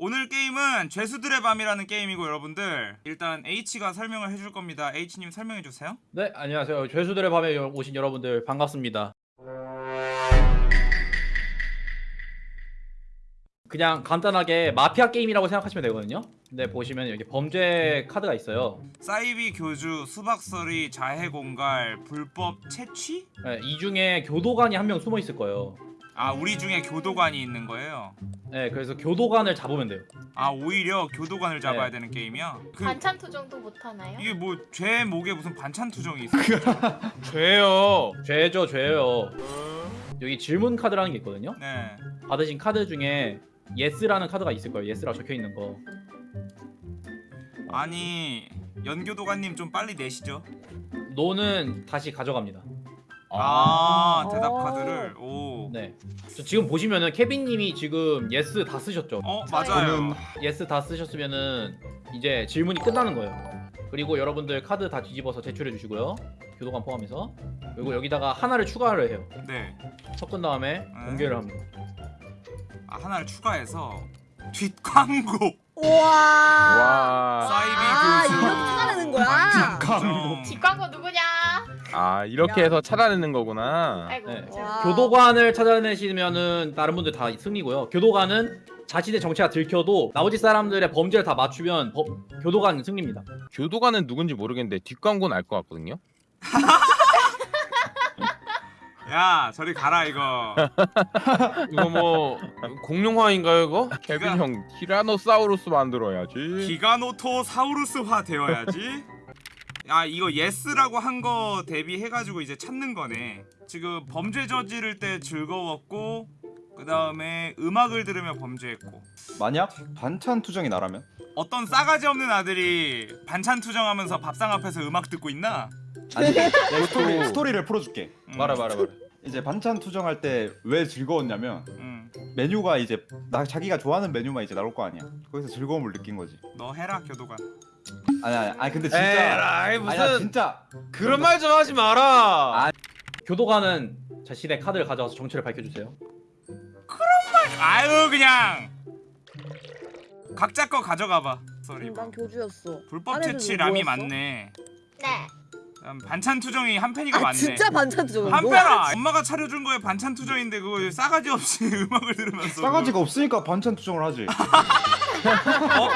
오늘 게임은 죄수들의 밤이라는 게임이고 여러분들 일단 H가 설명을 해줄 겁니다. H님 설명해 주세요. 네, 안녕하세요. 죄수들의 밤에 오신 여러분들 반갑습니다. 그냥 간단하게 마피아 게임이라고 생각하시면 되거든요. 근데 보시면 여기 범죄 카드가 있어요. 사이비 교주, 수박서리, 자해공갈, 불법 채취? 네, 이 중에 교도관이 한 명 숨어 있을 거예요. 아 우리 중에 교도관이 있는 거예요. 네, 그래서 교도관을 잡으면 돼요. 아 오히려 교도관을 잡아야 네. 되는 게임이야? 그, 반찬 투정도 못 하나요? 이게 뭐 죄 목에 무슨 반찬 투정이 있어? 죄요. 죄죠, 죄요. 여기 질문 카드라는 게 있거든요. 네. 받으신 카드 중에 Yes라는 카드가 있을 거예요. Yes라고 적혀 있는 거. 아니 연교도관님 좀 빨리 내시죠. No는 다시 가져갑니다. 아, 대답 어. 카드를 오. 네. 저 지금 보시면은 케빈 님이 지금 Yes 다 쓰셨죠. 어 저요. 맞아요. Yes 다 쓰셨으면은 이제 질문이 끝나는 거예요. 그리고 여러분들 카드 다 뒤집어서 제출해 주시고요. 교도관 포함해서. 그리고 여기다가 하나를 추가를 해요. 네. 섞은 다음에 공개를 합니다. 아 하나를 추가해서 뒷광고 우 와. 와. 사이비 아, 교수 이렇게 찾아내는 거야? 투정. 뒷광고 누구냐? 아 이렇게 야. 해서 찾아내는 거구나. 아이고 네. 와. 교도관을 찾아내시면은 다른 분들 다 승리고요. 교도관은 자신의 정체가 들켜도 나머지 사람들의 범죄를 다 맞추면 법- 교도관 승리입니다. 교도관은 누군지 모르겠는데 뒷광고는 알 것 같거든요. 야 저리 가라 이거. 이거 뭐 공룡화인가요 이거? 케빈 형 티라노사우루스 만들어야지. 기가노토사우루스화 되어야지. 아 이거 Yes라고 한 거 대비해가지고 이제 찾는 거네. 지금 범죄 저지를 때 즐거웠고 그 다음에 음악을 들으며 범죄했고 만약 반찬 투정이 나라면? 어떤 싸가지 없는 아들이 반찬 투정하면서 밥상 앞에서 음악 듣고 있나? 아니 스토리, 스토리를 풀어줄게 음, 말해 말해 말해. 이제 반찬 투정할 때 왜 즐거웠냐면 음, 메뉴가 이제 나 자기가 좋아하는 메뉴만 이제 나올 거 아니야 거기서 즐거움을 느낀 거지 너 해라 교도관. 아니 아니 아니 근데 진짜 에라이 무슨 아니야 진짜 그런 말 좀 하지 마라. 아. 교도관은 자신의 카드를 가져와서 정체를 밝혀주세요. 아유 그냥 각자 거 가져가봐. Sorry. 음, 난 교주였어. 불법 딴 채취 애들은 람이 뭐였어? 맞네. 네 음, 반찬 투정이 한 팬이가 아 맞네. 진짜 반찬 투정. 한 팬아. 엄마가 차려준 거에 반찬 투정인데 그거 싸가지 없이 음악을 들으면서. 싸가지가 없으니까 반찬 투정을 하지 어?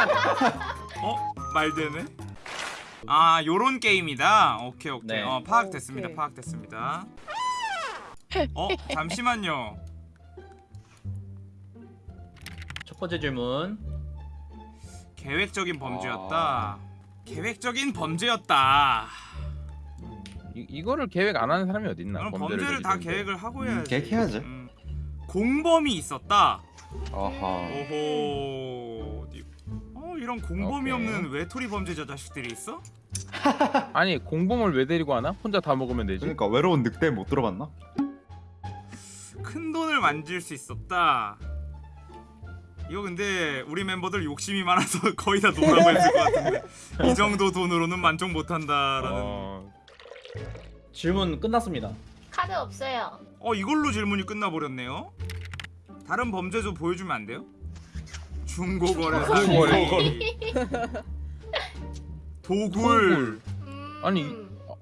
어? 말 되네. 아 요런 게임이다. 오케이 오케이. 네. 어 파악됐습니다. 오케이. 파악됐습니다. 어 잠시만요. 첫 번째 질문. 계획적인 범죄였다. 계획적인 범죄였다. 이, 이거를 계획 안 하는 사람이 어디 있나? 그럼 범죄를 범죄를 다. 계획을 하고 음, 해야지. 계획해야지. 음. 공범이 있었다. 아하 오호. 어디- 어 이런 공범이 오케이. 없는 외톨이 범죄자 자식들이 있어? 아니 공범을 왜 데리고 하나? 혼자 다 먹으면 되지. 그러니까 외로운 늑대 못 들어봤나? 큰 돈을 만질 수 있었다. 이거 근데 우리 멤버들 욕심이 많아서 거의 다 No라고 했을 것 같은데 이 정도 돈으로는 만족 못한다라는. 어, 어, 질문 끝났습니다. 카드 없어요 어, 이걸로 질문이 끝나버렸네요. 다른 범죄 좀 보여주면 안 돼요? 중고거래 사기. 중고거래. 도굴. 음... 아니, 어...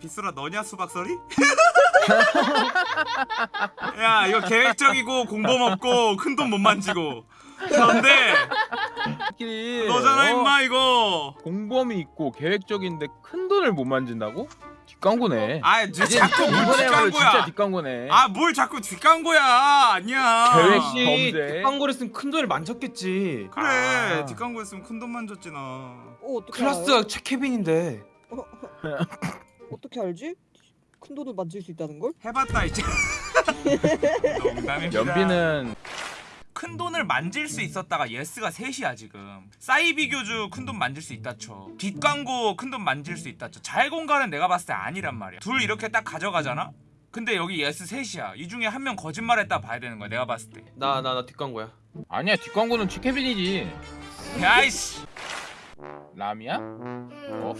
비스라 너냐 수박설이? 야 이거 계획적이고 공범 없고 큰 돈 못 만지고 그런데 끼리, 너잖아 어, 임마 이거 공범이 있고 계획적인데 큰 돈을 못 만진다고? 뒷광고네. 아 이제 자꾸 뭘 이번에야말로 진짜 뒷광고야 뒷광고네. 아 뭘 자꾸 뒷광고야 아니야 계획 혹시 범죄. 뒷광고를 했으면 큰 돈을 만졌겠지. 그래 아. 뒷광고 했으면 큰 돈 만졌지 나 어, 어떻게 클라스가 최케빈인데. 알아요? 어떻게 알지? 큰 돈을 만질 수 있다는 걸? 해봤다 이제 농담입니다 연비는 큰 돈을 만질 수 있었다가 Yes가 셋이야 지금 사이비 교주 큰 돈 만질 수 있다 쳐 뒷광고 큰 돈 만질 수 있다 쳐 잘공간은 내가 봤을 때 아니란 말이야 둘 이렇게 딱 가져가잖아? 근데 여기 Yes 셋이야 이 중에 한 명 거짓말했다 봐야 되는 거야 내가 봤을 때나 나 나 뒷광고야. 아니야 뒷광고는 최케빈이지. 야이씨 람이야? 음... 어?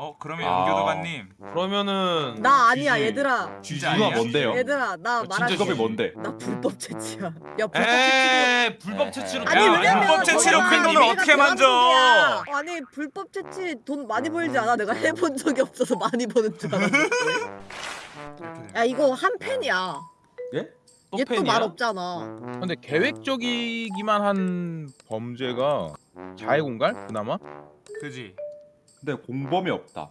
어 그러면 아. 연교도관님 그러면은 나 아니야 GG. 얘들아. 진짜 누가 아니야? 뭔데요? 얘들아 나 어, 진짜 말할게. 직업이 뭔데? 나 불법 채취야. 야 불법 채취. 에이 불법 채취로 아니 야, 왜냐면 불법 채취로 큰 돈을 어떻게 만져? 아니 불법 채취 돈 많이 벌지 않아? 내가 해본 적이 없어서 많이 버는 줄 알았는데. 야 이거 한 팬이야. 예? 또얘 또? 말 없잖아. 근데 계획적이기만 한 범죄가 자해공갈 그나마? 그지 근데 공범이 없다.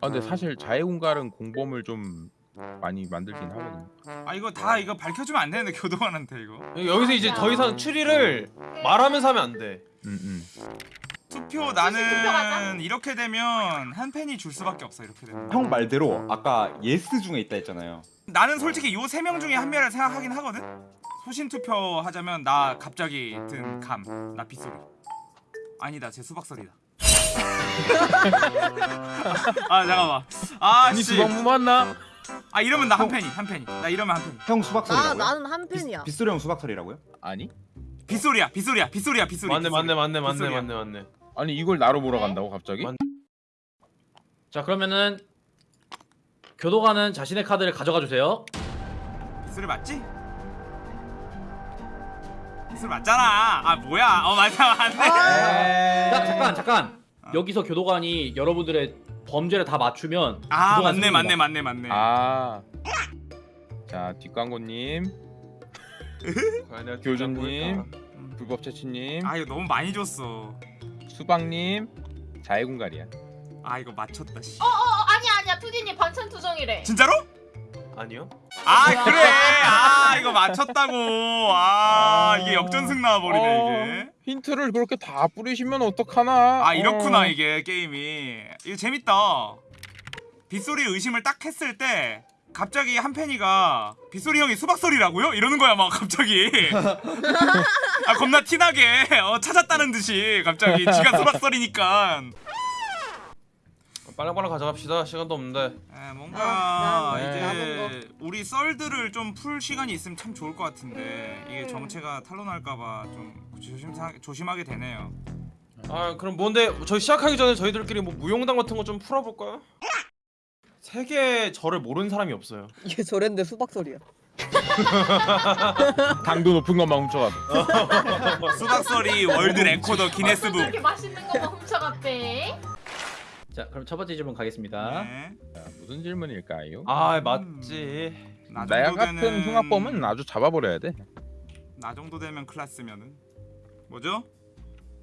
아 근데 사실 자해공갈은 공범을 좀 많이 만들긴 하거든요. 아 이거 다 이거 밝혀주면 안 되는데 교도관한테 이거 여기서 이제 더 이상 추리를 말하면서 하면 안 돼 음, 음. 투표. 나는 이렇게 되면 한 팬이 줄 수밖에 없어 이렇게 되면 형 말대로 아까 Yes 중에 있다 했잖아요. 나는 솔직히 요 세 명 중에 한 명을 생각하긴 하거든 소신 투표 하자면 나 갑자기 든 감 나 빗소리 아니다 제 수박설이다 아 잠깐만 아니 아씨 수박 무 맞나? 아 이러면 나 한 팬이 한 팬이 나 이러면 한 팬이 형 수박설이라고요? 나 나는 한 팬이야. 빗소리 형 수박설이라고요? 아니? 빗소리야 빗소리야 빗소리야 빗소리 맞네. 맞네 맞네 맞네 빗소리야. 맞네 맞네 아니 이걸 나로 네? 몰아간다고 갑자기? 맞- 자 그러면은 교도관은 자신의 카드를 가져가 주세요. 빗소리 맞지? 빗소리 맞잖아 아 뭐야 어 맞아 맞네 자, 잠깐 잠깐. 여기서 교도관이 여러분들의 범죄를 다 맞추면 아 맞네. 맞네 맞네 맞네 아. 자 뒷광고님, 교주님. 뒷광고일까? 불법 채취님, 아 이거 너무 많이 줬어 수박님, 자해공갈이야. 아 이거 맞췄다 씨어 아니야 아니야 투디님 반찬 투정이래. 진짜로? 아니요? 아 그래. 아 이거 맞췄다고. 아. 이게 역전승 나와버리네 어, 이게. 힌트를 그렇게 다 뿌리시면 어떡하나? 아 이렇구나 어. 이게 게임이. 이거 재밌다. 빗소리 의심을 딱 했을 때 갑자기 한 팬이가 빗소리 형이 수박소리라고요? 이러는 거야 막 갑자기. 아 겁나 티나게. 어, 찾았다는 듯이 갑자기 지가 수박소리니까 빨랑빨랑 가져갑시다 시간도 없는데 에, 뭔가 아, 나- 이제 남은 우리 썰들을 좀 풀 시간이 있으면 참 좋을 것 같은데 이게 정체가 탄로날까봐 좀 조심사, 조심하게 되네요. 아 그럼 뭔데 저희 시작하기 전에 저희들끼리 뭐 무용담 같은 거 좀 풀어볼까요? 세계 저를 모르는 사람이 없어요 이게 저랬는데 수박설이야. 당도 높은 것만 훔쳐가서. 수박설이 world record 기네스북. 이렇게 맛있는 거만 훔쳐갔대. 자 그럼 첫 번째 질문 가겠습니다. 네. 자, 무슨 질문일까요? 아 맞지 나 나야 정도 같은 되는- 흉악범은 아주 잡아버려야 돼. 나 정도 되면 클라스면은 뭐죠?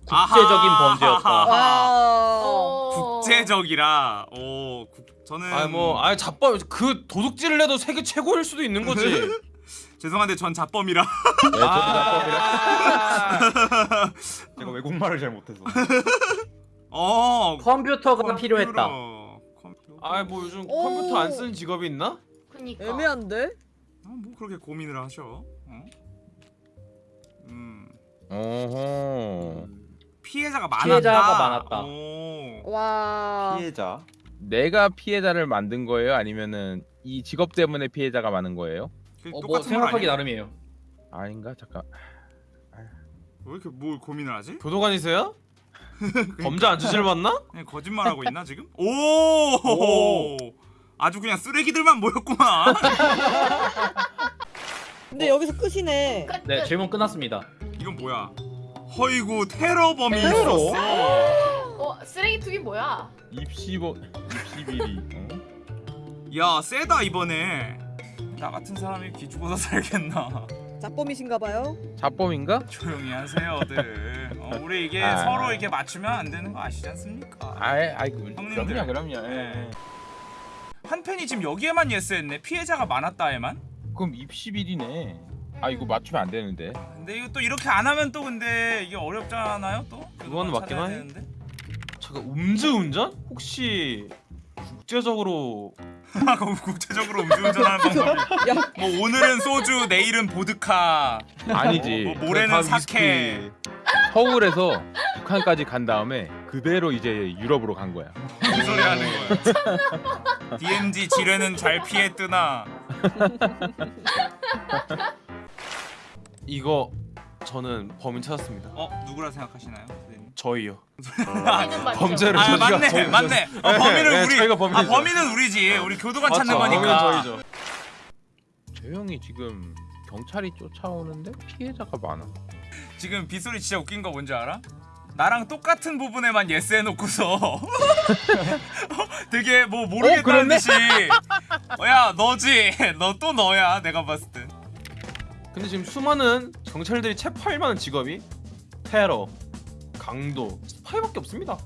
국제적인 아하! 범죄였다. 와. 어. 국제적이라. 오, 국, 저는 아니 뭐 아니 잡범 그 도둑질을 해도 세계 최고일 수도 있는 거지 죄송한데 전 자범이라. 네, 저도 아 제가 외국말을 잘 못해서. 어. 컴퓨터가 필요했다. 컴퓨터. 아이 뭐 요즘 오. 컴퓨터 안 쓰는 직업이 있나? 그니까. 애매한데? 아, 뭐 그렇게 고민을 하셔? 어? 음. 어허. 피해자가 많았다. 피해자가 많았다. 오. 와. 피해자. 내가 피해자를 만든 거예요? 아니면은 이 직업 때문에 피해자가 많은 거예요? 그 어, 뭐 생각하기? 나름이에요. 아닌가? 잠깐. 왜 이렇게 뭘 고민을 하지? 교도관이세요? 범죄 안 저질렀나? 그냥 거짓말하고 있나 지금? 오! 오. 아주 그냥 쓰레기들만 모였구만. 근데 여기서 끝이네. 끝. 네 끝. 질문 끝났습니다. 이건 뭐야? 허이구 테러범이 테러? 있었어. 어 쓰레기 투기 뭐야? 입시보 입시비리. 어? 야 세다 이번에. 나 같은 사람이 기죽어서 살겠나? 자범이신가봐요. 자범인가? 조용히 하세요들. 어, 우리 이게 아. 서로 이렇게 맞추면 안 되는 거 아시지 않습니까? 아이 아이 그 형님들. 그럼요 그럼요. 예. 네. 한 팬이 지금 여기에만 예스했네. 피해자가 많았다에만. 그럼 입시비리네. 아 이거 맞추면 안 되는데. 근데 이거 또 이렇게 안 하면 또 근데 이게 어렵잖아요 또. 그거는 맞긴 하네. 잠깐 음주운전? 혹시 국제적으로 아, 그럼 국제적으로 음주운전하는 방법이. 야. 뭐 오늘은 소주, 내일은 보드카, 아니지. 뭐 모레는 다 사케. 서울에서 북한까지 간 다음에 그대로 이제 유럽으로 간 거야. 무슨 소리 하는 거야? DMZ 지뢰는 잘 피해 뜨나? 이거 저는 범인 찾았습니다. 어 누구라 생각하시나요? 선생님? 저희요. 범죄를 아 저희가 맞네 저희- 맞네 어, 범인은 네, 우리 저희가 아 범인이죠. 범인은 우리지 우리 교도관 찾는 맞죠, 거니까 범인은 저희죠. 저 형이 지금 경찰이 쫓아오는데 피해자가 많아. 지금 빗소리 진짜 웃긴 거 뭔지 알아? 나랑 똑같은 부분에만 Yes 해놓고서 되게 뭐 모르겠다는 그랬네? 듯이 어, 야 너지 너 또 너야 내가 봤을 때 근데 지금 수많은 경찰들이 체포할 만한 직업이 테러, 강도, 스파이밖에 없습니다.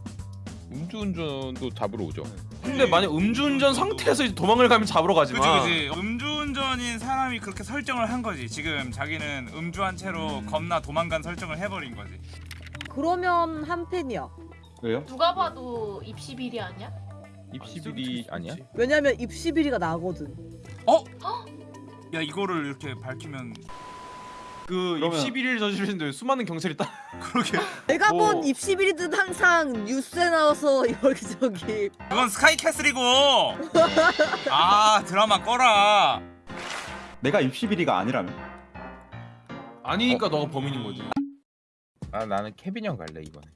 음주운전도 잡으러 오죠. 근데 만약 음주운전 상태에서 도망을 가면 잡으러 그치 가지만 그치 음주 운전인 사람이 그렇게 설정을 한 거지 지금 자기는 음주한 채로 겁나 도망간 설정을 해버린 거지 그러면 한 팬이야. 왜요? 누가 봐도 입시 비리 아니야? 입시 비리 아니야? 왜냐면 입시 비리가 나거든. 어? 야 이거를 이렇게 밝히면 그 그러면- 입시 비리를 저지르는데 수많은 경찰이 딱 그러게 내가 뭐- 본 입시 비리는 항상 뉴스에 나와서 여기저기 그건 스카이캐슬이고 아 드라마 꺼라 내가 입시 비리가 아니라면? 아니니까 너가 범인인 거지. 아 나는 케빈 형 갈래 이번에.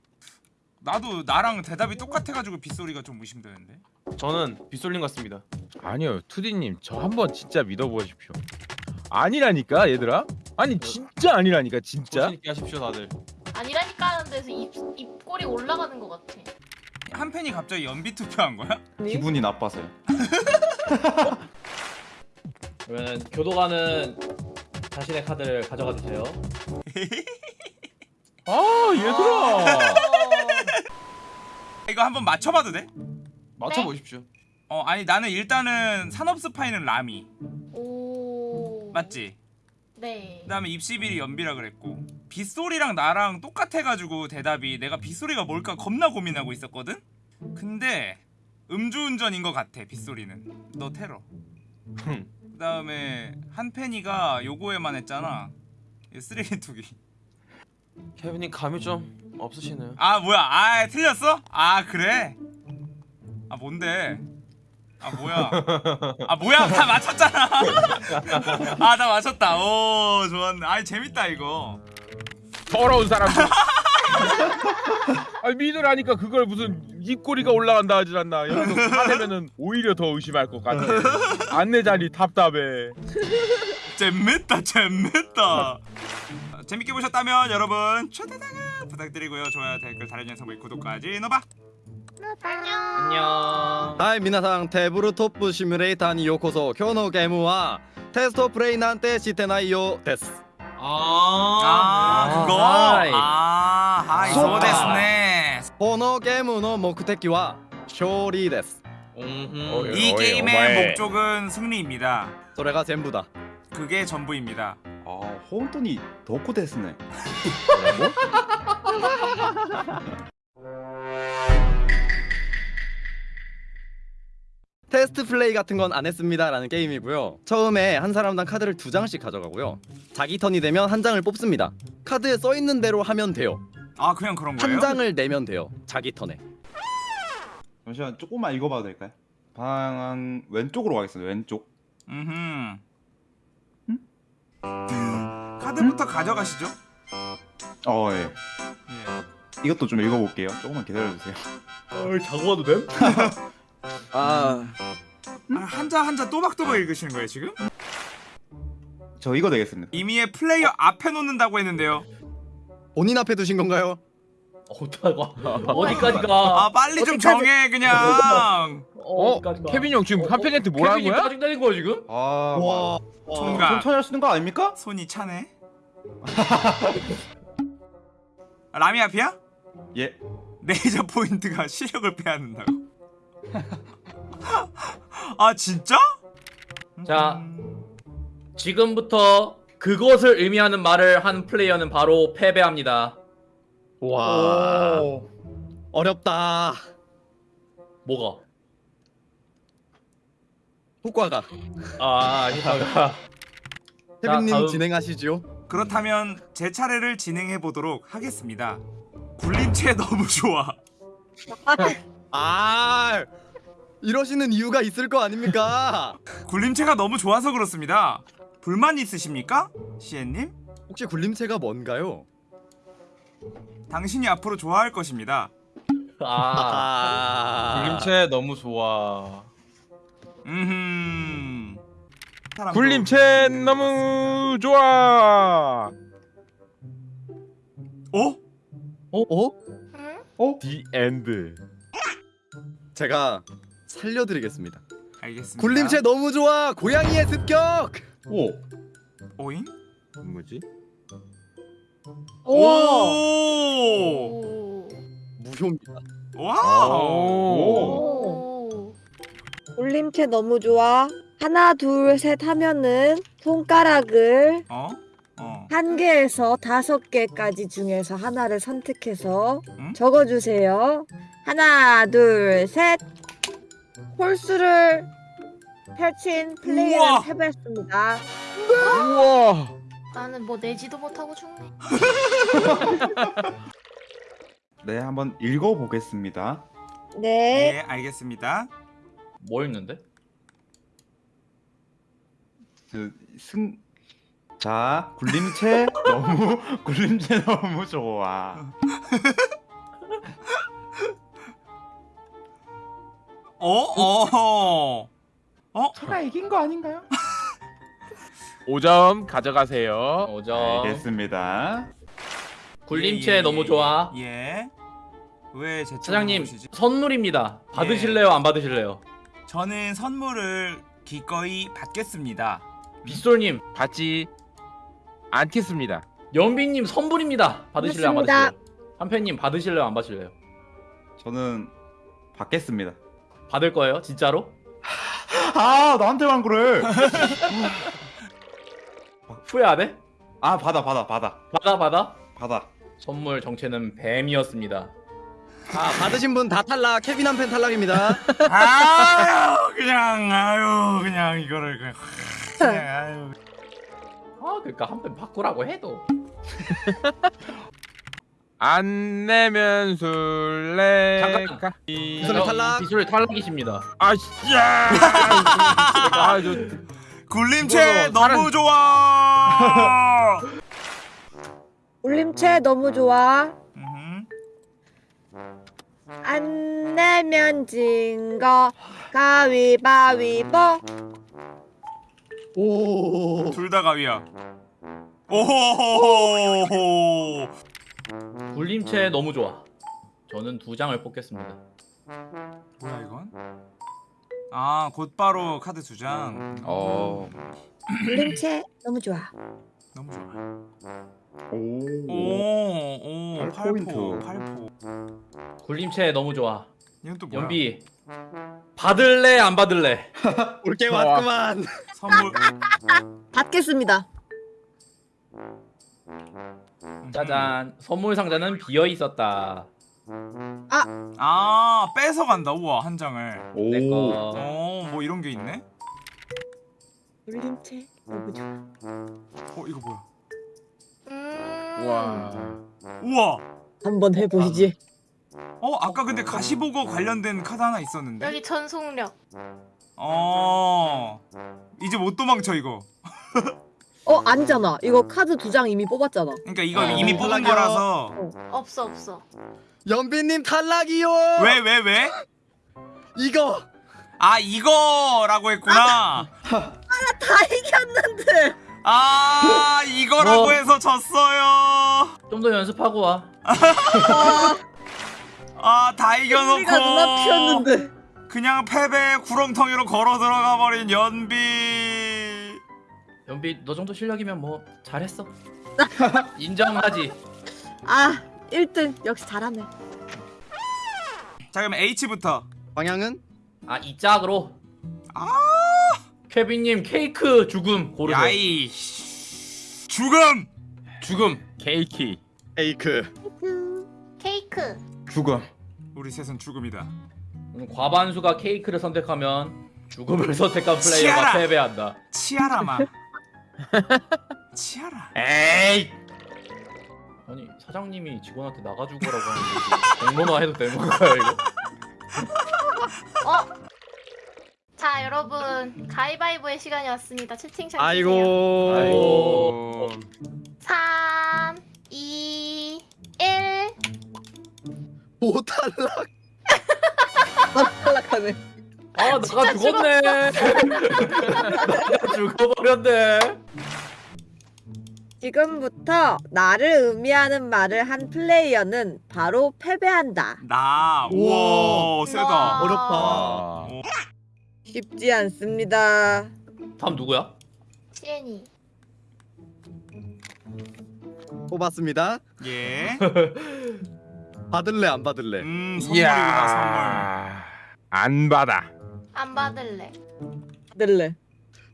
나도 나랑 대답이 똑같아가지고 빗소리가 좀 의심되는데 저는 빗솔림 같습니다. 아니요 투디님 저 한번 진짜 믿어보십시오. 아니라니까 얘들아. 아니 진짜 아니라니까 진짜. 조심 있게 하십시오 다들. 아니라니까 하는 데서 입, 입꼬리 올라가는 것 같아. 한 팬이 갑자기 연비 투표한 거야? 기분이 나빠서요. 그러면 교도관은 자신의 카드를 가져가 주세요. 아 얘들아. 이거 한번 맞춰봐도 돼? 맞춰 보십시오. 어 아니 나는 일단은 산업 스파이는 라미 오. 맞지? 네. 그다음에 입시비리 연비라 그랬고 빗소리랑 나랑 똑같아가지고 대답이 내가 빗소리가 뭘까 겁나 고민하고 있었거든? 근데 음주운전인 것 같아 빗소리는 너 테러 흠. 그 다음에 한팬이가 요거에만 했잖아 이 쓰레기 투기 케빈님 감이 좀 없으시네요. 아 뭐야 아 틀렸어? 아 그래? 아 뭔데? 아 뭐야? 아 뭐야 다 맞췄잖아. 아 나 맞췄다. 오 좋았네. 아 재밌다 이거. 더러운 사람들. 아니 믿으라니까 그걸 무슨 입꼬리가 올라간다 하질 않나. 여기서 화내면은 오히려 더 의심할 것 같아. 안내 자리 답답해. 재밌다 재밌다. 아, 재밌게 보셨다면 여러분 초대당은 부탁드리고요. 좋아요 댓글 달아주는 선물 구독까지 넣어봐. 안녕. 안녕. はい皆さんテーブルトップシミュレーターにようこそ今日のゲームはテストプレイなんてしてないよです 아, 아, 그거. 하이. 아 하이 좋다. 소데스네. このゲームの目的は勝利です 음흠. 이 어이, 게임의 어마해. 목적은 승리입니다. それが全部だ 그게 전부입니다. 아, 本当にどこですね. 테스트 플레이 같은 건 안 했습니다 라는 게임이고요 처음에 한 사람당 카드를 두 장씩 가져가고요 자기 턴이 되면 한 장을 뽑습니다 카드에 써있는 대로 하면 돼요 아 그냥 그런 거예요? 한 장을 내면 돼요 자기 턴에 잠시만 조금만 읽어봐도 될까요? 방안 왼쪽으로 가겠습니다. 왼쪽. 음흠. 카드부터 가져가시죠. 어, 예. 예. 이것도 좀 읽어볼게요. 조금만 기다려주세요. 어, 자고 와도 됨? 아 아, 한자 한자 또박또박 읽으시는 거예요 지금? 저 이거 되겠습니다. 이미의 플레이어 앞에 놓는다고 했는데요. 본인 앞에 두신 건가요? 어디가 어디까지 가? 아 빨리 좀 정해 그냥. 어? 케빈 형 지금 한 팬한테 뭐라는 케빈이 거야? 짜증 내는 거야 지금? 아, 와 총각. 천천히 하시는 거 아닙니까? 손이 차네. 아, 라미 앞이야? 예. 레이저 포인트가 시력을 빼앗는다고. 아 진짜? 자. 지금부터 그것을 의미하는 말을 한 플레이어는 바로 패배합니다. 와 어렵다 뭐가? 효과가 아. 케빈님 다음. 진행하시죠 그렇다면 제 차례를 진행해 보도록 하겠습니다. 굴림체 너무 좋아. 아 이러시는 이유가 있을 거 아닙니까? 굴림체가 너무 좋아서 그렇습니다. 불만 있으십니까? 시엔님? 혹시 굴림체가 뭔가요? 당신이 앞으로 좋아할 것입니다. 아. 굴림체 너무 좋아. 음. 굴림체 너무 좋아. 어? 어? 어? 응? The End. 제가 살려드리겠습니다. 알겠습니다. 굴림체 너무 좋아. 고양이의 습격. 오. 오잉? 뭐지? 오! 오. 무효입니다. 와우! 오. 올림체 너무 좋아. 하나, 둘, 셋 하면은 손가락을 어? 어. 한 개에서 다섯 개까지 중에서 하나를 선택해서 응? 적어주세요. 하나, 둘, 셋. 홀수를 펼친 플레이를. 해봤습니다. 우와. 나는 뭐 내지도 못하고 죽네. 네, 한번 읽어보겠습니다. 네. 네, 알겠습니다. 뭐 있는데? 그 승. 자, 굴림체 너무 굴림체 너무 좋아. 어? 어? 어? 제가 이긴 거 아닌가요? 5점 가져가세요. 오점. 알겠습니다. 굴림체 예, 예, 너무 예. 좋아. 예. 왜제 사장님 쪽으로 보시지? 선물입니다. 받으실래요? 안 받으실래요? 저는 선물을 기꺼이 받겠습니다. 빗솔님, 받지 않겠습니다. 연비님 선물입니다. 받으실래요? 안. 받으실래요? 한팬님 받으실래요? 안 받으실래요? 저는 받겠습니다. 받을 거예요? 진짜로? 아, 나한테만 그래. 후회 안 해? 아, 받아, 받아, 받아, 받아 받아. 받아. 선물 정체는 뱀이었습니다. 아 받으신 분 다 탈락. 케빈 한 팬 탈락입니다. 아유, 그냥 아유, 그냥 이거를 그냥 그냥 아유. 아 그러니까 한 편 바꾸라고 해도 안 내면 술래. 잠깐. 가- 빗솔 탈락. 빗솔 탈락이십니다. 아 야. 아, 저 굴림체 너무 좋아. 올림체 너무 좋아. 안 내면 진 거 가위바위보. 오. 둘 다 가위야. 오호호호호. 굴림체 너무 좋아. 저는 두 장을 뽑겠습니다. 뭐야 이건? 아 곧바로 카드 두 장. 어. 올림체 너무 좋아. 너무 좋아. 오. 오오 팔 팔포 포인트. 팔포. 굴림체 너무 좋아. 이건 또 뭐야? 연비 받을래 안 받을래? 올게. 왔구만. 선물. 받겠습니다. 짜잔 선물 상자는 비어 있었다. 아 뺏어 간다. 우와 한 장을. 오. 내 거 어 뭐 이런 게 있네. 좋아. 어 이거 뭐야? 음. 와. 우와. 한번 해 보시지. 어 아까 근데 가시보고 관련된 카드 하나 있었는데. 여기 전속력. 어 이제 못 도망쳐 이거. 어 아니잖아. 이거 카드 두 장 이미 뽑았잖아. 그러니까 이거 어, 이미 뽑은 탈락이요. 거라서. 없어 없어. 연빈님 탈락이요. 왜 왜 왜? 이거. 아 이거라고 했구나. 다 이겼는데. 아 이거라고 뭐. 해서 졌어요. 좀 더 연습하고 와. 아다 우리가 누나 이겨놓고 피었는데. 그냥 패배 구렁텅이로 걸어 들어가 버린 연비. 연비 너 정도 실력이면 뭐 잘했어. 인정하지. 아 1등 역시 잘하네. 자 그럼 H부터. 방향은 아이 짝으로. 아. 케빈님 케이크 죽음 고르세요. 야이 죽음. 죽음. 케이키. 에이크. 케이크. 죽음. 우리 셋은 죽음이다. 음, 과반수가 케이크를 선택하면 죽음을 선택한 플레이어가 치아라. 패배한다. 치아라마. 치아라. 에이. 아니 사장님이 직원한테 나가주고라고 하는데 공론화 해도 되는 건가요 이거? 어? 자 여러분 가위바위보의 시간이 왔습니다. 채팅창 아이고. 아이고. 3, 2, 1. 못 탈락. 뭐 탈락하네. 아 나가 죽었네. 나가 죽어버렸네. 지금부터 나를 의미하는 말을 한 플레이어는 바로 패배한다. 나 우와 세다 와. 어렵다. 아, 쉽지 않습니다. 다음 누구야? 시엔이. 뽑았습니다. 예 받을래 안 받을래? 음 선물이구나 안 받아. 안 받을래. 들래.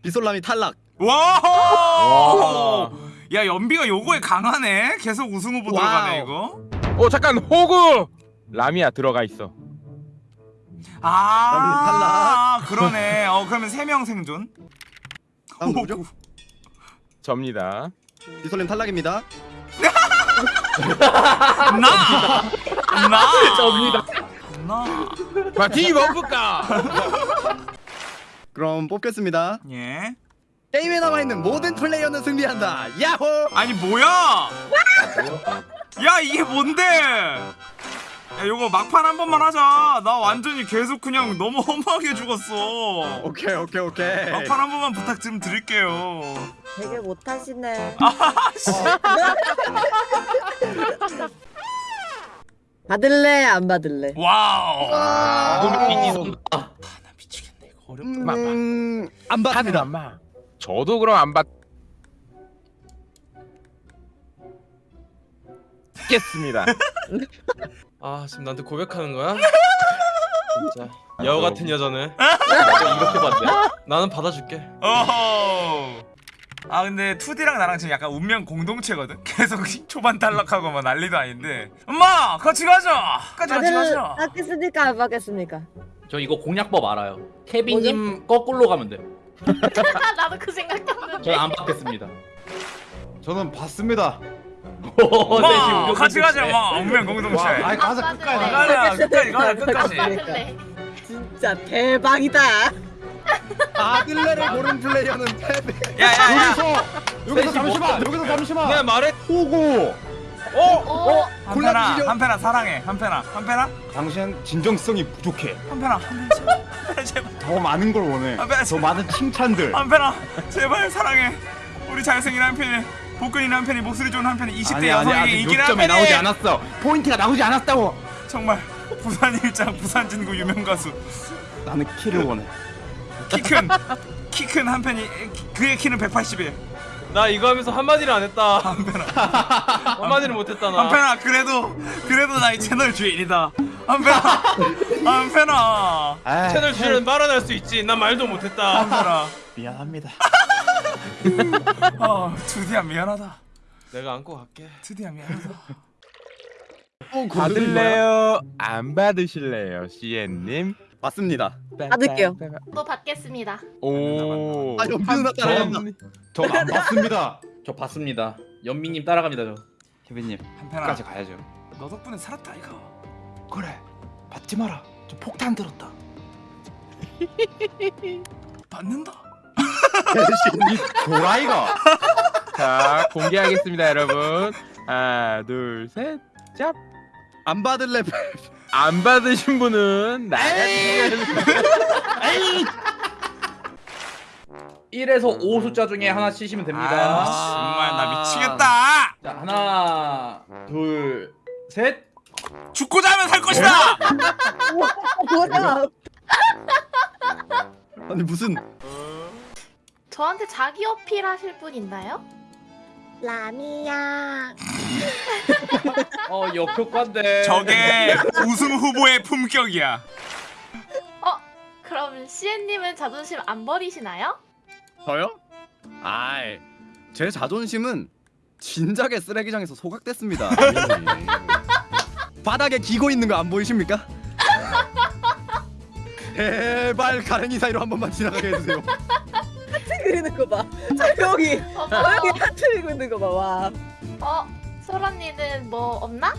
비솔람이 탈락. 와! 와. 야 연비가 요거에 강하네 계속 우승 후보 들어가네 이거 어 잠깐 호구. 라미야 들어가 있어. 아 그러네 어 그러면 세 명 생존 다음 누구죠? 접니다. 비솔님 탈락입니다. 나! 나! 접니다. 나! 마티 먹을까? 그럼 뽑겠습니다. 예 게임에 남아 있는 모든 플레이어는 승리한다. 야호! 아니 뭐야 야 이게 뭔데 야 요거 막판 한 번만 하자 나 완전히 계속 그냥 너무 허무하게 죽었어 오케이 오케이 오케이. 막판 한 번만 부탁 좀 드릴게요 되게 못하시네. 받을래 안 받을래? 와우 눈 어렵다 음, 안. 받습니다. 엄마. 저도 그럼 안 받겠습니다. 아 지금 나한테 고백하는 거야? 진짜 여우 같은 여자네. 이렇게 봤네. 나는 받아줄게. 어허 아 근데 2D랑 나랑 지금 약간 운명 공동체거든? 계속 초반 탈락하고 막 난리도 아닌데 엄마 같이 가자 같이 가자 받겠습니까 안 받겠습니까? 저 이거 공략법 알아요. 케빈님 거꾸로 가면 돼. 나도 그 생각했는데. 저는 안 받겠습니다. 저는 봤습니다. 오, 셋이 엄마 운명 같이 가자 공동체. 엄마 운명 공동체 와, 아이 가자 안 끝까지. 가자 끝까지 가자 끝까지. 진짜 대박이다. 받을래를 고른 플레이어는 패배. 야 야야 여기서 잠시만. 여기서 잠시만. 내가 말해. 호구. 오. 한편아 골라주시죠. 한편아 사랑해 한편아 한편아 당신 진정성이 부족해. 한편아 한편아 제발 더 많은 걸 원해. 아, 더 많은 칭찬들. 한편아 제발 사랑해 우리 잘생긴 한편이 복근이 한편이 목소리 좋은 한편이 20대 아니, 아니, 여성에게 요점이 한편이 나오지 않았어. 포인트가 나오지 않았다고. 정말 부산 일장 부산 진구 유명 가수 나는 키를 원해. 키 큰 키 큰 한편이 그의 키는 181 나 이거 하면서 한마디를 안 했다. 한편아 한마디를 못 했다 나. 한편아 그래도 그래도 나이 채널 주인이다 한편아 한편아 아, 채널 주인은 말은 할수 있지. 난 말도 못 했다. 한편아 미안합니다. 아 투디야 미안하다 내가 안고 갈게. 투디야 미안하다 받을래요? 안 받으실래요, 시엔님? 맞습니다. 받을게요. 또 받겠습니다. 오. 아 연비 누나 따라간다. 전안 봤습니다. 저 봤습니다. 연민님 따라갑니다 저. 케빈님 한편아 끝까지 가야죠. 너 덕분에 살았다 이거 그래. 받지 마라. 저 폭탄 들었다. 받는다 도라이가. 자, 공개하겠습니다, 여러분. 하나, 둘, 셋. 짭. 안 받을래 패. 안 받으신 분은 나가주시면 1에서 5 숫자 중에 하나 치시면 됩니다. 아, 정말 나 미치겠다 자 하나 둘 셋. 죽고자 하면 살 것이다 뭐야? 아니 무슨 저한테 자기 어필 하실 분 있나요? 라미야. 어 역효과인데. 저게 우승 후보의 품격이야 어? 그럼 시엔님은 자존심 안 버리시나요? 저요? 아이 제 자존심은 진작에 쓰레기장에서 소각됐습니다. 바닥에 기고 있는 거 안 보이십니까? 제발 가랭이 사이로 한 번만 지나가게 해주세요. 그리는 거 봐. 조용히 어, 조용히 하트 그리고 있는 거 봐. 와. 어? 소라님은 뭐 없나?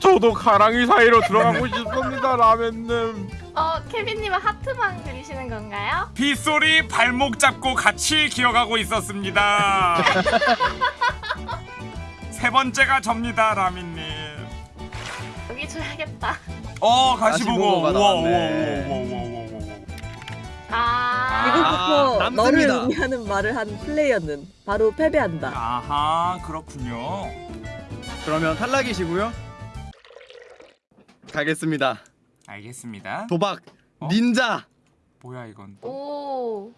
저도 가랑이 사이로 들어가고 싶습니다, 라면님. 어, 케빈님은 하트만 그리시는 건가요? 빗소리 발목 잡고 같이 기어가고 있었습니다 세 번째가 접니다 라미님 여기 줘야겠다. 어 가시보고 가시보고가 우와 우와 나왔네. 우와 우와 우와 우와 우와 아. 이것부터 아, 너를 남습니다. 의미하는 말을 한 플레이어는 바로 패배한다. 아하 그렇군요 그러면 탈락이시고요. 가겠습니다. 알겠습니다 도박 어? 닌자 뭐야 이건 오.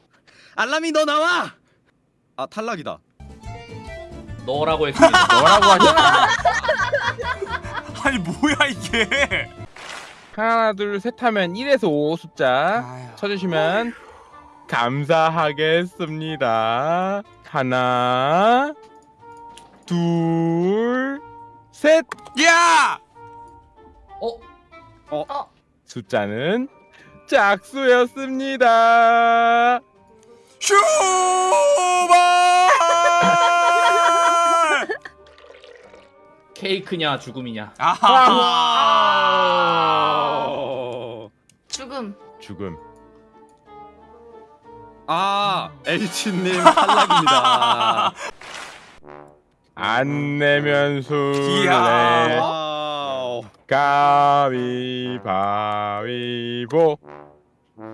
알람이 너 나와. 아 탈락이다. 너라고 했습니다. 뭐라고 하냐? 아니 뭐야 이게 하나 둘 셋 하면 1에서 5 숫자 아휴. 쳐주시면 감사하겠습니다. 하나 둘 셋. 야 어? 숫자는 짝수였습니다. 슈발 케이크냐 죽음이냐. 아하 어... 죽음. 죽음. 아 H님 탈락입니다. 안 내면 술래. 가위바위보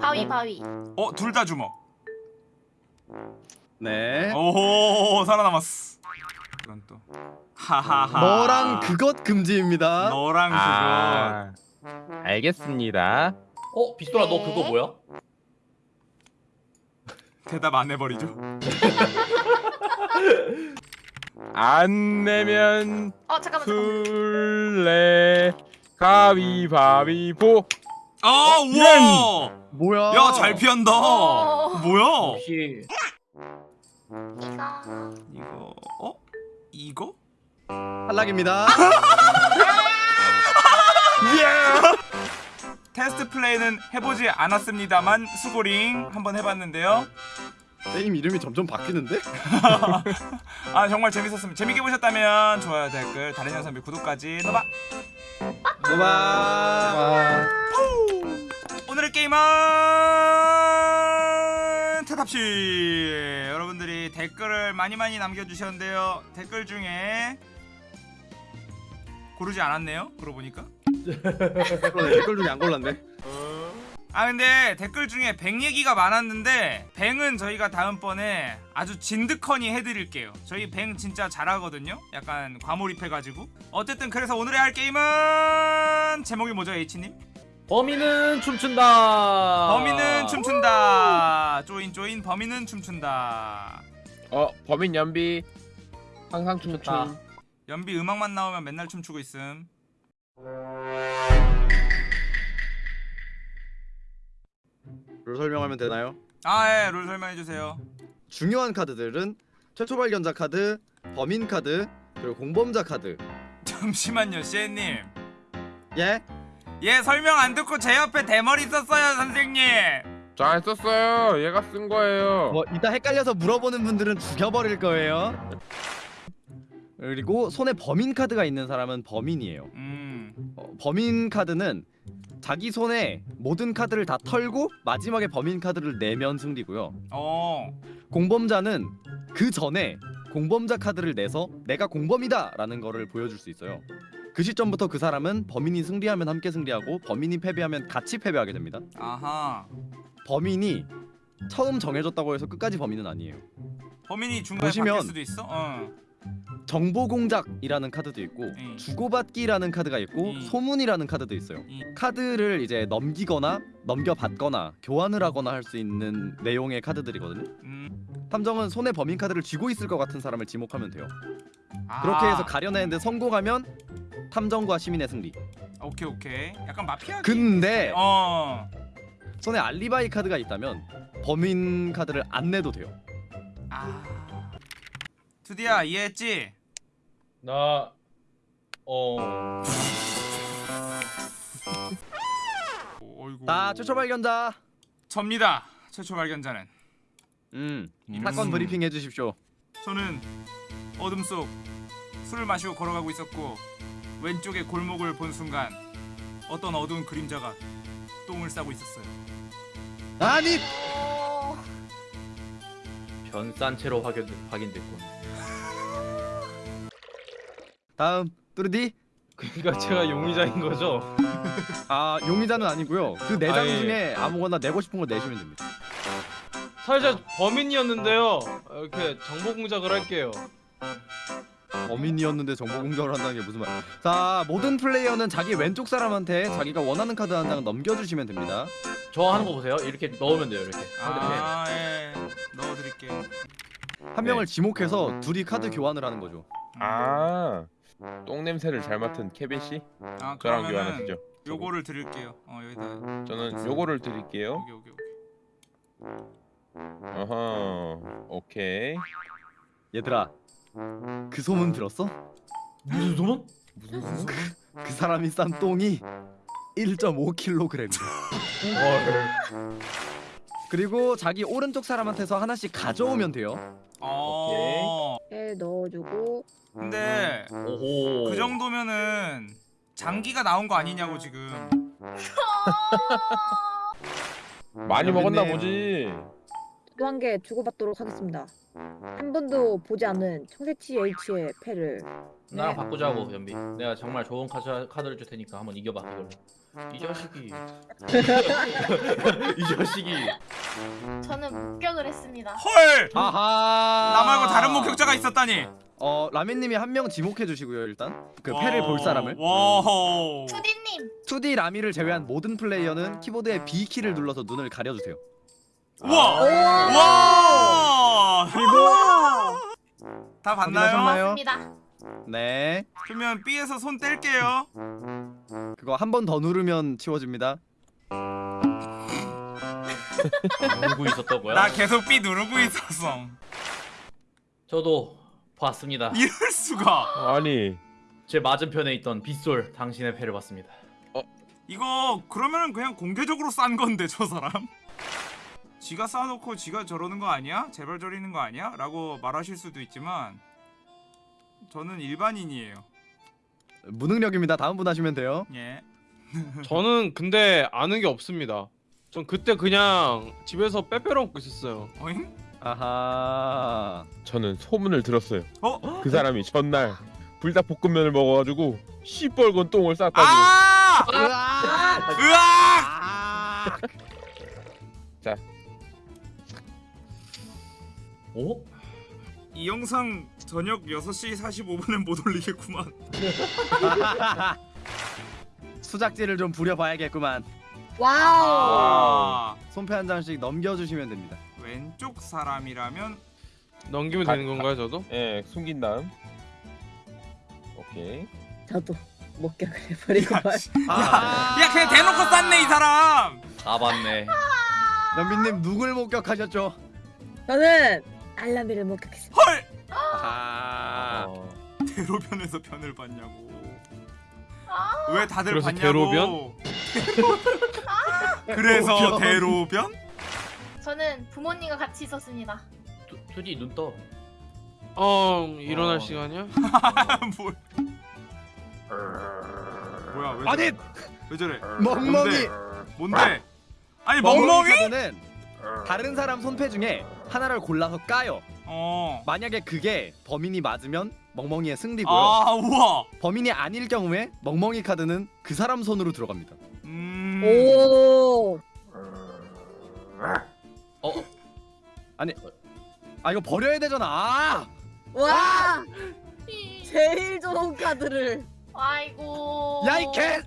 바위 바위. 어 둘 다 주먹 네. 오 살아남았어 이건 또 하하하 너랑 그것 금지입니다. 너랑 그거 아, 알겠습니다. 어 비스토라 너 그거 뭐야? 대답 안 해버리죠 안 내면 어 잠깐만. 술래 가위바위보 아 우와 뭐야? 야 잘 피한다 어. 뭐야 혹시 이가. 이거 어 이거 탈락입니다. 테스트 플레이는 해보지 않았습니다만 수고링 한번 해봤는데요. 게임 이름이 점점 바뀌는데? 아 정말 재밌었습니다. 재밌게 보셨다면 좋아요 댓글 다른 영상 및 구독까지 노바 고마. 오늘의 게임은 테탑시! 여러분들이 댓글을 많이 많이 남겨주셨는데요. 댓글 중에 고르지 않았네요? 그러고 보니까? 댓글 중에 안 골랐네. 아 근데 댓글 중에 뱅 얘기가 많았는데 뱅은 저희가 다음번에 아주 진득하니 해드릴게요. 저희 뱅 진짜 잘하거든요? 약간 과몰입해가지고. 어쨌든 그래서 오늘의 할 게임은 제목이 뭐죠 H님? 범인은 춤춘다. 범인은 춤춘다. 조인 조인 범인은 춤춘다. 어 범인 연비 항상 춤춘. 아. 연비 음악만 나오면 맨날 춤추고 있음 룰 설명하면 되나요? 아예룰 설명해주세요 중요한 카드들은 최초 발견자 카드, 범인 카드, 그리고 공범자 카드. 잠시만요 시애님 예? 얘 설명 안 듣고 제 옆에 대머리 썼어요 선생님 잘 썼어요 얘가 쓴 거예요 뭐 이따 헷갈려서 물어보는 분들은 죽여버릴 거예요. 그리고 손에 범인 카드가 있는 사람은 범인이에요. 음 어, 범인 카드는 자기 손에 모든 카드를 다 털고 마지막에 범인 카드를 내면 승리고요. 어. 공범자는 그 전에 공범자 카드를 내서 내가 공범이다 라는 거를 보여줄 수 있어요. 그 시점부터 그 사람은 범인이 승리하면 함께 승리하고 범인이 패배하면 같이 패배하게 됩니다. 아하 범인이 처음 정해졌다고 해서 끝까지 범인은 아니에요. 범인이 중간에 보시면- 바뀔 수도 있어? 어. 정보 공작이라는 카드도 있고 음. 주고받기라는 카드가 있고 음. 소문이라는 카드도 있어요. 음. 카드를 이제 넘기거나 넘겨받거나 교환을 하거나 할 수 있는 내용의 카드들이거든요. 음. 탐정은 손에 범인 카드를 쥐고 있을 것 같은 사람을 지목하면 돼요. 아. 그렇게 해서 가려내는데 성공하면 탐정과 시민의 승리. 오케이 오케이 약간 마피아 근데 어 손에 알리바이 카드가 있다면 범인 카드를 안 내도 돼요. 아. 투디야 이해했지? 나 어. 오, 어이구 자 최초 발견자. 접니다 최초 발견자는 음 음. 사건 브리핑 해주십시오. 저는 어둠 속 술을 마시고 걸어가고 있었고 왼쪽에 골목을 본 순간 어떤 어두운 그림자가 똥을 싸고 있었어요 아니 오. 변산 채로 확인 확인됐군. 다음 뚜르디 그러니까 제가 용의자인 거죠? 아 용의자는 아니고요. 그네장 아, 예. 중에 아무거나 내고 싶은 거 내시면 됩니다. 사실 제가 범인이었는데요. 이렇게 정보 공작을 할게요. 범인이었는데 정보 공격을 한다는 게 무슨 말? 자 모든 플레이어는 자기 왼쪽 사람한테 자기가 원하는 카드 한 장 넘겨주시면 됩니다. 저 하는 거 보세요. 이렇게 넣으면 돼요. 이렇게. 아, 예. 넣어드릴게요. 한 명을 지목해서 둘이 카드 교환을 하는 거죠. 아, 똥 냄새를 잘 맡은 케빈 씨, 아, 저랑 교환하시죠. 요거를 드릴게요. 어, 여기다. 저는 요거를 드릴게요. 여기, 여기, 여기. 어허, 오케이. 얘들아 그 소문 들었어? 무슨 소문? 그 사람이 싼 똥이 1.5kg이야. 그리고 자기 오른쪽 사람한테서 하나씩 가져오면 돼요. 어. 에 넣어주고 근데 오호. 그 정도면은 장기가 나온 거 아니냐고 지금. 많이 먹었나. 보지. 또한개 주고받도록 하겠습니다. 한 번도 보지 않은 청새치 H의 패를 나랑 네. 바꾸자고 연비. 내가 정말 좋은 카드, 카드를 줄 테니까 한번 이겨봐 이걸로. 이 자식이. 이 자식이. 저는 목격을 했습니다. 헐! 아하. 나 말고 다른 목격자가 있었다니. 어 라면님이 한 명 지목해 주시고요 일단 그 패를 볼 어, 사람을. 와우. 투디님 2D 라미를 제외한 모든 플레이어는 키보드의 B 키를 눌러서 눈을 가려주세요. 우와. 와. 우와! 다? 봤나요? 맞습니다. 네. 그러면 B에서 손 뗄게요. 그거 한 번 더 누르면 치워집니다. 있었던 거야? 나 계속 B 누르고 있었어. 저도 봤습니다. 이럴 수가. 아니, 제 맞은편에 있던 빗솔 당신의 패를 봤습니다. 이거 그러면은 그냥 공개적으로 싼 건데 저 사람. 지가 쌓아놓고 지가 저러는 거 아니야? 제발 저리는 거 아니야? 라고 말하실 수도 있지만 저는 일반인이에요. 무능력입니다. 다음 분 하시면 돼요. 예. 저는 근데 아는 게 없습니다. 전 그때 그냥 집에서 빼빼로 먹고 있었어요. 어잉? 아하. 저는 소문을 들었어요. 어? 그 사람이 전날 불닭볶음면을 먹어가지고 시뻘건 똥을 쌌다고. 아! 으악! 아! 오? 이 영상 저녁 6시 45분엔 못 올리겠구만. 수작질을 좀 부려봐야겠구만. 와우! 아, 손패 한 장씩 넘겨주시면 됩니다. 왼쪽 사람이라면 넘기면 가- 되는 건가요, 저도? 예, 숨긴 다음. 오케이. 저도 목격을 해버리고 말. 아! 야 그냥 대놓고 쌌네 이 사람. 다 봤네. 연빈님 누굴 목격하셨죠? 저는 알라미를 목격했습니다. 헐! 아. 어. 대로변에서 변을 봤냐고. 아, 왜 다들 그래서 봤냐고. 대로변? 그래서 대로변? 저는 부모님과 같이 있었습니다. 투- 투지 눈 떠. 어, 일어날 어. 시간이야? 뭘? 뭐야 왜 아니? 왜 저래? 멍멍이 뭔데? 뭔데? 아니 멍멍이? 카드는 다른 사람 손패 중에 하나를 골라서 까요. 어. 만약에 그게 범인이 맞으면 멍멍이의 승리고요. 아 우와. 범인이 아닐 경우에 멍멍이 카드는 그 사람 손으로 들어갑니다. 음. 오! 어? 아 이거 버려야 되잖아. 아! 와! 제일 좋은 카드를. 아이고. 야이 개!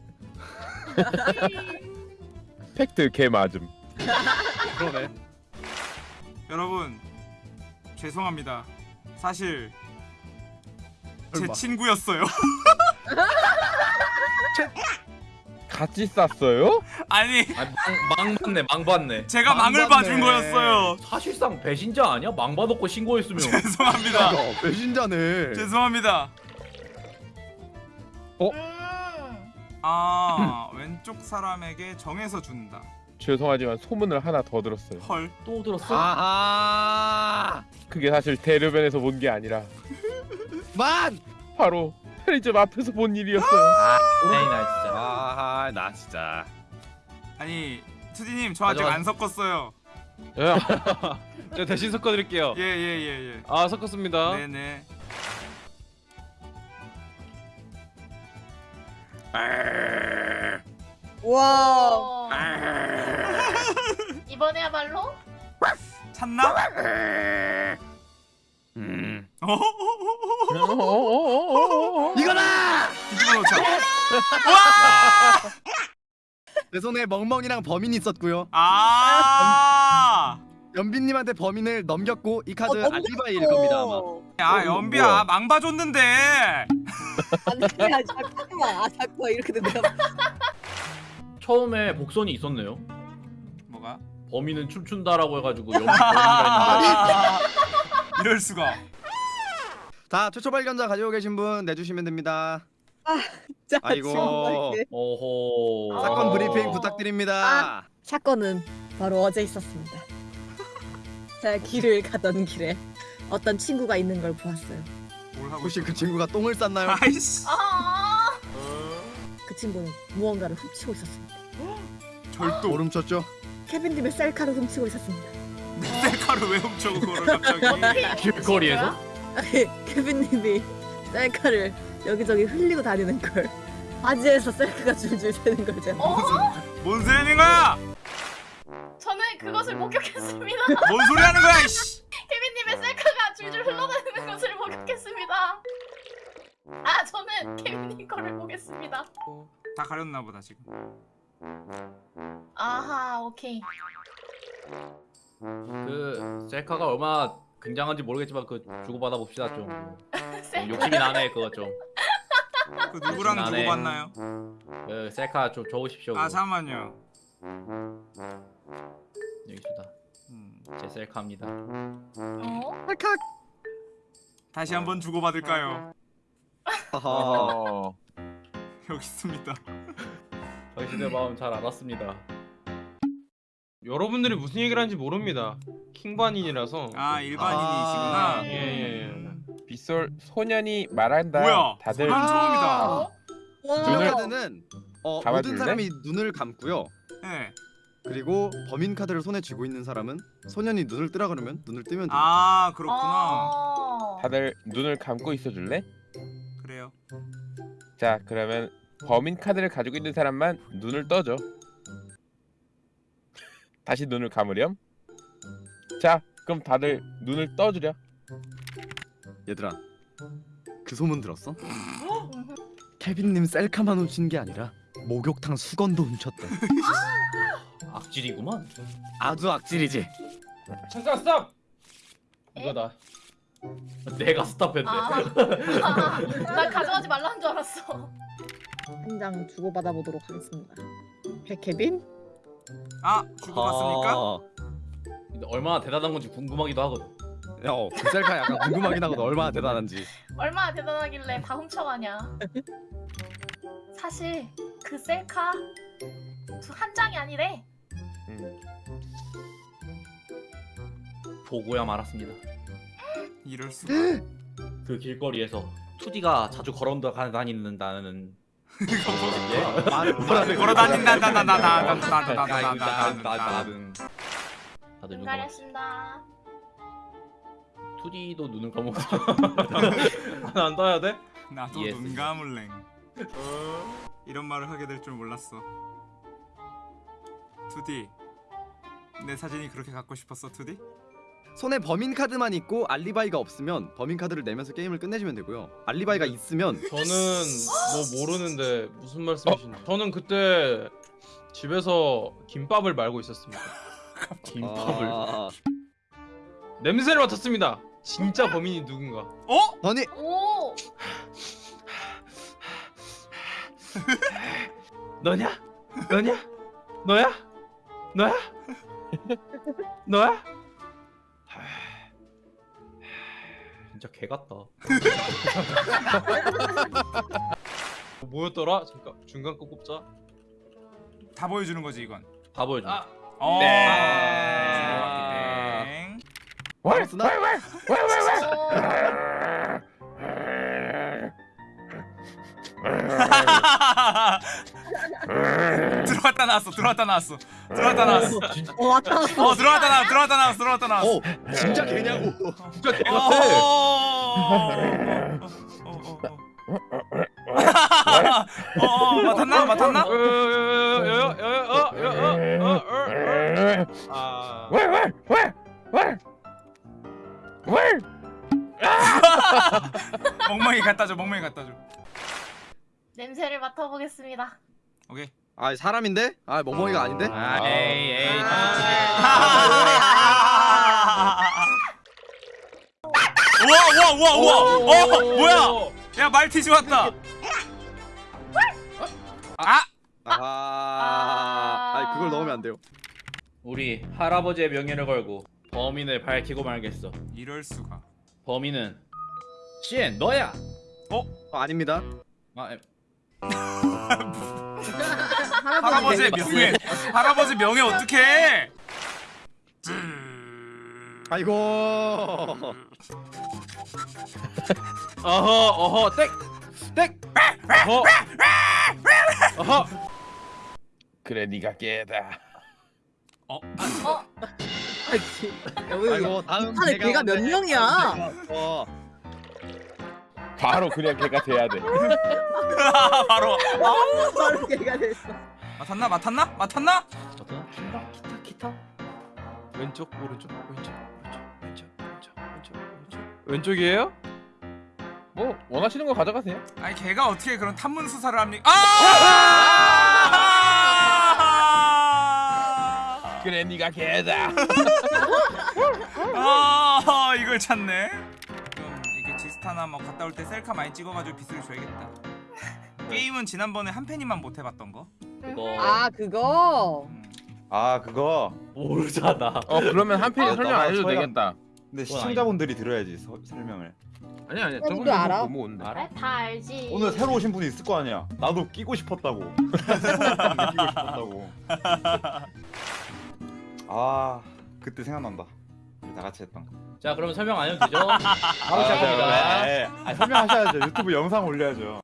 팩트 개 맞음. 그러네. 여러분 죄송합니다. 사실 제 설마. 친구였어요. 같이 쌌어요? 아니 아, 망, 망 봤네, 망 봤네. 제가 망 망을 봤네. 봐준 거였어요. 사실상 배신자 아니야? 망 봐놓고 신고했으면. 죄송합니다. 야, 배신자네. 죄송합니다. 음. 아 왼쪽 사람에게 정해서 준다. 죄송하지만 소문을 하나 더 들었어요. 헐. 또 들었어? 아하. 그게 사실 대로변에서 본 게 아니라 만. 바로 편의점 앞에서 본 일이었어요. 에이 나 진짜. 아하 나 진짜. 아니 투디님 저 아직 가져가- 안 섞었어요. 예. 제가 대신 섞어드릴게요. 예 예 예 예. 아, 섞었습니다. 네네. 와. 어. 이번에야말로 찾나? 음. 어? 이거다! 뒤집어 놓자. 내 손에 멍멍이랑 범인이 있었고요. 아. 연빈님한테 범인을 넘겼고 이 카드 어, 넘겼어. 알리바이일 겁니다 아마. 야 연비야 망 봐줬는데. 아니 야 잠깐만 아 잠깐만 이렇게 된다. 처음에 복선이 있었네요. 범인은 춤춘다라고 해가지고 했는데 아, 이럴 수가. 자 최초 발견자 가지고 계신 분 내주시면 됩니다. 자, 아이고. 정말. 어호. 사건 어. 브리핑 부탁드립니다. 사건은 바로 어제 있었습니다. 제가 길을 가던 길에 어떤 친구가 있는 걸 보았어요. 뭘 하고 혹시? 그 친구가 똥을 쌌나요? 아이씨. 아그 친구는 무언가를 훔치고 있었습니다. 절도. 오름 쳤죠? 케빈님의 셀카를 훔치고 있었습니다. 셀카를 왜 훔쳐 그거를 갑자기? 길거리에서? 아니, 케빈님이 셀카를 여기저기 흘리고 다니는 걸 바지에서 셀카가 줄줄 새는 걸 제가 어? 뭔 소리 하는 거야? 저는 그것을 목격했습니다. 뭔 소리 하는 거야? 이씨. 케빈님의 셀카가 줄줄 흘러다니는 것을 목격했습니다. 아 저는 케빈님 거를 보겠습니다. 다 가렸나 보다 지금. 아하 오케이. 그 셀카가 얼마나 굉장한지 모르겠지만 그 주고받아 봅시다 좀. 셀카. 욕심이 나네 그거 좀. 그 누구랑 나네. 누구 봤나요? 그 셀카 좀 줘오십시오. 아 그거. 잠만요. 여기 있다. 음, 제 셀카입니다. 어? 칼칵. 다시 한번 주고 받을까요? 하하. 어. 여기 있습니다. 당신의 마음 잘 알았습니다. 여러분들이 무슨 얘기를 하는지 모릅니다. 킹반인이라서. 아 일반인이시구나. 예, 예, 예. 음. 빗솔 소년이 말한다. 뭐야? 다들 소년 처음이다. 주요 눈을- 카드는 어, 모든? 사람이 눈을 감고요. 네. 그리고 범인 카드를 손에 쥐고 있는 사람은 소년이 눈을 뜨라 그러면 눈을 뜨면 됩니다. 아 그렇구나. 어. 다들 눈을 감고 있어 줄래? 그래요. 자, 그러면 범인 카드를 가지고 있는 사람만 눈을 떠줘. 다시 눈을 감으렴. 자, 그럼 다들 눈을 떠주렴. 얘들아, 그 소문 들었어? 케빈님 셀카만 훔친 게 아니라 목욕탕 수건도 훔쳤대. 악질이구만. 아주 악질이지. 잠깐 스탑. 이거다. 내가 스탑했네. 아, 나 가져가지 말라는 줄 알았어. 한 장 주고받아 보도록 하겠습니다. 백 케빈? 아 주고 받습니까? 아, 근데 얼마나 대단한 건지 궁금하기도 하거든. 야, 어, 그 셀카 약간 궁금하긴 하거든. 얼마나 대단한지. 얼마나 대단하길래 다 훔쳐가냐. 사실 그 셀카 두- 한 장이 아니래. 음. 보고야 말았습니다. 이럴 수가. 그 길거리에서 투디가 자주 걸어 다니는다는 말, 걸어 뭐라 다닌다다다다다다다다다다다다. 다들 눈 감아. 잘했습니다. 투디도 눈을 감고 하나 안 떠야 돼? 나도 yes. 눈 감을랭. 이런 말을 하게 될 줄 몰랐어. 투디. 내 사진이 그렇게 갖고 싶었어, 투디? 손에 범인 카드만 있고 알리바이가 없으면 범인 카드를 내면서 게임을 끝내주면 되고요. 알리바이가 있으면 저는 뭐 모르는데 무슨 말씀이신지. 저는 그때 집에서 김밥을 말고 있었습니다. 김밥을. 아, 냄새를 맡았습니다. 진짜 범인이 누군가. 어? 아니 오. 너냐? 너냐? 너야? 너야? 너야? 진짜 개 같다. 뭐였더라? 잠깐 중간 거 꼽자. 다 보여주는 거지 이건. 다 보여줘. 아, 어. 네. 땡. 바로 쓰나? 오. 들어갔다 나왔어. 들어갔다 나왔어. 들어갔다 나왔어. 어 왔다. 어 들어갔다 나왔어. 들어갔다 나왔어. 들어갔다 나왔어. 어 진짜 개냐고. 진짜 개 어. 같아. 어. 어. 어. 어. 어, 어 맡았나 맡았나? 아. 멍멍이 갖다 줘 멍멍이 갖다 줘 냄새를 맡아보겠습니다. 오케이 아 사람인데? 아 멍멍이가 아닌데? 아, 에이 에이. 우와 우와 우와 우와 어 뭐야 야 말티즈 왔다 아 아, 아니 그걸 넣으면 안 돼요. 우리 할아버지의 명예를 걸고 범인을 밝히고 말겠어. 이럴 수가 범인은 시엔 너야. 어, 아닙니다. 아, 에, 할아버지의 명예 할아버지 명예 어떡해 아이고. 어허 어허 땡! 땡! 어허 어허 그래 네가 깨다. 어? 어? 아이고 다음 걔가 몇 명이야? 어. 바로 그냥 걔가 돼야 돼. 바로 바로 걔가 됐어. 맡았나 맡았나 맡았나 어떤? 기타 기타 왼쪽 오른쪽 왼쪽 오른쪽 왼쪽 왼쪽 왼쪽 오른쪽 왼쪽이에요? 뭐 원하시는 거 가져가세요. 아니 걔가 어떻게 그런 탐문 수사를 합니까 아 그래 네가 걔다. 아 이걸 찾네 스타나 뭐 갔다 올 때 셀카 많이 찍어가지고 빗을 줘야겠다 게임은 지난번에 한 팬이만 못 해봤던 거 그거 아 그거. 음. 아 그거 모르잖아. 어 그러면 한 아, 설명 안 해도 되겠다. 근데 시청자분들이 들어야지 서, 설명을 아니 아니 저분도 저분도 알아? 알아? 다 알지. 오늘 새로 오신 분이 있을 거 아니야 나도 끼고 싶었다고 새로 게 끼고 싶었다고 아 그때 생각난다 우리 다 같이 했던 거 자, 그러면 설명 안 해도 되죠? 바로 아, 시작합니다. 네. 아, 설명하셔야죠 유튜브 영상 올려야죠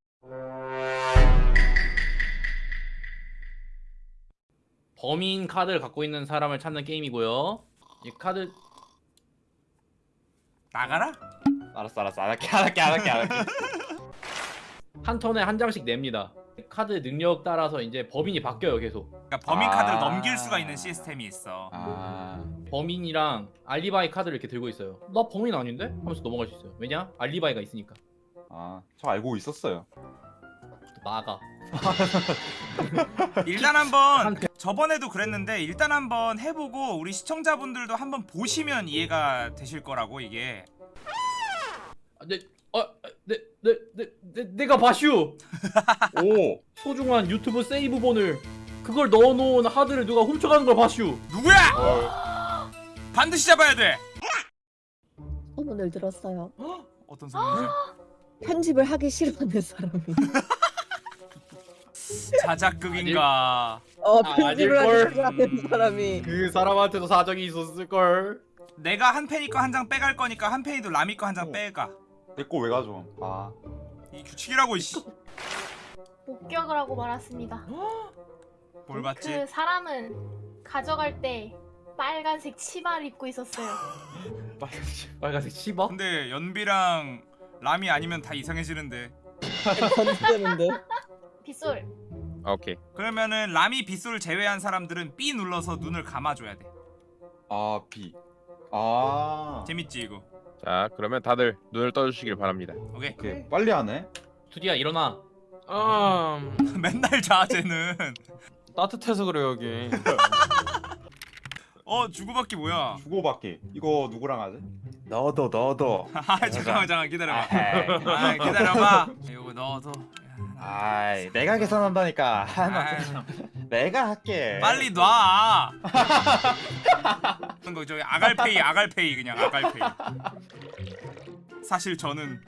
범인 카드를 갖고 있는 사람을 찾는 게임이고요. 이 카드 나가라? 알았어 알았어 안 할게 안 할게 안 할게 안 할게 한 턴에 한 장씩 냅니다. 카드 능력 따라서 이제 범인이 바뀌어요, 계속. 그러니까 범인 아. 카드를 넘길 수가 있는 시스템이 있어 아 범인이랑 알리바이 카드를 이렇게 들고 있어요. 나 범인 아닌데? 하면서 넘어갈 수 있어요. 왜냐? 알리바이가 있으니까. 아, 저 알고 있었어요. 나가. 일단 한번 저번에도 그랬는데 일단 한번 해보고 우리 시청자분들도 한번 보시면 이해가 되실 거라고 이게 아, 내, 어, 내, 내, 내, 내, 내가 바슈. 오, 소중한 유튜브 세이브본을 그걸 넣어놓은 하드를 누가 훔쳐가는 걸 바슈. 누구야? 반드시 잡아야 돼 소문을 들었어요. 어떤 소문이죠? 편집을 하기 싫어하는 사람이. 자작극인가 어 아, 편집을? 하기 싫어하는 음. 네. 사람이. 그 사람한테도 사정이 있었을걸. 내가 한 팬이 거한 장 빼갈 거니까 한 팬이도 라미 거한 장 빼가 내거왜 가져? 아, 이 규칙이라고 이씨 목격을 하고 말았습니다. 뭘 봤지? 그 사람은 가져갈 때 빨간색 치마를 입고 있었어요. 빨간색 씹어? 근데 연비랑 라미 아니면 다 이상해지는데 건드는데. 빗솔. 아, 오케이. 그러면은 라미 빗솔 제외한 사람들은 B 눌러서 눈을 감아줘야 돼 아, B. 아, 재밌지 이거 자 그러면 다들 눈을 떠주시길 바랍니다. 오케이 오케이. 빨리 하네. 투디야 일어나. 아 맨날 자 쟤는 따뜻해서 그래 여기 어 주고받기 뭐야 주고받기. 이거 누구랑 하지? 너도 너도. 아 잠깐만 잠깐 기다려봐 아이, 아 기다려봐 이거 넣어도 아이, 내가 계산한다니까. 아, 내가 할게. 빨리 놔. 그런 거 저기 아갈페이 아갈페이 그냥 아갈페이. 사실 저는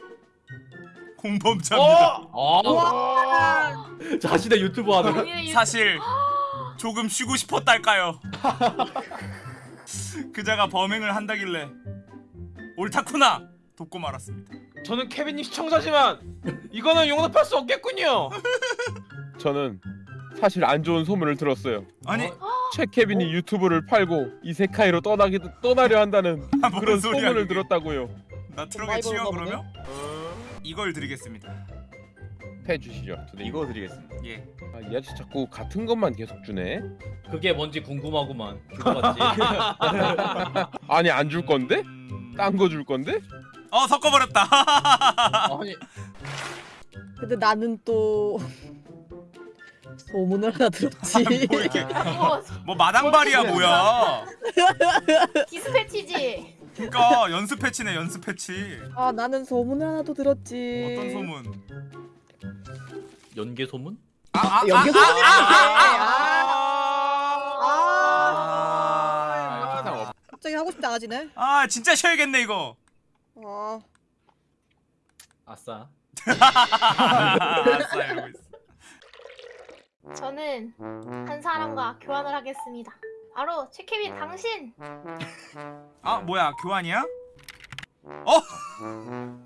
공범자입니다. 아, 자신의 유튜브 하는. 사실 조금 쉬고 싶었달까요? 그자가 범행을 한다길래 옳다구나 돕고 말았습니다 저는 케빈님 시청자지만 이거는 용납할 수 없겠군요 저는 사실 안 좋은 소문을 들었어요. 아니 최 케빈이 유튜브를 팔고 이세카이로 떠나기 떠나려 한다는 뭔 그런 소리야, 소문을 그게. 들었다고요. 나 트럭에 치여 그러면? 이걸 드리겠습니다 펜 주시죠. 두 대. 이거 드리겠습니다. 예. 아, 이 아저씨 자꾸 같은 것만 계속 주네. 그게 뭔지 궁금하구만. 아니 안 줄 건데? 음... 딴거 줄 건데? 어 섞어버렸다. 아니 근데 나는 또 소문을 하나 들었지. 뭐 이렇게 뭐뭐 마당발이야 뭐야? 디스패치지. 그러니까 연습 패치네 연습 패치. 아 나는 소문을 하나 또 들었지. 어떤 소문? 연계 소문? 아, 아, 연기 아, 소문이네. 아, 아, 아, 갑자기 하고 싶다 아지네. 아 진짜 쉬어야겠네 이거. 아, 아싸. 알았어 알고 있어. 저는 한 사람과 교환을 하겠습니다. 바로 최케빈 당신. 아 뭐야 교환이야?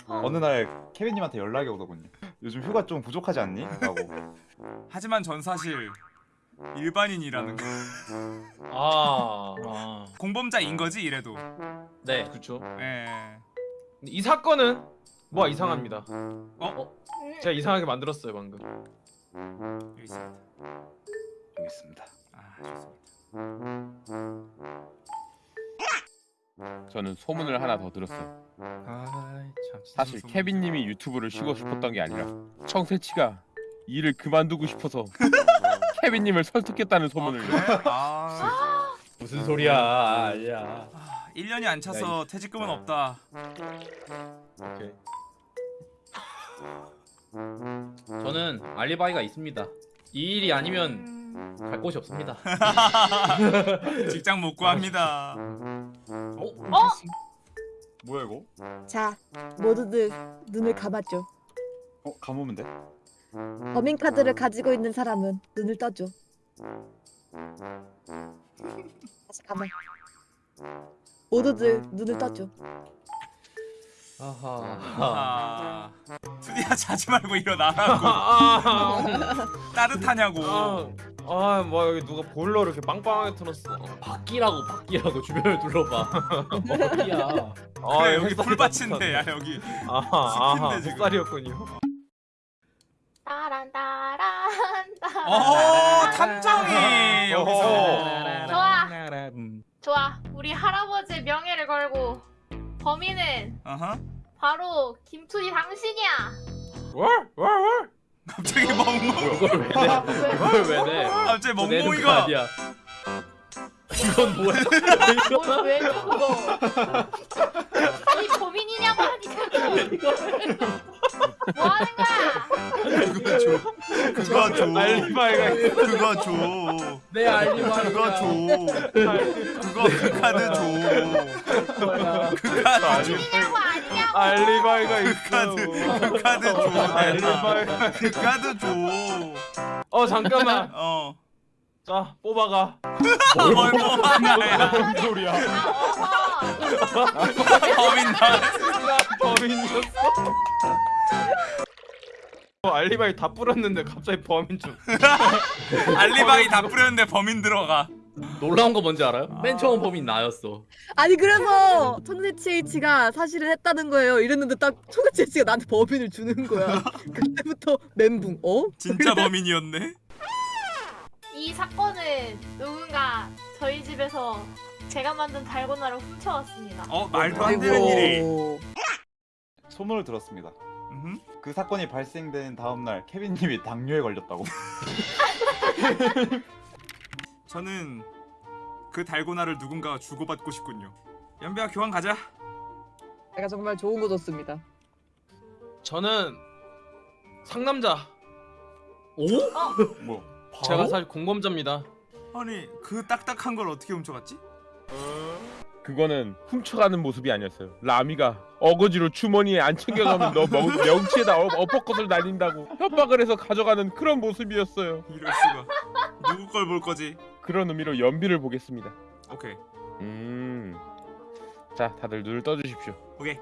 어느 날 케빈님한테 연락이 오더군요. 요즘 휴가 좀 부족하지 않니? 라고. 하지만 전 사실 일반인이라는 거. 아, 아 공범자인 거지 이래도. 네. 그렇죠. 예. 이 사건은 뭐가 이상합니다. 음, 제가 이상하게 만들었어요 방금. 여기 있습니다. 여기 있습니다. 아 좋습니다. 저는 소문을 하나 더 들었어요. 아참 사실 케빈님이 유튜브를 쉬고 싶었던 게 아니라 청새치가 일을 그만두고 싶어서 케빈님을 설득했다는 소문을. 그래? 아, 무슨 소리야? 아니야. 1년이 안 차서 퇴직금은 없다. 오케이. 저는 알리바이가 있습니다. 이 일이 아니면 음, 갈 곳이 없습니다. 직장 못 구합니다. 어? 어? 뭐야 이거? 자 모두들 눈을 감아줘. 어 감으면 돼? 범인 카드를 가지고 있는 사람은 눈을 떠줘. 다시 감아. 모두들 눈을 떠줘. 아하. 아, 투디야 자지 말고 일어나라고. 아, 따뜻하냐고. 아, 아, 뭐 여기 누가 보일러를 이렇게 빵빵하게 틀었어. 바퀴라고 바퀴라고 주변을 둘러봐. 어디야? 아, 그래 여기 햇살이 불밭인데 야. 여기. 아하. 햇살이었군요. 따란 따란 따란. 어 탐정이 여기서. 좋아. 음. 좋아. 우리 할아버지의 명예를 걸고 범인은 어허. 바로 김투디 당신이야. 월, 월, 월. 갑자기 멍멍. 그걸 왜 내? 그걸 왜 내? 갑자기 멍멍이가. 이건 뭐야? 뭘왜 그거? 아니 범인이냐고 하니까 뭐 하는 거야? 그거 줘. 그거 줘. 알리바이가 있어. 그거 줘. 내 알리바이가. 그거 줘. 그거 그 카드 줘. 그 카드 줘. 범인이냐고 아니냐고. 알리바이가 그 있어. 카드. 그 카드 줘. 알리바이가. 그 카드 줘. 어 잠깐만. 어. 자 뽑아가. 뭘 뽑아가야. 무슨 소리야? 아. 범인 나. 나 범인이었어. 어, 알리바이 다 뿌렸는데 갑자기 범인 좀. 알리바이 다 뿌렸는데 범인 들어가. 놀라운 거 뭔지 알아요? 맨 처음 범인 나였어. 아니 그래서 H가 사실은 했다는 거예요. 이랬는데 딱 H가 나한테 법인을 주는 거야. 그때부터 멘붕. 어? 진짜 범인이었네. 이 사건은 누군가 저희 집에서 제가 만든 달고나를 훔쳐왔습니다. 어 말도 안 되는 일이. 소문을 들었습니다. 음흠. 그 사건이 발생된 다음 날 케빈님이 당뇨에 걸렸다고. 저는 그 달고나를 누군가가 주고받고 싶군요. 연배야 교환 가자. 내가 정말 좋은 거 줬습니다. 저는 상남자. 오? 뭐? 제가 사실 공범자입니다. 아니 그 딱딱한 걸 어떻게 훔쳐갔지? 그거는 훔쳐가는 모습이 아니었어요. 라미가 어거지로 주머니에 안 챙겨가면 너 명, 명치에다 어, 어퍼컷을 날린다고 협박을 해서 가져가는 그런 모습이었어요. 이럴 수가. 누구 걸 볼 거지? 그런 의미로 연비를 보겠습니다. 오케이. 음. 자, 다들 눈을 떠주십시오. 오케이.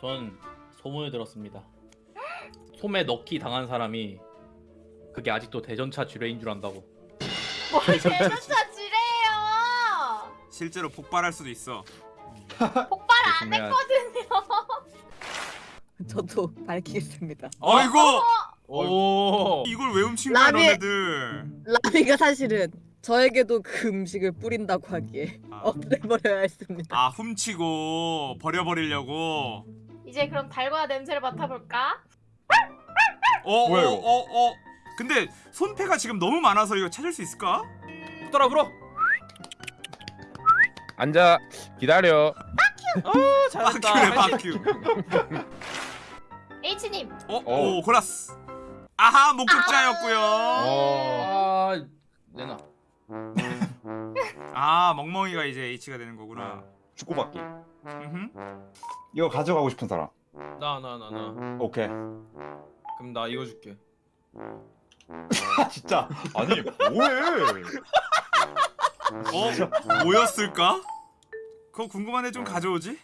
전 소문을 들었습니다. 솜에 넣기 당한 사람이 그게 아직도 대전차 지뢰인 줄 안다고. 뭘 대전차 지뢰예요. 실제로 폭발할 수도 있어. 폭발 안 했거든요. 저도 밝히겠습니다. 어이구 오. 이걸 왜 훔친 거야 라비- 너네들 라미가 사실은 저에게도 그 음식을 뿌린다고 하기에 아. 없애버려야 했습니다. 아 훔치고 버려버리려고 이제 그럼 달고나 냄새를 맡아볼까? 어 뭐야, 어? 어, 어. 근데 손패가 지금 너무 많아서 이거 찾을 수 있을까? 붙더라 불어. 앉아 기다려. 아 잘한다. 바큐래 바큐 H님 어? 어. 오 골랐어 아하 목격자였고요 아, 내놔. 아 멍멍이가 이제 H가 되는 거구나 축구받기. 음흠. 이거 가져가고 싶은 사람. 나 나 나 나. 오케이. 그럼 나 이거 줄게. 아 진짜. 아니 뭐해? 어? 뭐였을까? 그거 궁금한데 좀 가져오지?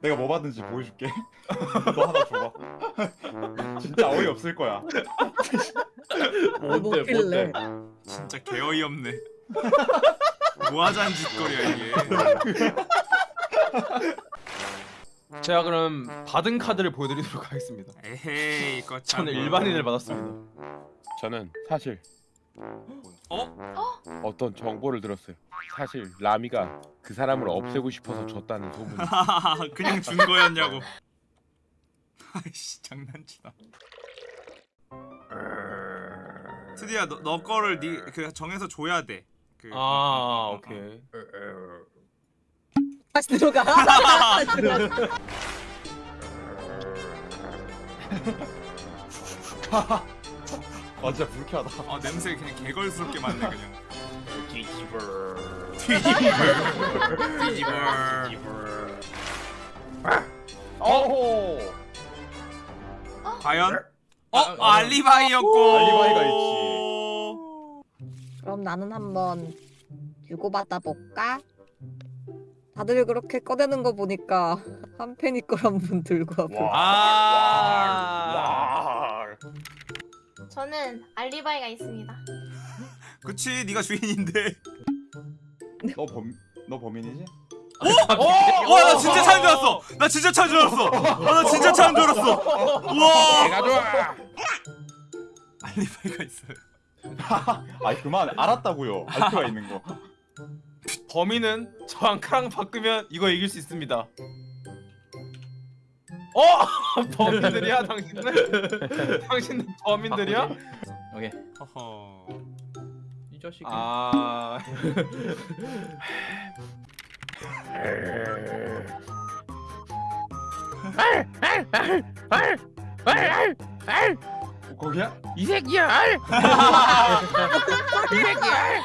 내가 뭐 받은지 보여줄게. 너 하나 줘봐. 진짜 어이 없을 거야. 뭔데, 뭐길래? 뭔데? 진짜 개어이없네 뭐하자는 짓거리야 이게 제가 그럼 받은 카드를 보여드리도록 하겠습니다. 에헤이 거참 저는 일반인을 받았습니다. 저는 사실 어? 어떤 정보를 들었어요. 사실 라미가 그 사람을 없애고 싶어서 줬다는 소문이. 그냥 준 거였냐고 아이씨 장난치나 스디야 너, 너 거를 니, 그 정해서 줘야 돼 그, 아 오케이. 다시 들어가. 다시 들어가. 아 진짜 불쾌하다. 아 냄새 그냥 개걸스럽게 맡네 그냥 뒤집어 뒤집어 어. 과연? 어? 알리바이였고 알리바이가 그럼 나는 한번 주고받아 볼까? 다들 그렇게 꺼내는 거 보니까 한 팬이 걸 한번 들고 와보. 아. 저는 알리바이가 있습니다. 그치 네가 주인인데 너 범 너 범인이지? 와나 진짜 차인 줄 알았어 나 진짜 차인 줄 알았어 아, 나 진짜 차인 줄 알았어 우와 내가 좋아. 알리바이가 있어요 아이 그만 알았다고요. 알 수가 있는 거. 범인은 저 앙카랑 바꾸면 이거 이길 수 있습니다. 어? 범인들이야 당신들? 당신들 범인들이야? 오케이. 허허 이 자식이. 아. 거기야? 이 새끼야. 이 새끼야.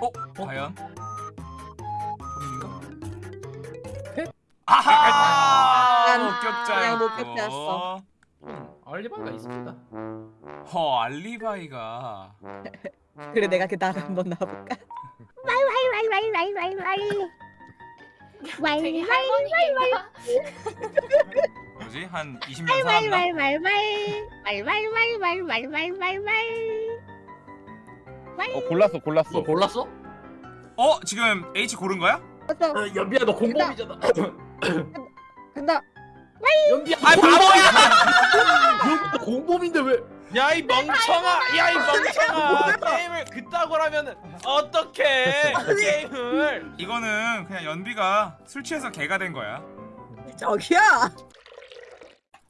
어? 과연? 아하 그냥 목격자였고 목격자였어. 알리바이가 있습니다. 허 알리바이가 그래 내가 그 나를 한번 나볼까? 되게 할머니인가? 뭐지? 한 20년 살았나? 어 골랐어 골랐어. 너 골랐어? 어? 지금 H 고른 거야? 어, 연비야 너 공범이잖아. 간다. 연비야. 아이 바보야! 연비 공범인데 왜? 야 이 멍청아! 야 이 멍청아! 게임을 그따구라면 어떻게 게임을? 이거는 그냥 연비가 술 취해서 개가 된 거야 저기야.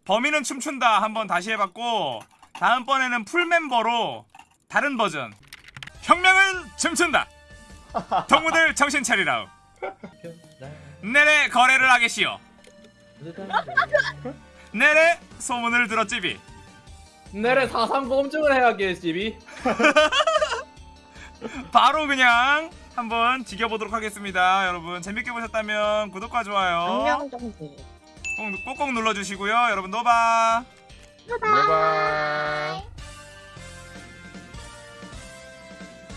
범인은 춤춘다 한번 다시 해봤고 다음번에는 풀멤버로 다른 버전 혁명은 춤춘다 동무들 정신 차리라우 내래 거래를 하겠시오. 내래 소문을 들었지비. 내래 사상 검증을 해야겠지. 바로 그냥 한번 지겨보도록 하겠습니다 여러분. 재밌게 보셨다면 구독과 좋아요. 꼭, 꼭꼭 눌러주시고요. 여러분 노바 내가.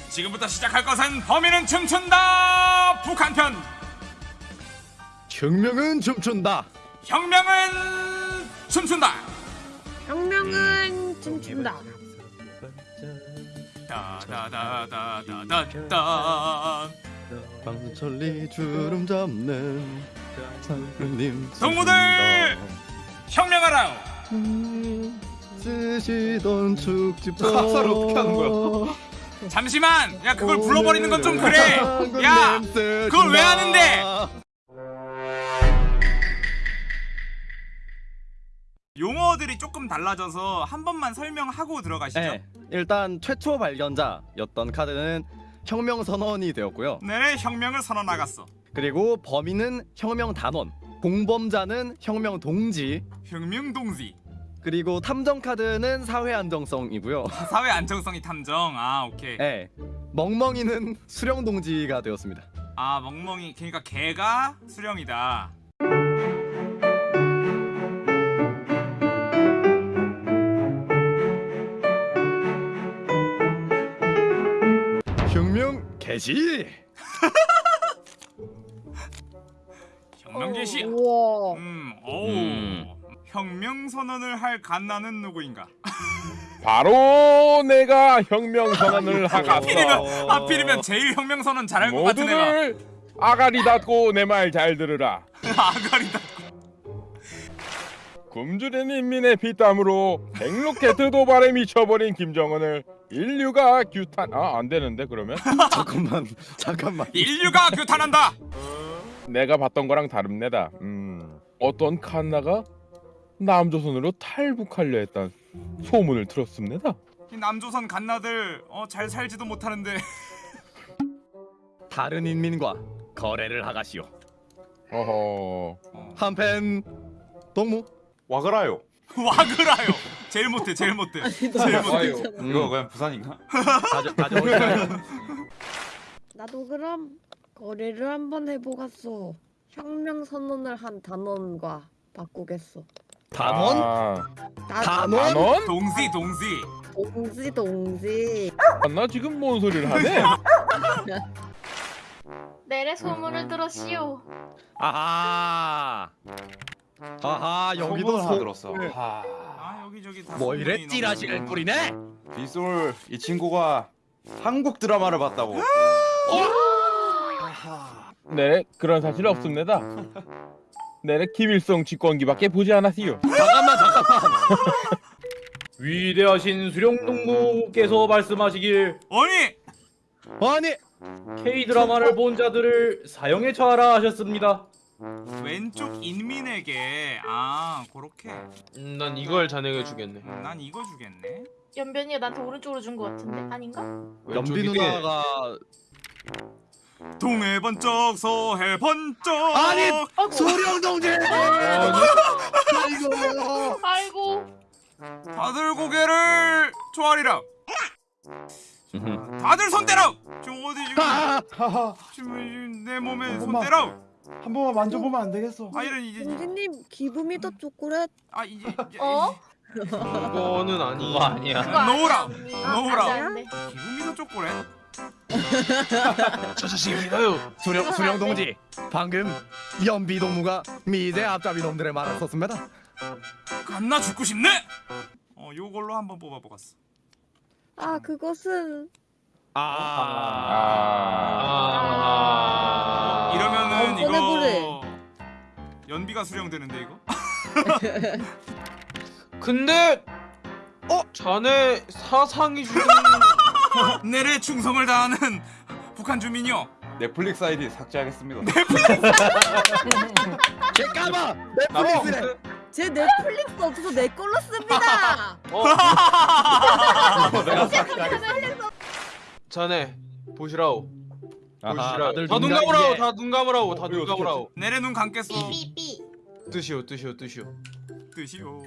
지금부터 시작할 것은 범인은 춤춘다! 북한편 혁명은 춤춘다. 혁명은 춤춘다 혁명은 춤춘다. 따다다다다다다 방천리 주름 잡는 장군님 동무들! 혁명하라! 쓰시던 축지법 가사를 어떻게 하는 거야? 잠시만! 야 그걸 불러버리는 건 좀 그래! 야! 그걸 왜 하는데? 용어들이 조금 달라져서 한 번만 설명하고 들어가시죠. 네, 일단 최초 발견자였던 카드는 혁명 선언이 되었고요. 네, 혁명을 선언하갔어. 그리고 범인은 혁명 단원, 공범자는 혁명 동지, 혁명 동지. 그리고 탐정 카드는 사회 안정성이고요. 사회 안정성이 탐정. 아, 오케이. 네, 멍멍이는 수령 동지가 되었습니다. 아, 멍멍이. 그러니까 개가 수령이다. 개시. 혁명 개시. 우와. 음, 오. 음. 혁명 선언을 할 갓나는 누구인가? 바로 내가 혁명 선언을 하갔어. 하필이면 하필이면 제일 혁명 선언 잘할 것 같은 애가 아가리 닫고 내 말 잘 들으라. 아가리다. 굶주린 인민의 피땀으로 백로켓 도발에 미쳐버린 김정은을 인류가 규탄 아 안 되는데 그러면 잠깐만, 잠깐만. 인류가 규탄한다. 내가 봤던 거랑 다릅니다. 음 어떤 칸나가 남조선으로 탈북하려 했던 소문을 들었습니다. 이 남조선 갓나들 어, 잘 살지도 못하는데 다른 인민과 거래를 하가시오. 어허 한팬 동무. 와그라요. 와그라요. 제일 못해, 제일 못해. 제일 못해. 음. 이거 그냥 부산인가? 가져. 나도 그럼 거래를 한번 해보겠어. 혁명 선언을 한 단원과 바꾸겠어. 단원? 아, 나 단원? 단원? 동지, 동지. 동지 동지. 나 지금 뭔 소리를 하네? 내래 소문을 들었시오. 아하. 아하 여기도 소... 들었어. 하. 아 여기 저기 다 뭐 이래 찌라시를 뿌리네? 빗솔 이 친구가 한국 드라마를 봤다고. 네 그런 사실 없습니다. 네 김일성 직권기밖에 보지 않았시요. 잠깐만 잠깐만. 위대하신 수령동무께서 말씀하시길 아니 아니 K 드라마를 본 자들을 사형에 처하라 하셨습니다. 왼쪽 인민에게 아 그렇게 음, 난 이걸 자네가 주겠네. 음, 난 이거 주겠네. 연변이가 나한테 오른쪽으로 준 것 같은데 아닌가? 연비? 누나가 동해 번쩍 서해 번쩍. 아니! 아이고. 소령 동지. 아이고. 아이고. 다들 고개를 조아리라. 다들 손 대라. 지금 어디 지금 아! 지금 내 몸에 손. 대라. 한 번만 만져보면 안 되겠어. 아 이런 이제 동지님 기브미더 초콜릿. 아 이제 이제- 어? 그거는 아니. 그거 아니야. 놓으라. 아, 돼. 기분이도 쪼꼬래. 저 자식입니다요. 수령 수령 동지. 방금 연비 동무가 미제 앞잡이 놈들의 말을 썼습니다. 갔나 죽고 싶네. 어 요걸로 한번 뽑아보겠어. 아 그것은 아. 아. 이러면은 아, 이거. 연비가 수령되는데 이거? 근데 어 자네 사상이 주는 내래 충성을 다하는 북한 주민이요. 넷플릭스 아이디 삭제하겠습니다. 잠깐만. 넷플릭스래. 제 넷플릭스 없어서 내 걸로 씁니다. 내가 삭제하겠습니다. 자네 보시라오. 아하, 보시라오. 다들 다눈 눈가 감으라오. 이게. 다 눈 감으라오. 다 어, 눈 감으라오. 내래 눈 감겠어. 삐삐삐. 뜻이오 뜻이오 뜻이오. 뜻이요.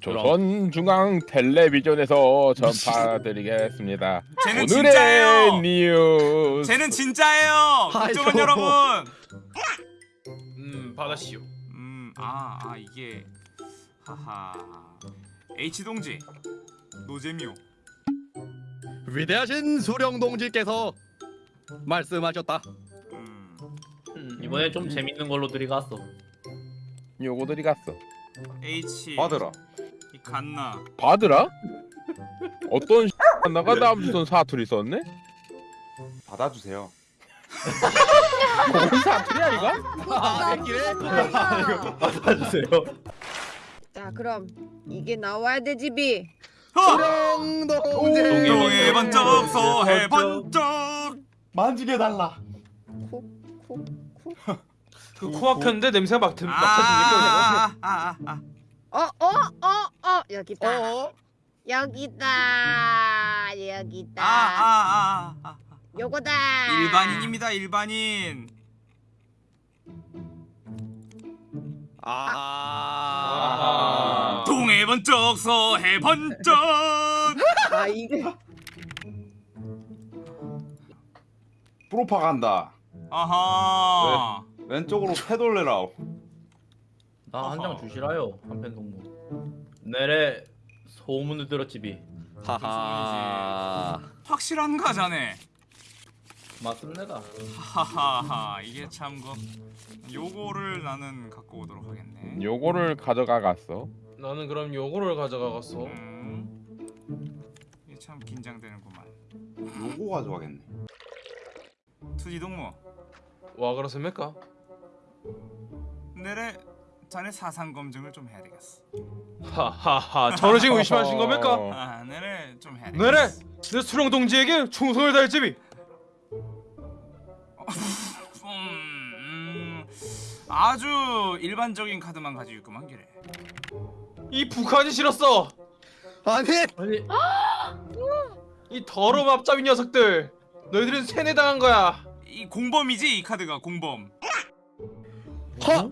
조선 중앙 텔레비전에서 전파드리겠습니다. 쟤는 오늘의 진짜예요. 뉴스. 쟤는 진짜예요. 아이고. 여러분. 음 받아시오. 음, 아, 아 이게 하하. H 동지. 노잼이요. 위대하신 수령 동지께서 말씀하셨다. 음. 음, 이번에 좀 재밌는 걸로 들이갔어. 요거 들이 갔어. H. 받으라. 이 갓나. 받으라? 어떤 나가 남조선 사투리 썼네? 받아주세요. 뭔 사투리야 이거? 아, 새끼네. 받아주세요. 자 그럼 이게 나와야 돼 집이. 수령동제. 동해 번쩍 서해 번쩍 만지게 달라. 그 코막혔는데 냄새가 막, 드- 막 맡아집니까? 아아아아 어어어어 여기다. 어? 여기다. 여기다. 아, 아, 요거다. 일반인입니다 일반인 아. 동해 번쩍 서해 번쩍 아 이게 프로파간다. 아하 왼쪽으로 패돌레라오. 나 한 장 주시라요. 한편 동무. 내래 소문을 들었지비. 하하. 확실한가 자네 맞습니다. 하하하 이게 참그 요거를 나는 갖고 오도록 하겠네 요거를 가져가 갔어. 나는 그럼 요거를 가져가겠어. 음 이게 참 긴장되는구만 요거 가져가겠네. 투지 동무 와 그렇습니까? 내래 자네 사상 검증을 좀 해야 되겠어 하하하 저를 지금 의심하신 겁니까? 어. 아 내래 좀 해야 내래 되겠어 내 수령 동지에게 충성을 다할 집이 음, 음, 아주 일반적인 카드만 가지고 있구만 기래 이 북한이 싫었어. 아니. 아니 이 더러운 앞잡이 녀석들. 너희들은 세뇌당한 거야. 이 공범이지 이 카드가 공범 허.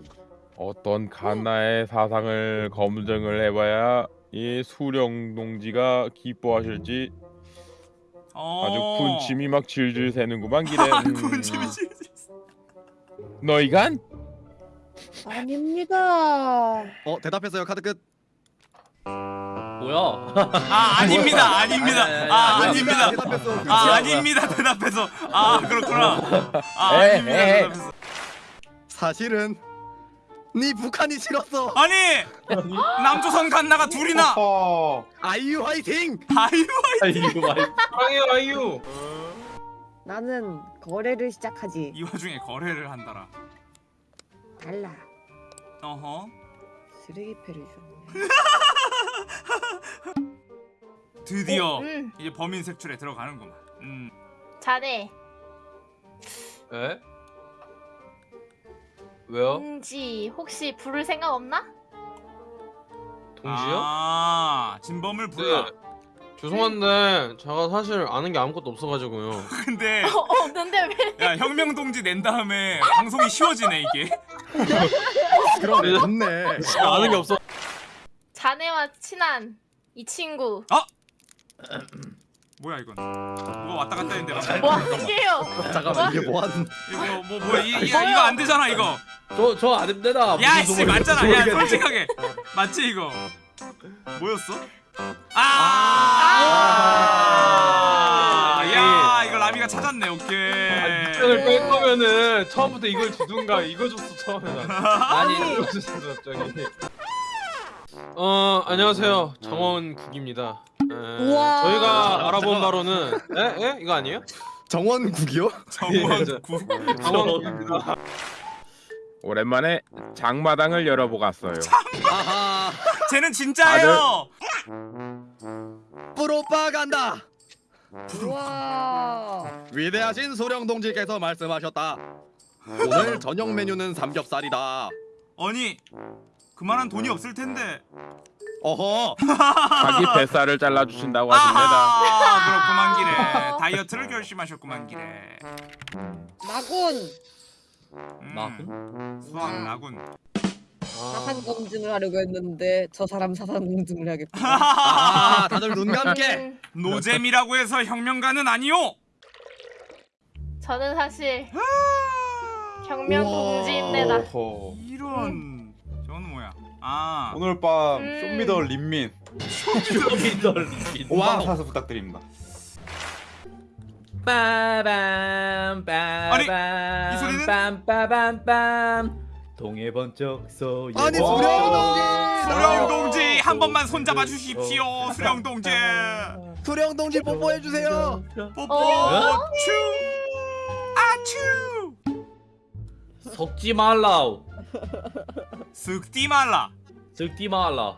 어떤 갓나의 사상을 검증을 해봐야 이 수령 동지가 기뻐하실지 어... 아주 군침이 막 질질 새는구만 기래. 음. 군침이 질질 너희간? 아닙니다. 어 대답했어요 카드 끝. 뭐야? 아 아닙니다 아닙니다 아 아닙니다. 아 뭐야, 아닙니다 대답해서 아 그렇구나 아 아닙니다. 대답해서 사실은 네 북한이 싫었어. 아니 남조선 갓나가 둘이나 어. 아이유 화이팅. 아유 이거 말. 사랑해요 아이유. 나는 거래를 시작하지. 이 와중에 거래를 한다라 달라. 어허 쓰레기패를 줬네. 드디어 음, 이제 범인 색출에 들어가는구만 음 자네 에? 왜요? 동지 혹시 부를 생각 없나? 동지요? 아 진범을 불러 네. 죄송한데 제가 사실 아는 게 아무것도 없어가지고요. 근데 어, 없는데 왜? 야 혁명 동지 낸 다음에 방송이 쉬워지네 이게 그러네 좋네. 아는 게 없어. 자네와 친한 이 친구 뭐야 이건 뭐가 왔다 갔다 했는데 막. 뭐 하게요? 잠깐만 이게 뭐 하는? 이거 뭐 뭐야 이, 이, 이거 안 되잖아 이거 저저 아닙니다. 야씨 무슨 맞잖아 야. 솔직하게 맞지 이거 뭐였어? 아! 야 이거 라미가 찾았네 오케이 밑장을 뺄 거면은 처음부터 이걸 주든가 이거 줬어 처음에. 아니 이거 줬어 갑자기. 어 안녕하세요 정원 국입니다. 에, 우와. 저희가 알아본 바로는 에? 에? 이거 아니에요? 정원국이요? 정원 구 정원국입니다. 오랜만에 장마당을 열어보 갔어요. 아하. 쟤는 진짜예요 프로파간다. 우와. 위대하신 소령 동지께서 말씀하셨다. 오늘 저녁 메뉴는 삼겹살이다. 아니 그만한 돈이 없을 텐데 어허. 자기 뱃살을 잘라주신다고 하십니다. 아하 그렇구만 기래 다이어트를 결심하셨구만 기래 나군. 음, 나군? 수학 나군 사상 검증을 하려고 했는데 저 사람 사상 검증을 해야겠다. 아 다들 눈 감게. 음, 노잼이라고 해서 혁명가는 아니요 저는 사실 혁명 동지입니다. 어허. 이런 아 오늘 밤 음. 쇼미더 린민 미덜린. 5만 와우. 사서 부탁드립니다. 빠밤 빠밤? 빰빠밤빰 동해 번쩍 서 아니 소령 동지. 수령 동지 한 번만 손잡아 주십시오 수령 동지 소령 동지 뽀뽀해 주세요. 뽀뽀 어? 추 아추 섞지 말라우. 쓱디 말라 섞지 말라.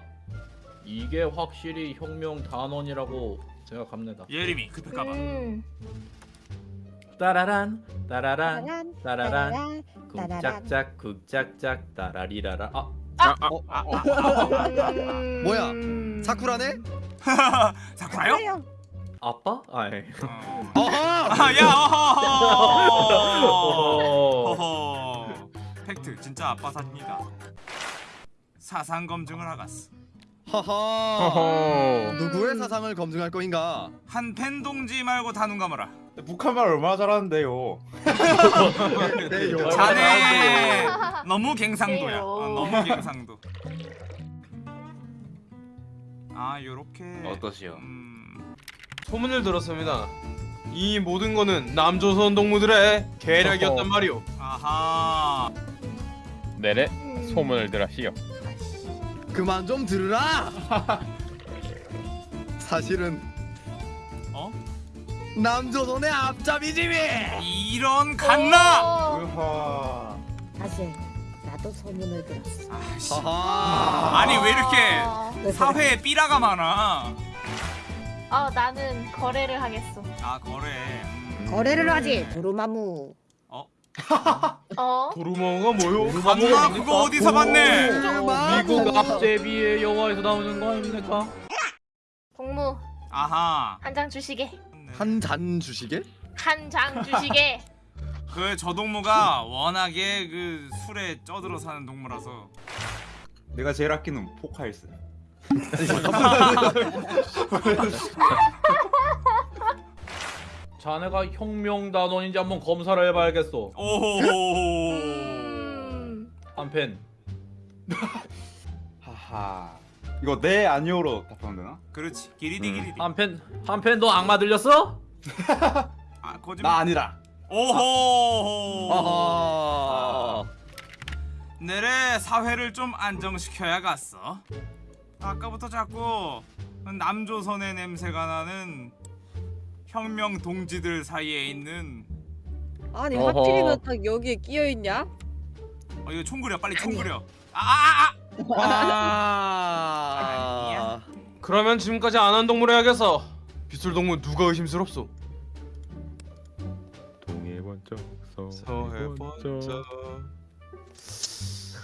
이게 확실히 혁명 단원이라고 생각합니다. 예림이 급할까봐 음. 따라란 따라란 따란, 따라란. 쿵짝짝 쿵짝짝 따라리라라. 아 음. 뭐야? 사쿠라네? 사쿠라요? 아빠? 아이. 어. 어허! 아, 야 어허 어. 어허 팩트 진짜 아빠 삽니다 사상 검증을 하갔어 허허. 허허. 누구의 사상을 검증할 거인가? 한 팬 동지 말고 다 눈 감아라 북한말 얼마나 잘하는데요. 네, 요. 자네 너무 갱상도야. 어, 너무 갱상도 아 요렇게 어떠시오? 음, 소문을 들었습니다. 이 모든 거는 남조선 동무들의 계략이었단 말이오. 아하 네네. 음. 소문을 들었시오. 그만 좀 들으라. 사실은 어? 남조선의 앞잡이지미. 이런 갓나 어. 으하. 사실 나도 소문을 들었어. 아씨 하하. 아니 왜 이렇게 어. 사회에 삐라가 많아 어, 나는 거래를 하겠어. 아 거래 음. 거래를 하지 도루마무. 어? 도루머가 뭐요? 갓나 그거 어디서 봤네 미국 앞제비의 여화에서 나오는 거 아닙니까? 동무 아하 한 장 주시게. 한 잔 주시게? 한 장 주시게. 그 저 동무가 워낙에 그 술에 쪄들어 사는 동무라서 내가 제일 아끼는 포카일스. 자네가 혁명 단원인지 한번 검사를 해봐야겠어. 오호호호 음. 한펜. 하하. 이거 네 아니오로 답하면 되나? 그렇지 기리디 음. 기리디 한펜 한펜 너 악마 들렸어? 아 거짓말 나 아니라. 오호호 아하. 내래 사회를 좀 안정시켜야겠어 아까부터 자꾸 남조선의 냄새가 나는 혁명 동지들 사이에 있는 아니 어허. 하필이면 딱 여기에 끼어 있냐? 어 이거 총 그려 빨리 총 그려 아아아 아. 그러면 지금까지 안 한 동물 해야겠어. 빗술 동무 누가 의심스럽소? 동해 번쩍 서해 번쩍.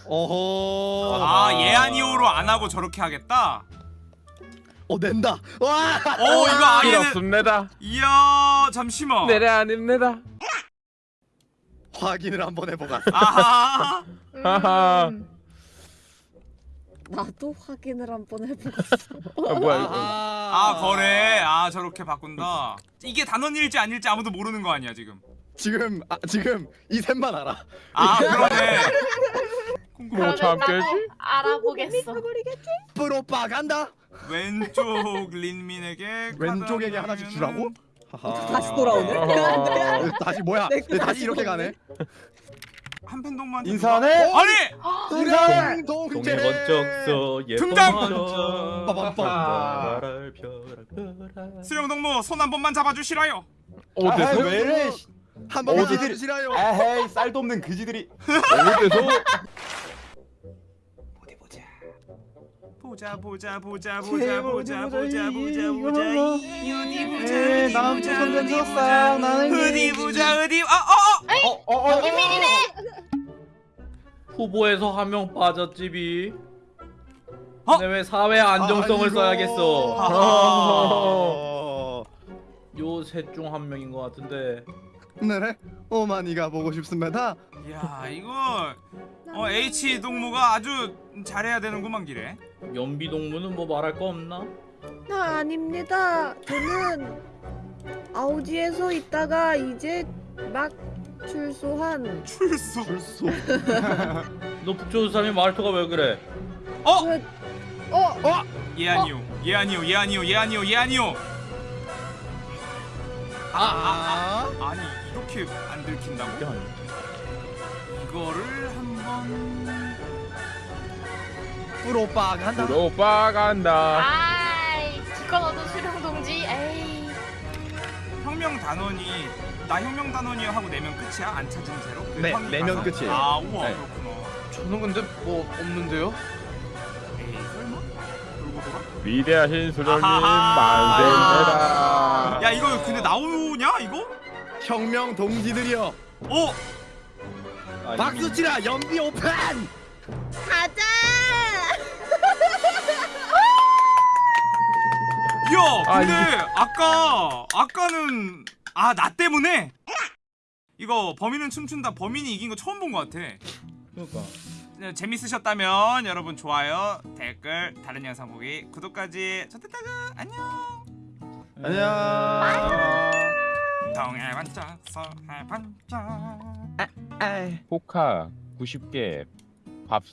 어허. 아 예아니오로 안 하고 저렇게 하겠다 어 낸다. 와. 오 이거 아예는 그렇습니다. 이야 잠시만 네네 아닙니다. 확인을 한번 해보가. 아하 하하. 음. 나도 확인을 한번 해보고. 아, 뭐야 이거? 아 거래 아 저렇게 바꾼다 이게 단원일지 아닐지 아무도 모르는 거 아니야 지금 지금 아, 지금 이 셋만 알아. 아 그러네 뭐 그러면 참깨지? 나도 알아보겠어. 프로파간다. 왼쪽 린민에게 왼쪽에게 한 하나씩 주라고? 하하. 다시 돌아오네. 어허. 다시 뭐야? 내거 다시 다시 이렇게. 가네. 한 팬 동무한테 인사하네? 누가- 아니 인사해. 동해. 번쩍서 등장! 수령 동무 손 한 번만 잡아주시라요 어디서? 왜 이래? 한 번만 해주시라요. 에헤이 쌀도 없는 그지들이. 어디서? 보자 보자 보자 보자 보자 보자 보자 보자 어디 보자 어디 나는 보자 어디 벤져스 보자 어디 그- 보자 어디 아어어 어어 후보에서 한 명 빠졌지비. 어? 근데 왜 사회 안정성을 아이고. 써야겠어? 어. 요셋중 한 명인 것 같은데. 네네. 오마니가 보고 싶습니다. 야 이거 어 H 동무가 아주 잘해야 되는구만 기래 연비 동무는 뭐 말할 거 없나? 나 아닙니다. 저는 아우지에서 있다가 이제 막 출소한 출소. 불소. 너 북조선 사람이 말투가 왜 그래? 어? 어? 얘 아니요. 얘 아니요. 얘 아니요. 얘 아니요. 얘 아니요. 아. 아니 이렇게 안 들킨다고? 이거를 한번 프로파간다. 프로파간다. 아이 기껏 얻은 수령 동지. 에이. 혁명 단원이 나 혁명 단원이요 하고 내면 끝이야? 안 찾은 채로? 그 네, 형이 내면 가서? 끝이에요. 아 우와 네. 그렇구나 저는 근데 뭐 없는데요? 에이 설마? 돌고 돌아? 위대하신 수령님 아하하. 만세입니다. 야 이거 근데 나오냐 이거? 혁명 동지들이여 어? 박수 치라 연비 오픈 가자. 야 아, 근데 아 까 아까는 아 나 때문에? 이거 범인은 춤춘다. 범인이 이긴 거 처음 본것 같아. 그러니까. 네, 재밌으셨다면 여러분 좋아요 댓글 다른 영상 보기 구독까지 좋댔다가 안녕. 안녕. 동해 반짝 서해 반짝. 포카 90개 밥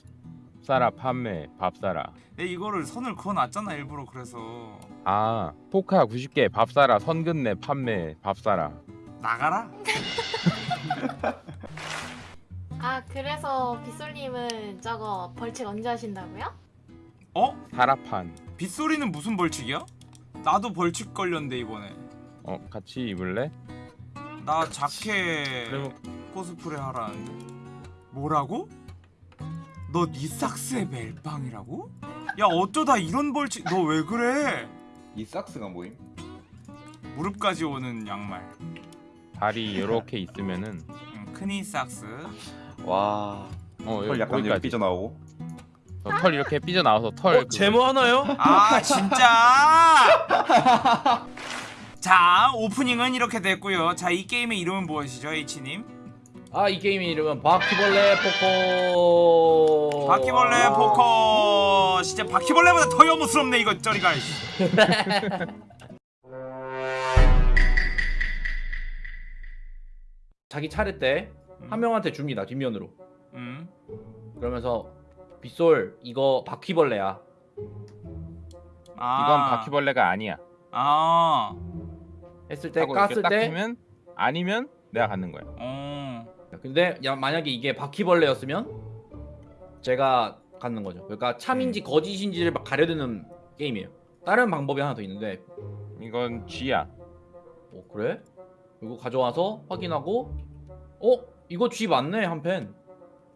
사라 판매 밥 사라. 내 이거를 선을 그어놨잖아 일부러 그래서 아 포카 90개 밥 사라 선 근내 판매 밥 사라. 나가라 아 그래서 빗솔님은 저거 벌칙 언제 하신다고요? 어? 사라판. 빗소리는 무슨 벌칙이야? 나도 벌칙 걸렸는데 이번에 어 같이 입을래? 나 자켓 그러면 코스프레 하라는데 뭐라고? 너 knee socks에 멜빵이라고? 야 어쩌다 이런 벌칙 너 왜 그래? knee socks가 뭐임? 무릎까지 오는 양말 다리 이렇게 있으면은 응, 그 knee socks 와. 어털 여기 약간 이렇게 거기까지. 삐져 나오고. 어, 털 이렇게 삐져 나와서 털. 어, 그거- 제모 하나요? 아 진짜 자 오프닝은 이렇게 됐고요 자 이 게임의 이름은 무엇이죠 H님? 아 이 게임의 이름은 바퀴벌레 포커 바퀴벌레 포커 진짜 바퀴벌레보다 더 여무스럽네 이거 저리가 자기 차례 때한 명한테 줍니다 뒷면으로 음. 그러면서 빗솔 이거 바퀴벌레야 아. 이건 바퀴벌레가 아니야. 아. 했을 때 깠을 딱때 아니면 내가 갖는 거야. 어. 근데 야, 만약에 이게 바퀴벌레였으면 제가 갖는 거죠. 그러니까 참인지 거짓인지를 막 가려드는 게임이에요. 다른 방법이 하나 더 있는데. 이건 쥐야. 어 그래? 이거 가져와서 확인하고 어? 이거 G 맞네 한 펜.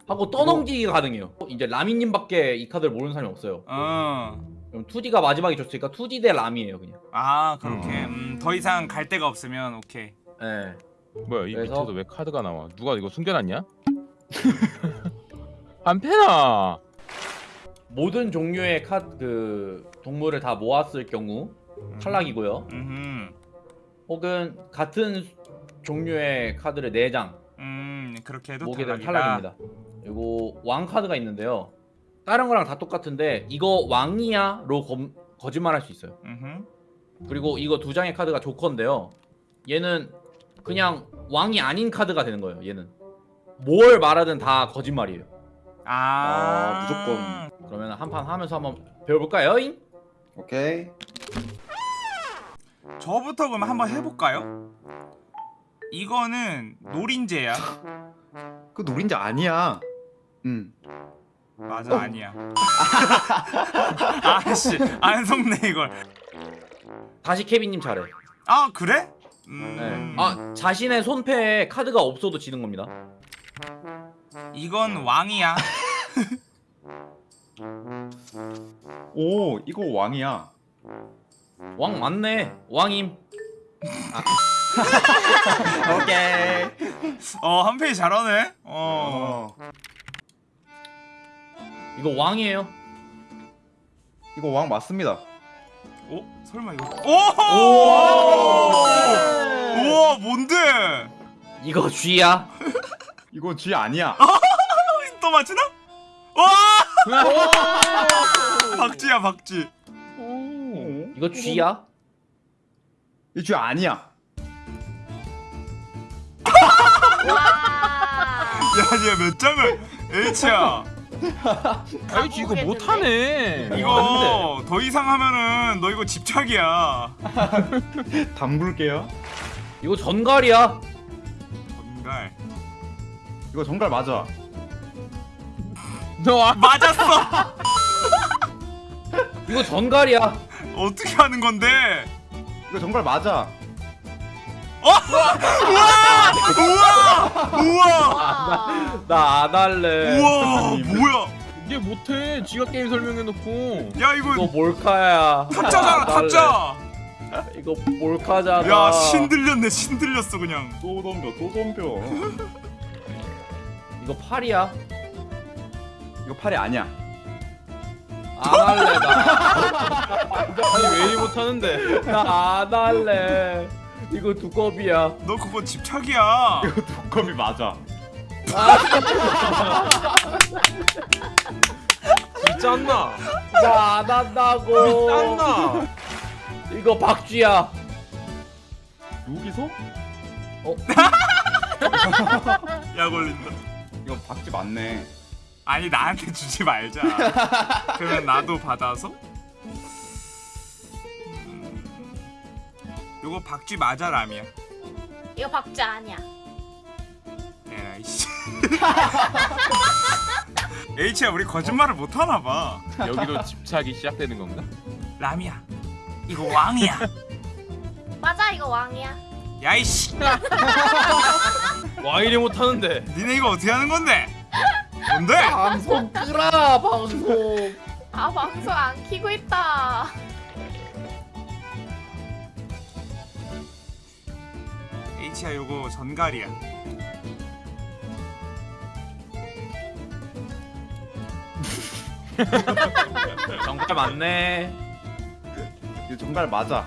하고 떠넘기기가 가능해요. 이제 라미님밖에 이 카드를 모르는 사람이 없어요. 어. 그럼 2D가 마지막에 줬으니까 2D 대 람이에요 그냥. 아 그렇게. 음, 더 이상 갈 데가 없으면 오케이. 예. 뭐야 이 그래서- 밑에도 왜 카드가 나와? 누가 이거 숨겨놨냐? 한패나. 모든 종류의 카드 그 동물을 다 모았을 경우 탈락이고요 음. 혹은 같은 종류의 카드를 4장 음 그렇게 해도 모게 되면 탈락이다. 탈락입니다 그리고 왕 카드가 있는데요 다른 거랑 다 똑같은데 이거 왕이야?로 검- 거짓말할 수 있어요 음흠. 그리고 이거 두 장의 카드가 조커인데요. 얘는 그냥 왕이 아닌 카드가 되는 거예요. 얘는 뭘 말하든 다 거짓말이에요. 아, 아, 무조건. 그러면 한 판 하면서 한번 배워볼까요? 잉? 오케이. 저부터 그럼 한번 해볼까요? 이거는 노린재야. 그 노린자 아니야. 음. 맞아 아니야. 아씨 안 속네 이걸. 다시 케빈님 차례. 아 그래? 네. 음. 아 자신의 손패에 카드가 없어도 지는 겁니다. 이건 왕이야. 오, 이거 왕이야. 왕 맞네. 왕임. 오케이. 어 한페이 잘하네. 어. 어. 이거 왕이에요. 이거 왕 맞습니다. 어? 설마 이거? 오! 우와 뭔데? 이거 쥐야. 이거 쥐 아니야. 또 맞추나? 와! 박쥐야 박쥐. 오. 이거 쥐야. 이쥐 아니야. 야, 얘 몇 장을 H야. 아이 쥐 이거 못하네. 이거 더 이상 하면은 너 이거 집착이야. 담글게요. 이거 전갈이야. 전갈. 이거 정갈 맞아. 너 아, 맞았어. 이거 전갈이야. 어떻게 하는 건데? 이거 정갈 맞아. 우와! 우와! 와. 나 안 할래. 우와! 뭐야? 이게 못해 지가 게임 설명해놓고 야 이거 이거 몰카야. 탑자잖아. 탑자. 이거 몰카잖아. 야 신들렸네 신들렸어 그냥. 또 덤벼 또 덤벼 이거 팔이야. 이거 팔이 아니야 안 할래 나. 아니 왜 이리 못하는데? 나 안 할래. 이거 두꺼비야. 너 그거 집착이야. 두꺼비 맞아 진짜 안 나. 나안 한다고. 안 나. 이거 박쥐야. 여기서? 약 올린다. 이거 박쥐 맞네 아니 나한테 주지 말자. 그러면 나도 받아서. 요거 박쥐 맞아 라미야. 이거 박쥐 아니야. 에라이씨. H야 우리 거짓말을 못 하나 봐. 여기도 집착이 시작되는 건가? 라미야. 이거 왕이야. 맞아 이거 왕이야. 야이씨. 와 이리 못하는데. 니네 이거 어떻게 하는 건데? 뭔데? 방송 끄라 방송. 아 방송 안 키고 있다. H야 요거 전갈이야. 정말 맞네. 이거 정말 맞아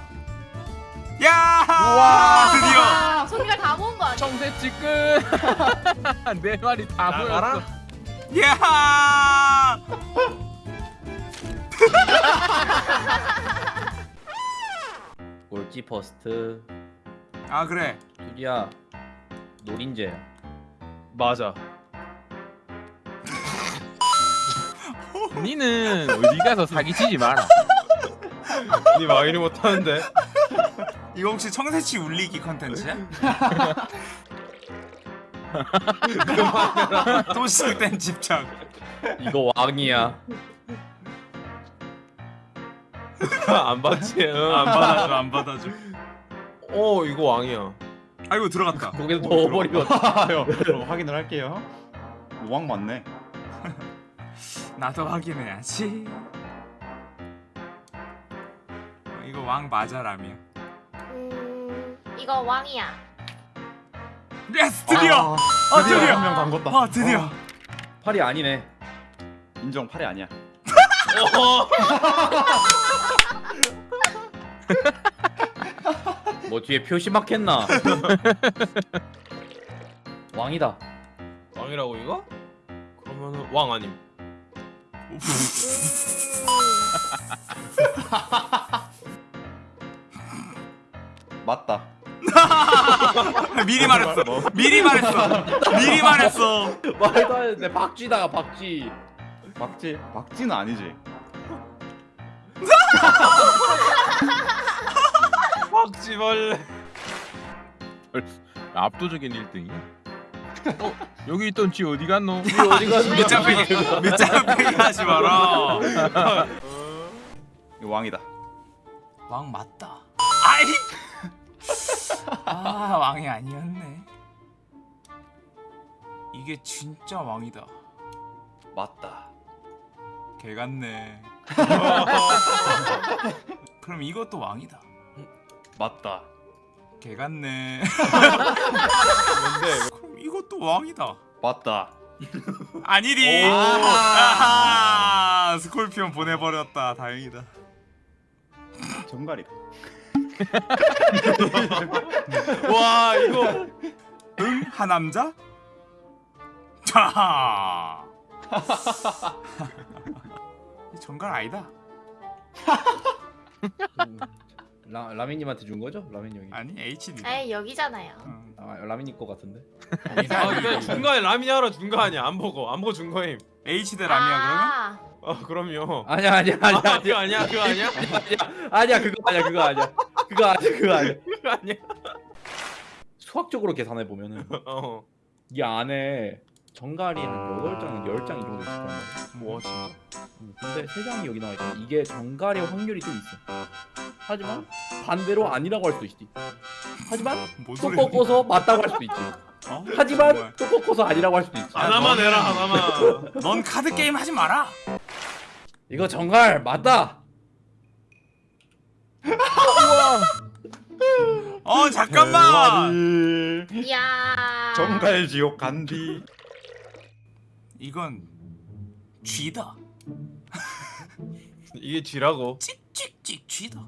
야! 우와! 드디어. 손이가 다 모은 거 아니야? 청새치 끝내 말이 다 나가라. 보였어 야! 꼴찌 퍼스트. 아 그래. 둘이야. 노린재야. 맞아. 니는 어디 가서 사기치지 마라 니와 이리 못하는데. 이거 혹시 청새치 울리기 컨텐츠야? 또 시작된 집착. 이거 왕이야. 안 받지. 응, 안 받아줘 안 받아줘. 어 이거 왕이야. 아이고 들어갔다. 거기서 넣어버리면 아요 그럼 확인을 할게요 왕 맞네 나도 확인해야지. 어, 이거 왕 맞아 라미야. 음 이거 왕이야. yes 드디어. 아 드디어 드디어. 한명 담궜다 아 드디어. 팔이 아니네. 인정 팔이 아니야 뭐 뒤에 표시 막혔나? 왕이다. 왕이라고 이거? 그러면은 왕 아님. 맞다 미리 말했어. 미리 말했어. 미리 말했어. 말도 안 되는데 박쥐다가 박쥐. 박쥐 박쥐는 아니지 박쥐벌레. 압도적인 1등이야 어? 여기 있던 쥐 어디 갔노? 쥐 어디 갔어? 밑장빼기 밑장빼기 하지 마라. 이거 왕이다 왕 맞다. 아이. 아 왕이 아니었네. 이게 진짜 왕이다. 맞다 개 같네. 그럼 이것도 왕이다. 맞다 개 같네. 뭔데? 그럼 이것도 왕이다. 맞다. 아하, 스콜피온 보내버렸다. 다행이다. 정갈이다 와 이거 응? 하남자? 자. 정갈 아니다. 음, 라 라미님한테 준 거죠? 형이. 아니 HD. 에이 여기잖아요. 응. 아 라민님 거 같은데. 아 근데 중간에 라미니 하러 준 거 아니야? 안 보고 안 보고 준 거임. HD 라미야 그러면? 아, 아 그럼요. 아니야 아니야 아니야 아 그거 아니야? 그거 아니야? 아니야 그거 아니야 그거 아니야 그거 아니야 그거 아니야. 그거 아니야? 수학적으로 계산해 보면은 어. 이 안에 정갈이 한 8장, 10장 이 정도 있을 거란 말이야. 뭐 진짜? 음, 근데 3장이 여기 나와 있잖아. 이게 정갈의 확률이 좀 있어. 하지만 반대로 아니라고 할 수도 있지. 하지만 뭔 또? 꺾어서 맞다고 할 수도 있지. 어? 하지만 정말. 또 꺾어서 아니라고 할 수도 있지. 하나만 해라 하나만. 넌 카드 게임 하지 마라. 이거 정갈 맞다. 어 잠깐만. 이야. 정갈 지옥 간디. 이건 쥐다. 이게 쥐라고. 찍찍찍 쥐다.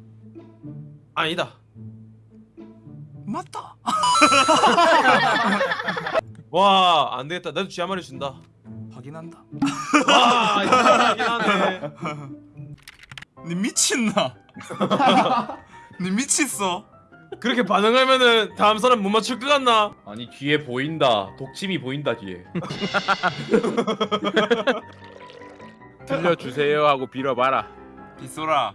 아니다. 맞다. 와 안 되겠다. 나도 쥐 한 마리 준다. 확인한다. 와 이상하긴 하네. 니 미친나? 니 미쳤어? 그렇게 반응하면은 다음 사람 못 맞출 것 같나? 아니 뒤에 보인다. 독침이 보인다 뒤에. 들려주세요 하고 빌어봐라. 빗소라.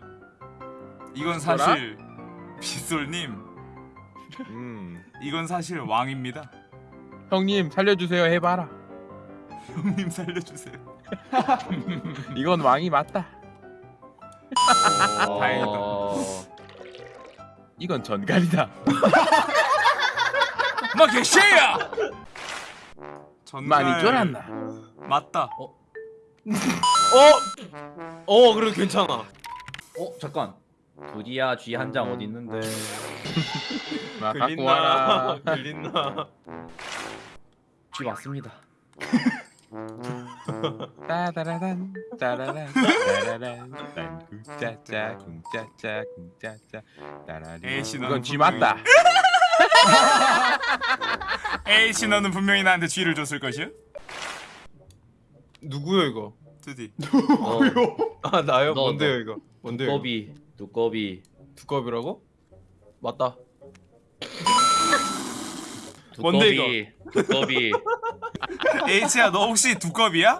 이건 사실 빗솔님. 음. 이건 사실 왕입니다. 형님 살려주세요 해봐라. 형님 살려주세요. 이건 왕이 맞다. 다행이다. 어... 이건 전갈이다. 마 개새야. 전갈 많이 쫄았나? 맞다. 어? 어 그래도 괜찮아. 어 잠깐. 두디야 쥐 한 장 어디 있는데? 마 갖고 와라. 걸린나? 쥐 맞습니다. 따라란 따라란 딴 쿵짜짜 쿵짜짜 쿵짜짜 따라리 이건 쥐 분명히- 맞다 에이씨 너는 분명히 나한테 쥐를 줬을 것이야. 누구요 이거? 드디. 어, 아 나요? 너, 뭔데요 너. 이거? 뭔데요? 두꺼비. 두꺼비. 두꺼비라고? 맞다. 두꺼비. 두꺼비. 에이씨야 너 혹시 두꺼비야?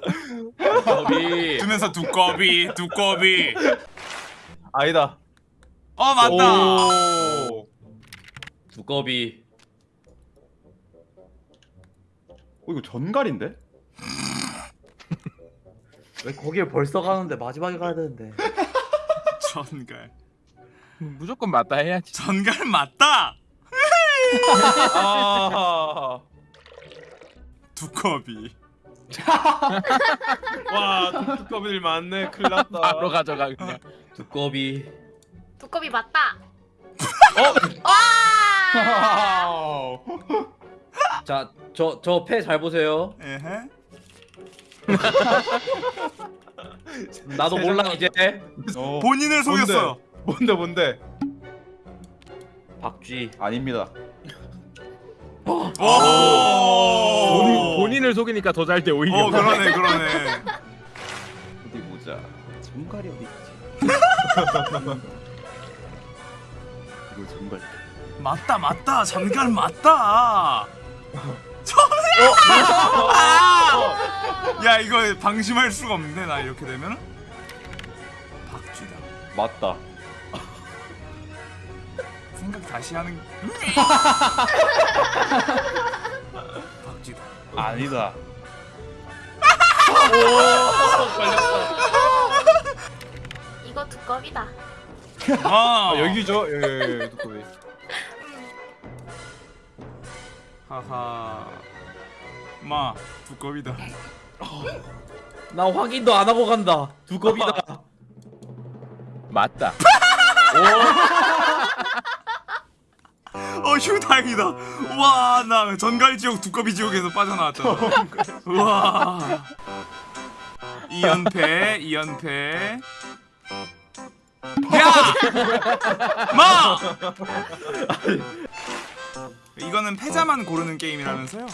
두꺼비. 두면서 두꺼비 두꺼비. 아니다. 어 맞다. 오. 두꺼비. 어 이거 전갈인데? 왜 거기에 벌써 가는데 마지막에 가야 되는데. 전갈. 무조건 맞다 해야지 전갈 맞다. 아. 두꺼비. 와 두- 두꺼비들 많네. 큰일 났다. 바로 가져가 그냥 두꺼비. 두꺼비 맞다. 어? 와. 자, 저 저 패 잘 보세요. 에헤. 나도 몰라 이제. 어 본인을 속였어요. 뭔데 뭔데? 박쥐. 아닙니다. 오. 본인, 본인 을 속이니까 더잘돼 오히려 어 그러네 그러네. 어디 보자. 전갈이 어디 있지? 이거 전갈. 맞다 맞다 전갈 맞다. 아! 야 이거 방심할 수가 없는데 나 이렇게 되면은 박쥐다. 맞다. 생각 다시 하는. 박쥐다. 아니다. 이거 두꺼비다. 아, 아 여기죠? 예, 예, 예 두꺼비. 하하. 마 두꺼비다. 나 확인도 안 하고 간다. 두꺼비다. 맞다 어 휴 다행이다. 와 나 전갈 지옥 두꺼비 지옥에서 빠져나왔잖아. 와. 2연패 2연패. 야! 마! 이거는 패자만 고르는 게임이라면서요?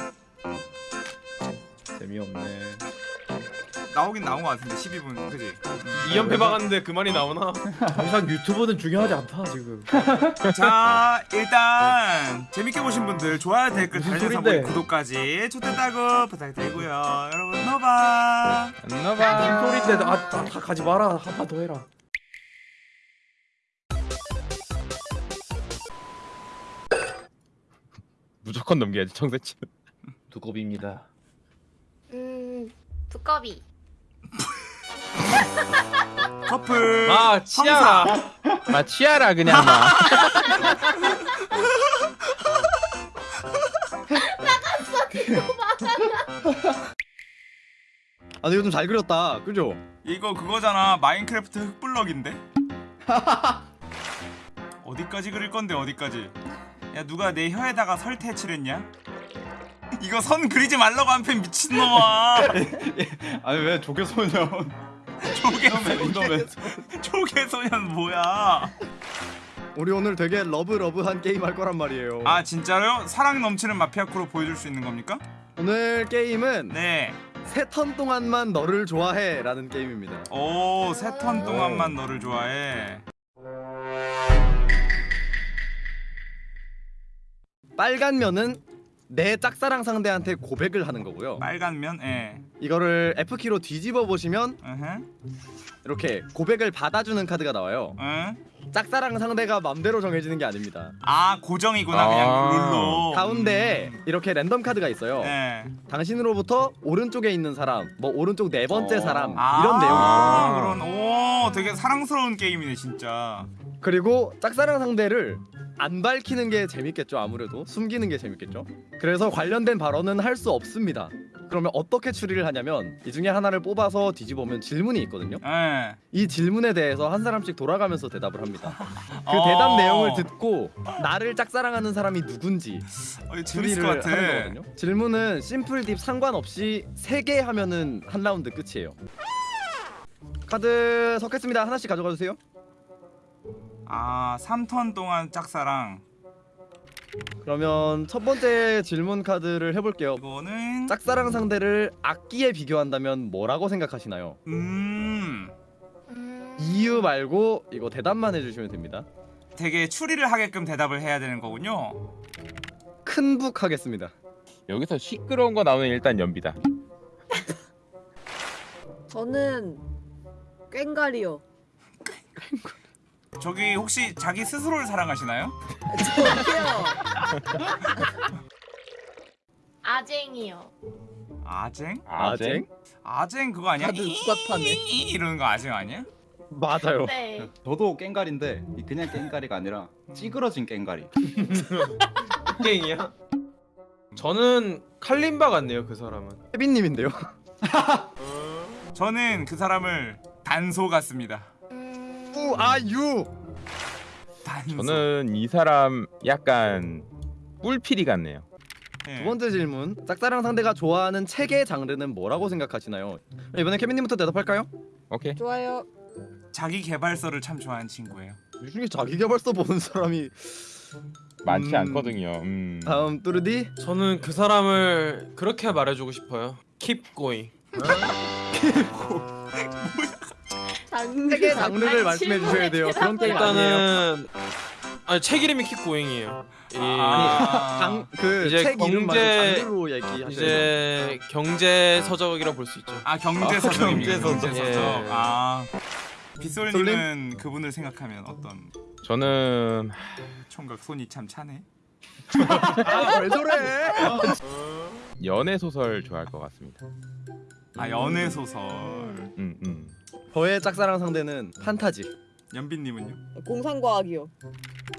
재미없네. 나오긴 나온 것 같은데 12분 그지? 2연패 박았는데 그 말이 나오나? 더 이상 유튜브는 중요하지 않다 지금. 자 일단 재밌게 보신 분들 좋아요 댓글 달려서? 구독까지 좋댔다고 부탁드리고요 여러분 노바 안나봐 소리인데 아, 다, 다 가지 마라. 한 판 더 해라. 무조건 넘겨야지 청새치 두꺼비입니다. 음. 두꺼비. 커플 아 치아라. 마 치아라 그냥 마아 근데 이거 좀잘 그렸다 그죠? 이거 그거잖아 마인크래프트 흙블럭인데? 어디까지 그릴 건데 어디까지 야 누가 내 혀에다가 설태 칠했냐? 이거 선 그리지 말라고 한 편 미친놈아 아니 왜 조개소년 조개소년 이놈의 조개소년 뭐야 우리 오늘 되게 love love한 게임 할 거란 말이에요 아 진짜로요? 사랑 넘치는 마피아 크루 보여줄 수 있는 겁니까? 오늘 게임은 네. 세턴 동안만 너를 좋아해 라는 게임입니다 오, 세 턴 동안만 너를 좋아해. 빨간 면은 내 짝사랑 상대한테 고백을 하는 거고요 빨간 면, 예. 이거를 F키로 뒤집어 보시면 으흠. 이렇게 고백을 받아주는 카드가 나와요 응. 짝사랑 상대가 맘대로 정해지는 게 아닙니다 아, 고정이구나. 아. 그냥 룰로. 가운데에 이렇게 랜덤 카드가 있어요 예. 당신으로부터 오른쪽에 있는 사람 뭐 오른쪽 네 번째 어. 사람 아, 이런 내용이 있어요 그런 오, 되게 사랑스러운 게임이네, 진짜. 그리고 짝사랑 상대를 안 밝히는 게 재밌겠죠 아무래도. 숨기는 게 재밌겠죠. 그래서 관련된 발언은 할 수 없습니다. 그러면 어떻게 추리를 하냐면 이 중에 하나를 뽑아서 뒤집으면 질문이 있거든요. 예. 이 질문에 대해서 한 사람씩 돌아가면서 대답을 합니다. 그 어. 대답 내용을 듣고 나를 짝사랑하는 사람이 누군지 어, 추리를 것 하는. 거거든요. 질문은 심플 딥 상관없이 3개 하면은 한 라운드 끝이에요. 카드 섞겠습니다. 하나씩 가져가 주세요 아, 3턴 동안 짝사랑. 그러면 첫 번째 질문 카드를 해볼게요. 이거는 짝사랑 상대를 악기에 비교한다면 뭐라고 생각하시나요? 음. 음... 이유 말고 이거 대답만 해주시면 됩니다. 되게 추리를 하게끔 대답을 해야 되는 거군요. 큰 북 하겠습니다. 여기서 시끄러운 거 나오면 일단 연비다. 저는 꽹가리요. 저기 혹시 자기 스스로를 사랑하시나요? 저기요. 아쟁이요. 아쟁? 아쟁? 아쟁 그거 아니야? 다들 수박파네. 이- 이러는 거 아쟁 아니야? 맞아요. 네. 저도 깽가리인데 이 그냥 깽가리가 아니라 찌그러진 깽가리 깽이야? 저는 칼림바 같네요 그 사람은 혜빈님인데요. 저는 그 사람을 단소 같습니다. 단소. 저는 이 사람 약간 뿔피리 같네요. 예. 두 번째 질문. 짝사랑 상대가 좋아하는 책의 장르는 뭐라고 생각하시나요? 이번에 케빈님부터 대답할까요? 오케이. 좋아요. 자기 개발서를 참 좋아하는 친구예요. 이 중에 자기 개발서 보는 사람이 많지 음. 않거든요. 음. 다음 뚜르디. 저는 그 사람을 그렇게 말해주고 싶어요 Keep going 장르. 책의 장르를 말씀해 주셔야 돼요. 그런 게임. 일단은 아니 책 이름이 이 아. 책 이름 경제- 돼요. 이제 경제 서적이라 볼 수 있죠 아 경제서적입니다. 아, 경제 서적. 경제 서적. 예. 아 빗솔님은 그분을 생각하면 어떤 저는 총각 손이 참 차네. 아, 왜 저래? 연애 소설 좋아할 것 같습니다. 아 연애 소설. 음, 음. 저의 짝사랑 상대는 판타지. 연빈님은요? 공상과학이요.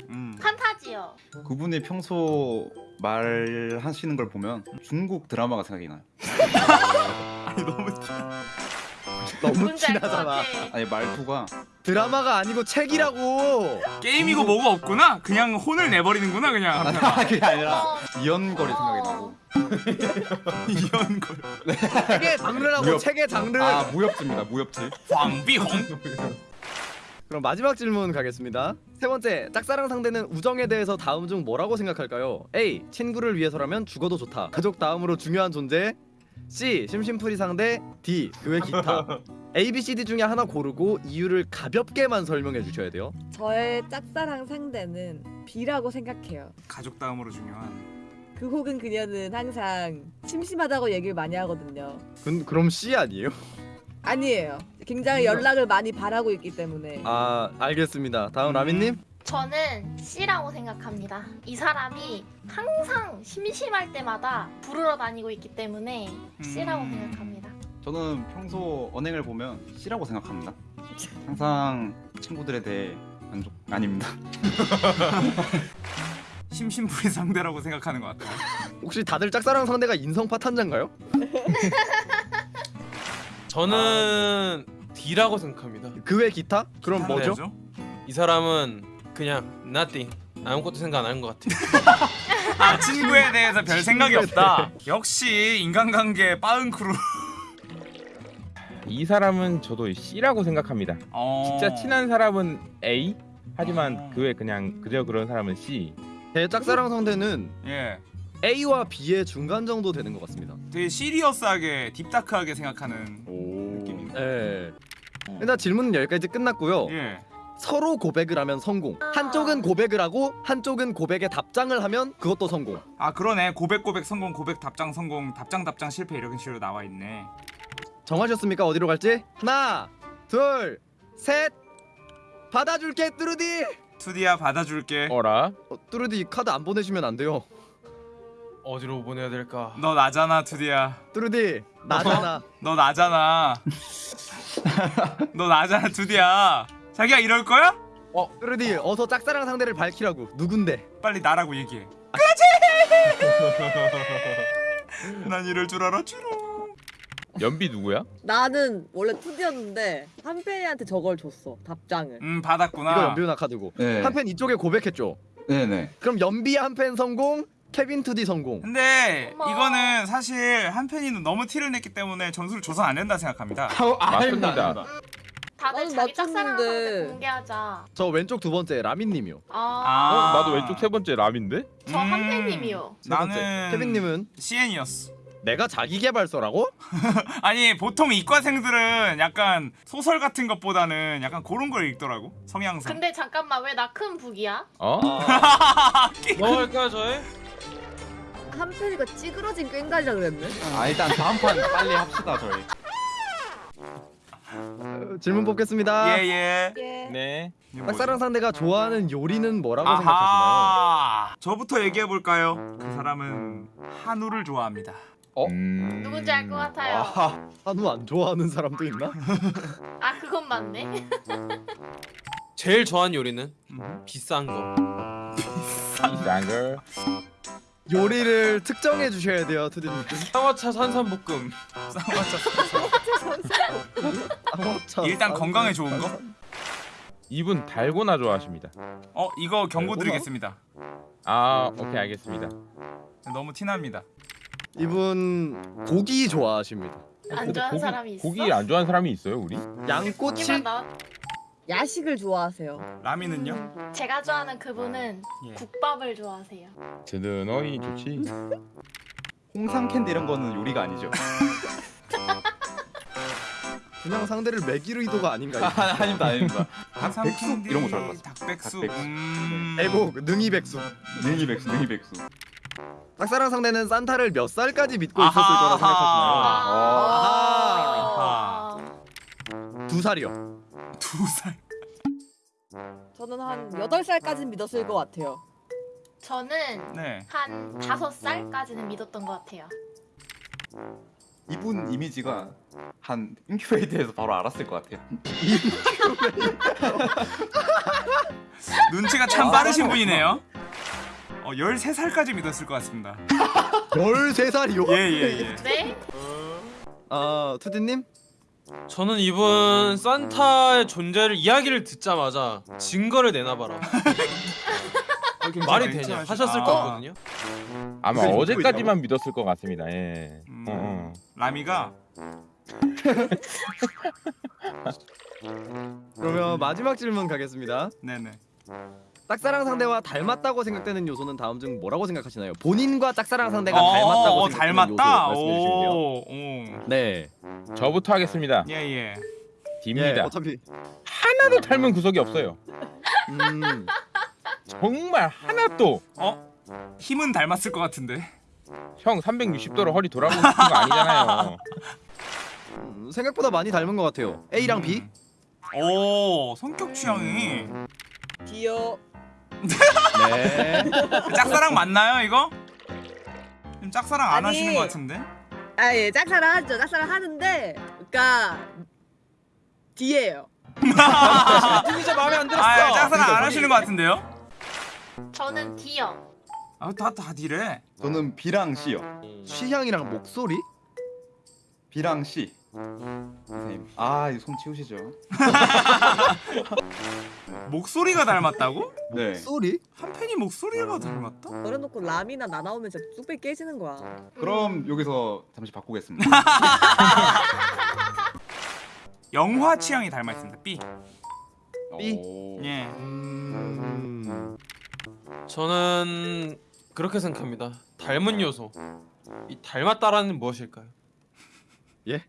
음. 판타지요. 그분이 평소 말하시는 걸 보면 중국 드라마가 생각이 나요 아니 너무 티- 너무 티나잖아. 아니 말투가 드라마가 아니고 책이라고. 게임이고 뭐가 없구나. 그냥 혼을 내버리는구나 그냥. 아, 그게 아니라 어. 이연거리 생각이 나고 이런 걸. 책의 장르라고 무협. 책의 장르. 아 무협지입니다 무협지 황비홍. 그럼 마지막 질문 가겠습니다. 세 번째, 짝사랑 상대는 우정에 대해서 다음 중 뭐라고 생각할까요? A. 친구를 위해서라면 죽어도 좋다. 가족 다음으로 중요한 존재. C. 심심풀이 상대. D. 그외 기타. A, B, C, D 중에 하나 고르고 이유를 가볍게만 설명해 주셔야 돼요. 저의 짝사랑 상대는 B라고 생각해요. 가족 다음으로 중요한. 그 혹은 그녀는 항상 심심하다고 얘기를 많이 하거든요. 그, 그럼 C 아니에요? 아니에요. 굉장히 연락을 많이 바라고 있기 때문에. 아, 알겠습니다. 다음 음. 라민님. 저는 C라고 생각합니다. 이 사람이 항상 심심할 때마다 부르러 다니고 있기 때문에 C라고 음. 생각합니다. 저는 평소 언행을 보면 C라고 생각합니다 항상 친구들에 대해 만족 아닙니다 심심풀이 상대라고 생각하는 것 같아요. 혹시 다들 짝사랑 상대가 인성 파 탄자인가요? 저는 D라고 생각합니다. 그 외 기타? 그럼 뭐죠? 뭐죠? 이 사람은 그냥 nothing 아무것도 생각 안 하는 것 같아요. 아 친구에 대해서 별 생각이 없다. 역시 인간관계 빠은크루. 이 사람은 저도 C라고 생각합니다. 어... 진짜 친한 사람은 A 하지만 어. 그외 그냥 그저 그런 사람은 C. 제 짝사랑 상대는 예. A와 B의 중간 정도 되는 것 같습니다. 되게 serious하게 deep dark하게 생각하는 오. 느낌이네. 예. 일단 질문은 여기까지 끝났고요. 예. 서로 고백을 하면 성공. 한쪽은 고백을 하고 한쪽은 고백에 답장을 하면 그것도 성공. 아 그러네. 고백 고백 성공 고백 답장 성공 답장 답장 실패 이런 식으로 나와 있네. 정하셨습니까? 어디로 갈지? 하나, 둘, 셋. 받아줄게 뚜루디. 투디야 받아줄게. 어라? 어, 뚜루디 카드 안 보내주면 안 돼요. 어디로 보내야 될까? 너 나잖아 투디야. 뚜루디 나잖아. 너 나잖아. 너 나잖아 투디야. 자기야 이럴 거야? 뚜루디 어서 짝사랑 상대를 밝히라고. 누군데? 빨리 나라고 얘기해. 그렇지. 난 이럴 줄 알았지롱. 연비 누구야? 나는 원래 2D였는데 한편이한테 저걸 줬어 답장을 음 받았구나. 이거 연비 누나 카드고. 네. 한 팬 이쪽에 고백했죠. 네네. 그럼 연비 한 팬 성공, 케빈 투디 성공. 근데 어머. 이거는 사실 한편이는 너무 티를 냈기 때문에 점수를 줘서 안 된다 생각합니다. 맞습니다. 다들 나는 자기 짝사랑 맞췄는데. 상대 공개하자. 저 왼쪽 두 번째 라민님이요. 아, 어, 나도 왼쪽 세 번째 람인데? 저 한팬님이요. 세 번째. 나는 케빈님은 CN이었어. 내가 자기 개발서라고? 아니 보통 이과생들은 약간 소설 같은 것보다는 약간 그런 걸 읽더라고 성향상. 근데 잠깐만 왜 나 큰 북이야? 어? 넘어갈까요 저희? 한 편이가 찌그러진 꽹가리라 그랬네 아 일단 다음 판 빨리 합시다 저희. 어, 질문 뽑겠습니다. 예예. 예. 네. 짝사랑 상대가 좋아하는 요리는 뭐라고 생각하시나요? 아하. 저부터 얘기해 볼까요? 그 사람은 한우를 좋아합니다. 어? 음... 누군지 알 것 같아요. 아하. 한우 안 좋아하는 사람도 있나? 아 그건 맞네. 제일 좋아하는 요리는 음. 비싼 거. 비싼 걸. 요리를 특정해 주셔야 돼요, 투디님. 쌍화차 산삼볶음. 쌍화차, 일단 쌍- 건강에 좋은 거? 이분 달고나 좋아하십니다. 어 이거 경고 달고나? 드리겠습니다. 아 오케이 알겠습니다. 너무 티납니다. 이분 고기 좋아하십니다. 안 좋아하는 사람이 있어? 고기 안 좋아하는 사람이 있어요 우리? 양꼬치? 야식을 좋아하세요 라미는요? 제가 좋아하는 그분은 예. 국밥을 좋아하세요. 쟤는 어이 좋지. 홍삼 캔디 이런 거는 요리가 아니죠. 그냥 상대를 매기르 의도가 아닌가요? 아, 아닙니다 아닙니다. 닭 백숙 이런 거 좋아할 것 같아요. 닭백숙. 닭백숙. 음... 에고 능이 백숙. 능이 백수 능이 백수. 짝사랑 상대는 산타를 몇 살까지 믿고 있었을. 거라 생각하시나요? 아. 두 살이요. 두 살. 저는 한 8살까지는 믿었을 것 같아요 저는 네. 한 다섯 살까지는 믿었던 것 같아요. 이분 이미지가 한 인큐베이터에서 바로 알았을 것 같아요. 눈치가 참 빠르신 분이네요. 어 13살까지 믿었을 것 같습니다. 13살이요? 예예 예. 네? 아, 투디님? 저는 이분 산타의 존재를 이야기를 듣자마자 증거를 내놔봐라. 말이 되냐 하셨을 아. 거거든요. 아마 어제까지만 믿었을 것 같습니다. 예. 음. 어, 어. 라미가 그러면 마지막 질문 가겠습니다. 네네. 짝사랑 상대와 닮았다고 생각되는 요소는 다음 중 뭐라고 생각하시나요? 본인과 짝사랑 상대가 어, 닮았다고 어, 생각되는 닮았다. 요소 말씀해 주시면 돼요. 오, 오. 네. 저부터 하겠습니다. 예 예. D입니다. 예, 어차피 하나도 닮은 구석이 없어요. 음, 정말 하나도. 어? 힘은 닮았을 것 같은데. 형 360도로 허리 돌아보고 싶은 거 아니잖아요. 음, 생각보다 많이 닮은 것 같아요. A랑 B? 오 성격 취향이 디어 네. 짝사랑 맞나요 이거? 지금 짝사랑 안 아니. 하시는 것 같은데? 아 예 짝사랑 하죠 짝사랑 하는데 그니까 D예요 진짜 마음에 안 들었어. 아 짝사랑 안 그러니까 하시는 것 같은데요? 저는 D요. 아다다 니래 저는 B랑 C요. 취향이랑 목소리? B랑 C. 선생님. 아, 이 손 치우시죠. 목소리가 닮았다고? 네. 소리? 한 팬이 목소리가 닮았다? 그래놓고 람이나 나 나오면 진짜 뚝배 깨지는 거야. 그럼 여기서 잠시 바꾸겠습니다. 영화 취향이 닮아 있습니다 B B? 오. 예 음... 저는 그렇게 생각합니다. 닮은 요소. 이 닮았다라는 무엇일까요? 예?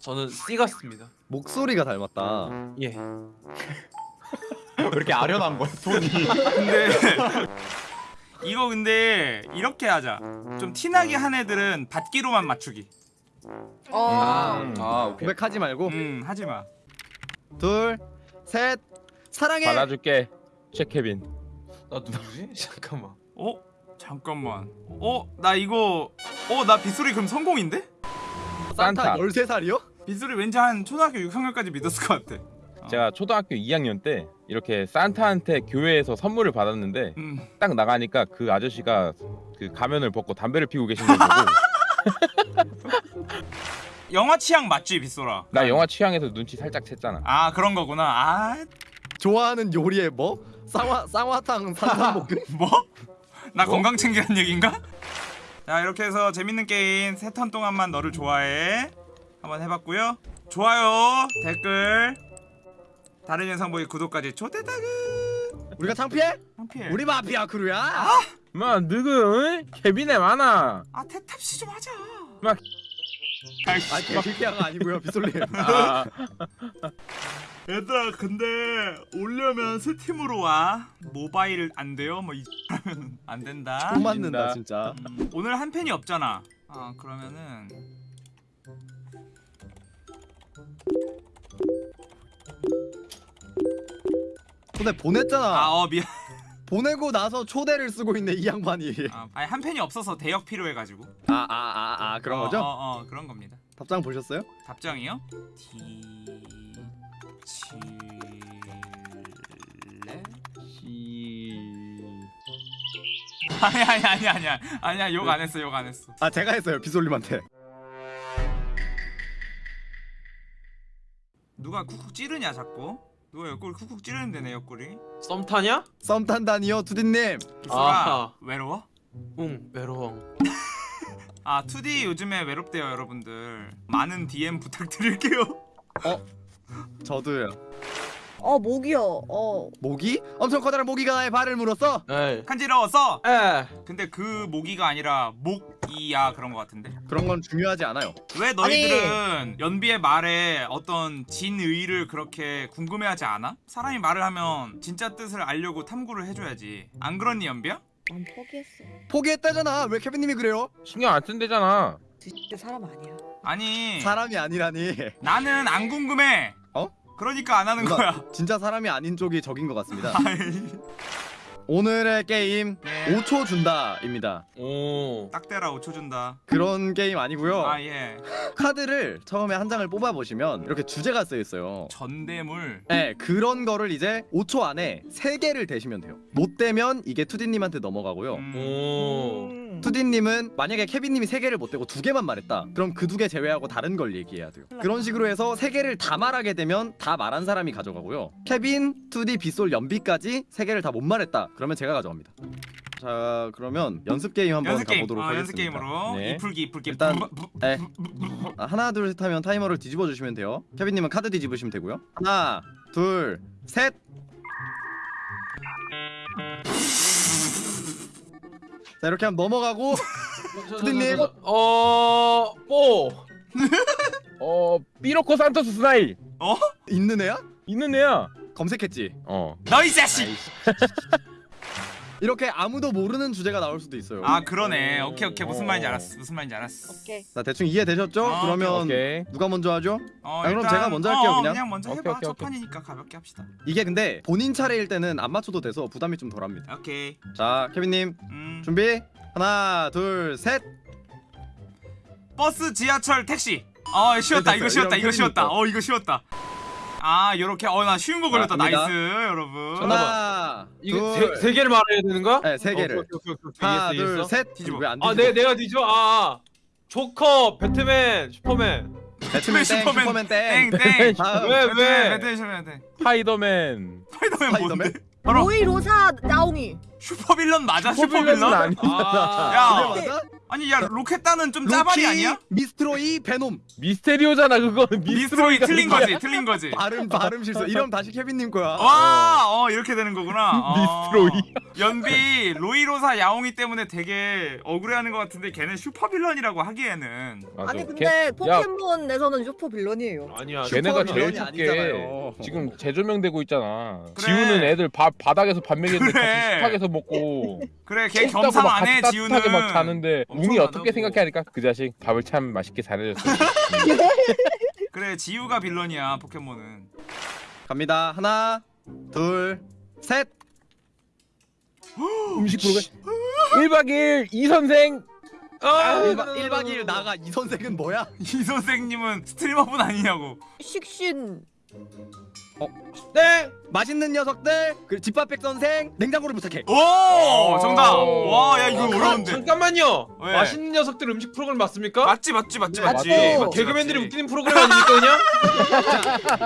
저는 C 같습니다. 목소리가 닮았다. 예. 왜 이렇게 아련한 거야, 손이? 근데 이거 근데 이렇게 하자 좀 티나게 한 애들은 받기로만 맞추기 어. 음. 아, 오케이. 고백하지 말고 음 하지 마 둘, 셋, 사랑해. 받아줄게 최케빈 나 누구지? 잠깐만. 어? 잠깐만 어? 나 이거 어? 나 빗소리 그럼 성공인데? 산타 산타. 13살이요? 빗소리 왠지 한 초등학교 6학년까지 믿었을 것 같아 제가 초등학교 2학년 때 이렇게 산타한테 교회에서 선물을 받았는데 음 딱 나가니까 그 아저씨가 그 가면을 벗고 담배를 피우고 계신 걸 보고 영화 취향 맞지 빗소라? 나 영화 취향에서 눈치 살짝 챘잖아 아 그런 거구나 아 좋아하는 요리에 뭐? 쌍화 쌍화탕 산삼볶음? 뭐? 나 건강 챙기란 얘긴가? 자 이렇게 해서 재밌는 게임 세 턴 동안만 너를 좋아해 한번 해봤고요. 좋아요. 댓글. 다른 영상 보기 구독까지 초대다그 우리가 창피해? 창피해. 우리 마피아 크루야. 마 누구 응? 케빈에 많아. 아 태탑씨 좀 하자. 막- 아이씨, 아, 개피아가 아니고요, 비솔님. 아, 얘들아 근데 오려면 스팀으로 와. 모바일 안 돼요? 뭐 안 된다. 못 맞는다. 진짜. 음, 오늘 한 팬이 없잖아. 아 그러면은 근데 보냈잖아. 아 어 미안 보내고 나서 초대를 쓰고 있네 이 양반이. 아, 아니 한 팬이 없어서 대역 필요해가지고 아 아 아 아 그런 어, 거죠? 어, 어 그런 겁니다 답장 보셨어요? 답장이요? 디칠레 아니 아니 아니 아니야 아니야 욕 안 했어 욕 안 했어 아 제가 했어요 비솔님한테. 누가 쿡쿡 찌르냐 자꾸 누가 옆구리 쿡쿡 찌르는데 내 옆구리 썸 타냐? 썸 탄다니요 투디님. 아하. 외로워? 응 외로워. 아 2D 요즘에 외롭대요 여러분들 많은 DM 부탁드릴게요 저도요. 어 목이요. 어. 모기? 엄청 커다란 모기가 나의 발을 물었어. 에이. 간지러웠어 에. 근데 그 모기가 아니라 목 이야 그런 거 같은데 그런 건 중요하지 않아요. 왜 너희들은 연비의 말에 어떤 진의를 그렇게 궁금해하지 않아? 사람이 말을 하면 진짜 뜻을 알려고 탐구를 해줘야지 안 그렇니 연비야? 난 포기했어. 포기했다잖아. 왜 케빈님이 그래요? 신경 안 쓴대잖아 진짜 사람 아니야. 아니 사람이 아니라니. 나는 안 궁금해 어? 그러니까 안 하는 누나, 거야 진짜 사람이 아닌 쪽이 적인 것 같습니다. 오늘의 게임 네. 5초 준다입니다. 오. 딱 대라 5초 준다 그런 게임 아니고요. 아 예 카드를 처음에 한 장을 뽑아 보시면 이렇게 주제가 쓰여 있어요. 전대물 네, 그런 거를 이제 5초 안에 3개를 대시면 돼요. 못 되면 이게 투디님한테 넘어가고요. 음. 오. 투디님은 만약에 케빈님이 3개를 못 대고 2개만 말했다. 그럼 그 두 개 제외하고 다른 걸 얘기해야 돼요. 그런 식으로 해서 3개를 다 말하게 되면 다 말한 사람이 가져가고요. 케빈, 투디, 빗솔, 연비까지 3개를 다 못 말했다. 그러면 제가 가져갑니다. 자, 그러면 연습 게임 한번 연습 게임 가보도록 어, 하겠습니다. 연습 게임으로 네. 이풀기 이풀기 일단- 부- 부- 네. 아, 하나 둘 셋 하면 타이머를 뒤집어 주시면 돼요. 케빈님은 카드 뒤집으시면 되고요. 하나, 둘, 셋. 자 이렇게 하면 넘어가고 투디님. 어. 뽀. 어 삐로코 산토스 스나이 있는 애야? 있는 애야 검색했지. 어 너이 자식 이렇게 아무도 모르는 주제가 나올 수도 있어요. 아 그러네 오케이 오케이 무슨 어. 말인지 알았어 무슨 말인지 알았어 오케이. 자 대충 이해 되셨죠? 아, 그러면 오케이 누가 먼저 하죠? 어, 아, 그럼 제가 먼저 할게요, 어, 그냥. 그냥 먼저 해봐 오케이, 오케이, 첫 오케이. 판이니까 가볍게 합시다 이게 근데 본인 차례일 때는 안 맞춰도 돼서 부담이 좀 덜합니다. 오케이 자 케빈님 음, 준비 하나 둘 셋. 버스 지하철 택시 어 쉬웠다. 이거 쉬웠다 이거 쉬웠다. 어 이거 쉬웠다 아 요렇게 어 나 쉬운 거 걸렸다 자, 갑니다. nice 여러분 하나, 이거 둘, 세, 세 개를 말해야 되는 거야? 네, 세 개를. 오케이, 오케이, 오케이, 오케이. 하나, 이해했어, 둘, 이해했어. 셋. 뒤집어. 왜안 아, 뒤집어? 내 내가 뒤져. 아, 아. 조커, 배트맨, 슈퍼맨. 배트맨 땡, 슈퍼맨 슈퍼맨 땡. 땡땡 다음. 왜 왜? 배트맨 돼 스파이더맨 스파이더맨 스파이더맨? 뭔데? 바로 로이 로사 야옹이. super villain 맞아 super villain? 아니 아, 야? 아니 야 로켓단은 좀 짜발이 아니야? 미스트로이, 베놈. 미스테리오잖아 그거는 미스트로이 틀린 거지 틀린 거지 발음 발음 실수. 이름 다시 케빈님 거야. 와어 이렇게 되는 거구나 어. 미스트로이. 연비 로이로사 야옹이 때문에 되게 억울해하는 것 같은데 걔는 super villain이라고 하기에는 맞아. 아니 걔- 근데 포켓몬에서는 super villain이에요. 아니야. 걔네가 제일 아니잖아요. 지금 재조명되고 있잖아. 그래. 지우는 애들 밥 바닥에서 밥 먹이는데 그래. 같이 식탁에서 먹고 그래 걔 겸상 막 안해 지우는 막 자는데 웅이 안 어떻게 하고. 생각하니까 그 자식 밥을 참 맛있게 잘해줬어. 그래 지우가 빌런이야 포켓몬은 갑니다. 하나, 둘, 셋. 음식 프로그램 1박 2일 이 선생 아, 1박 1박 2일 나가 이 선생은 뭐야? 이 선생님은 스트리머분 아니냐고 식신. 땡. 맛있는 녀석들. 그리고 집밥백 선생. 냉장고를 부탁해. 오 정답 오. 와야 이거 아, 어려운데 잠깐만요. 왜? 맛있는 녀석들 음식 프로그램 맞습니까? 맞지 맞지 맞지 네, 맞지 맞지. 맞지, 개그맨들이 맞지. 웃기는 프로그램 아닙니까 그냥?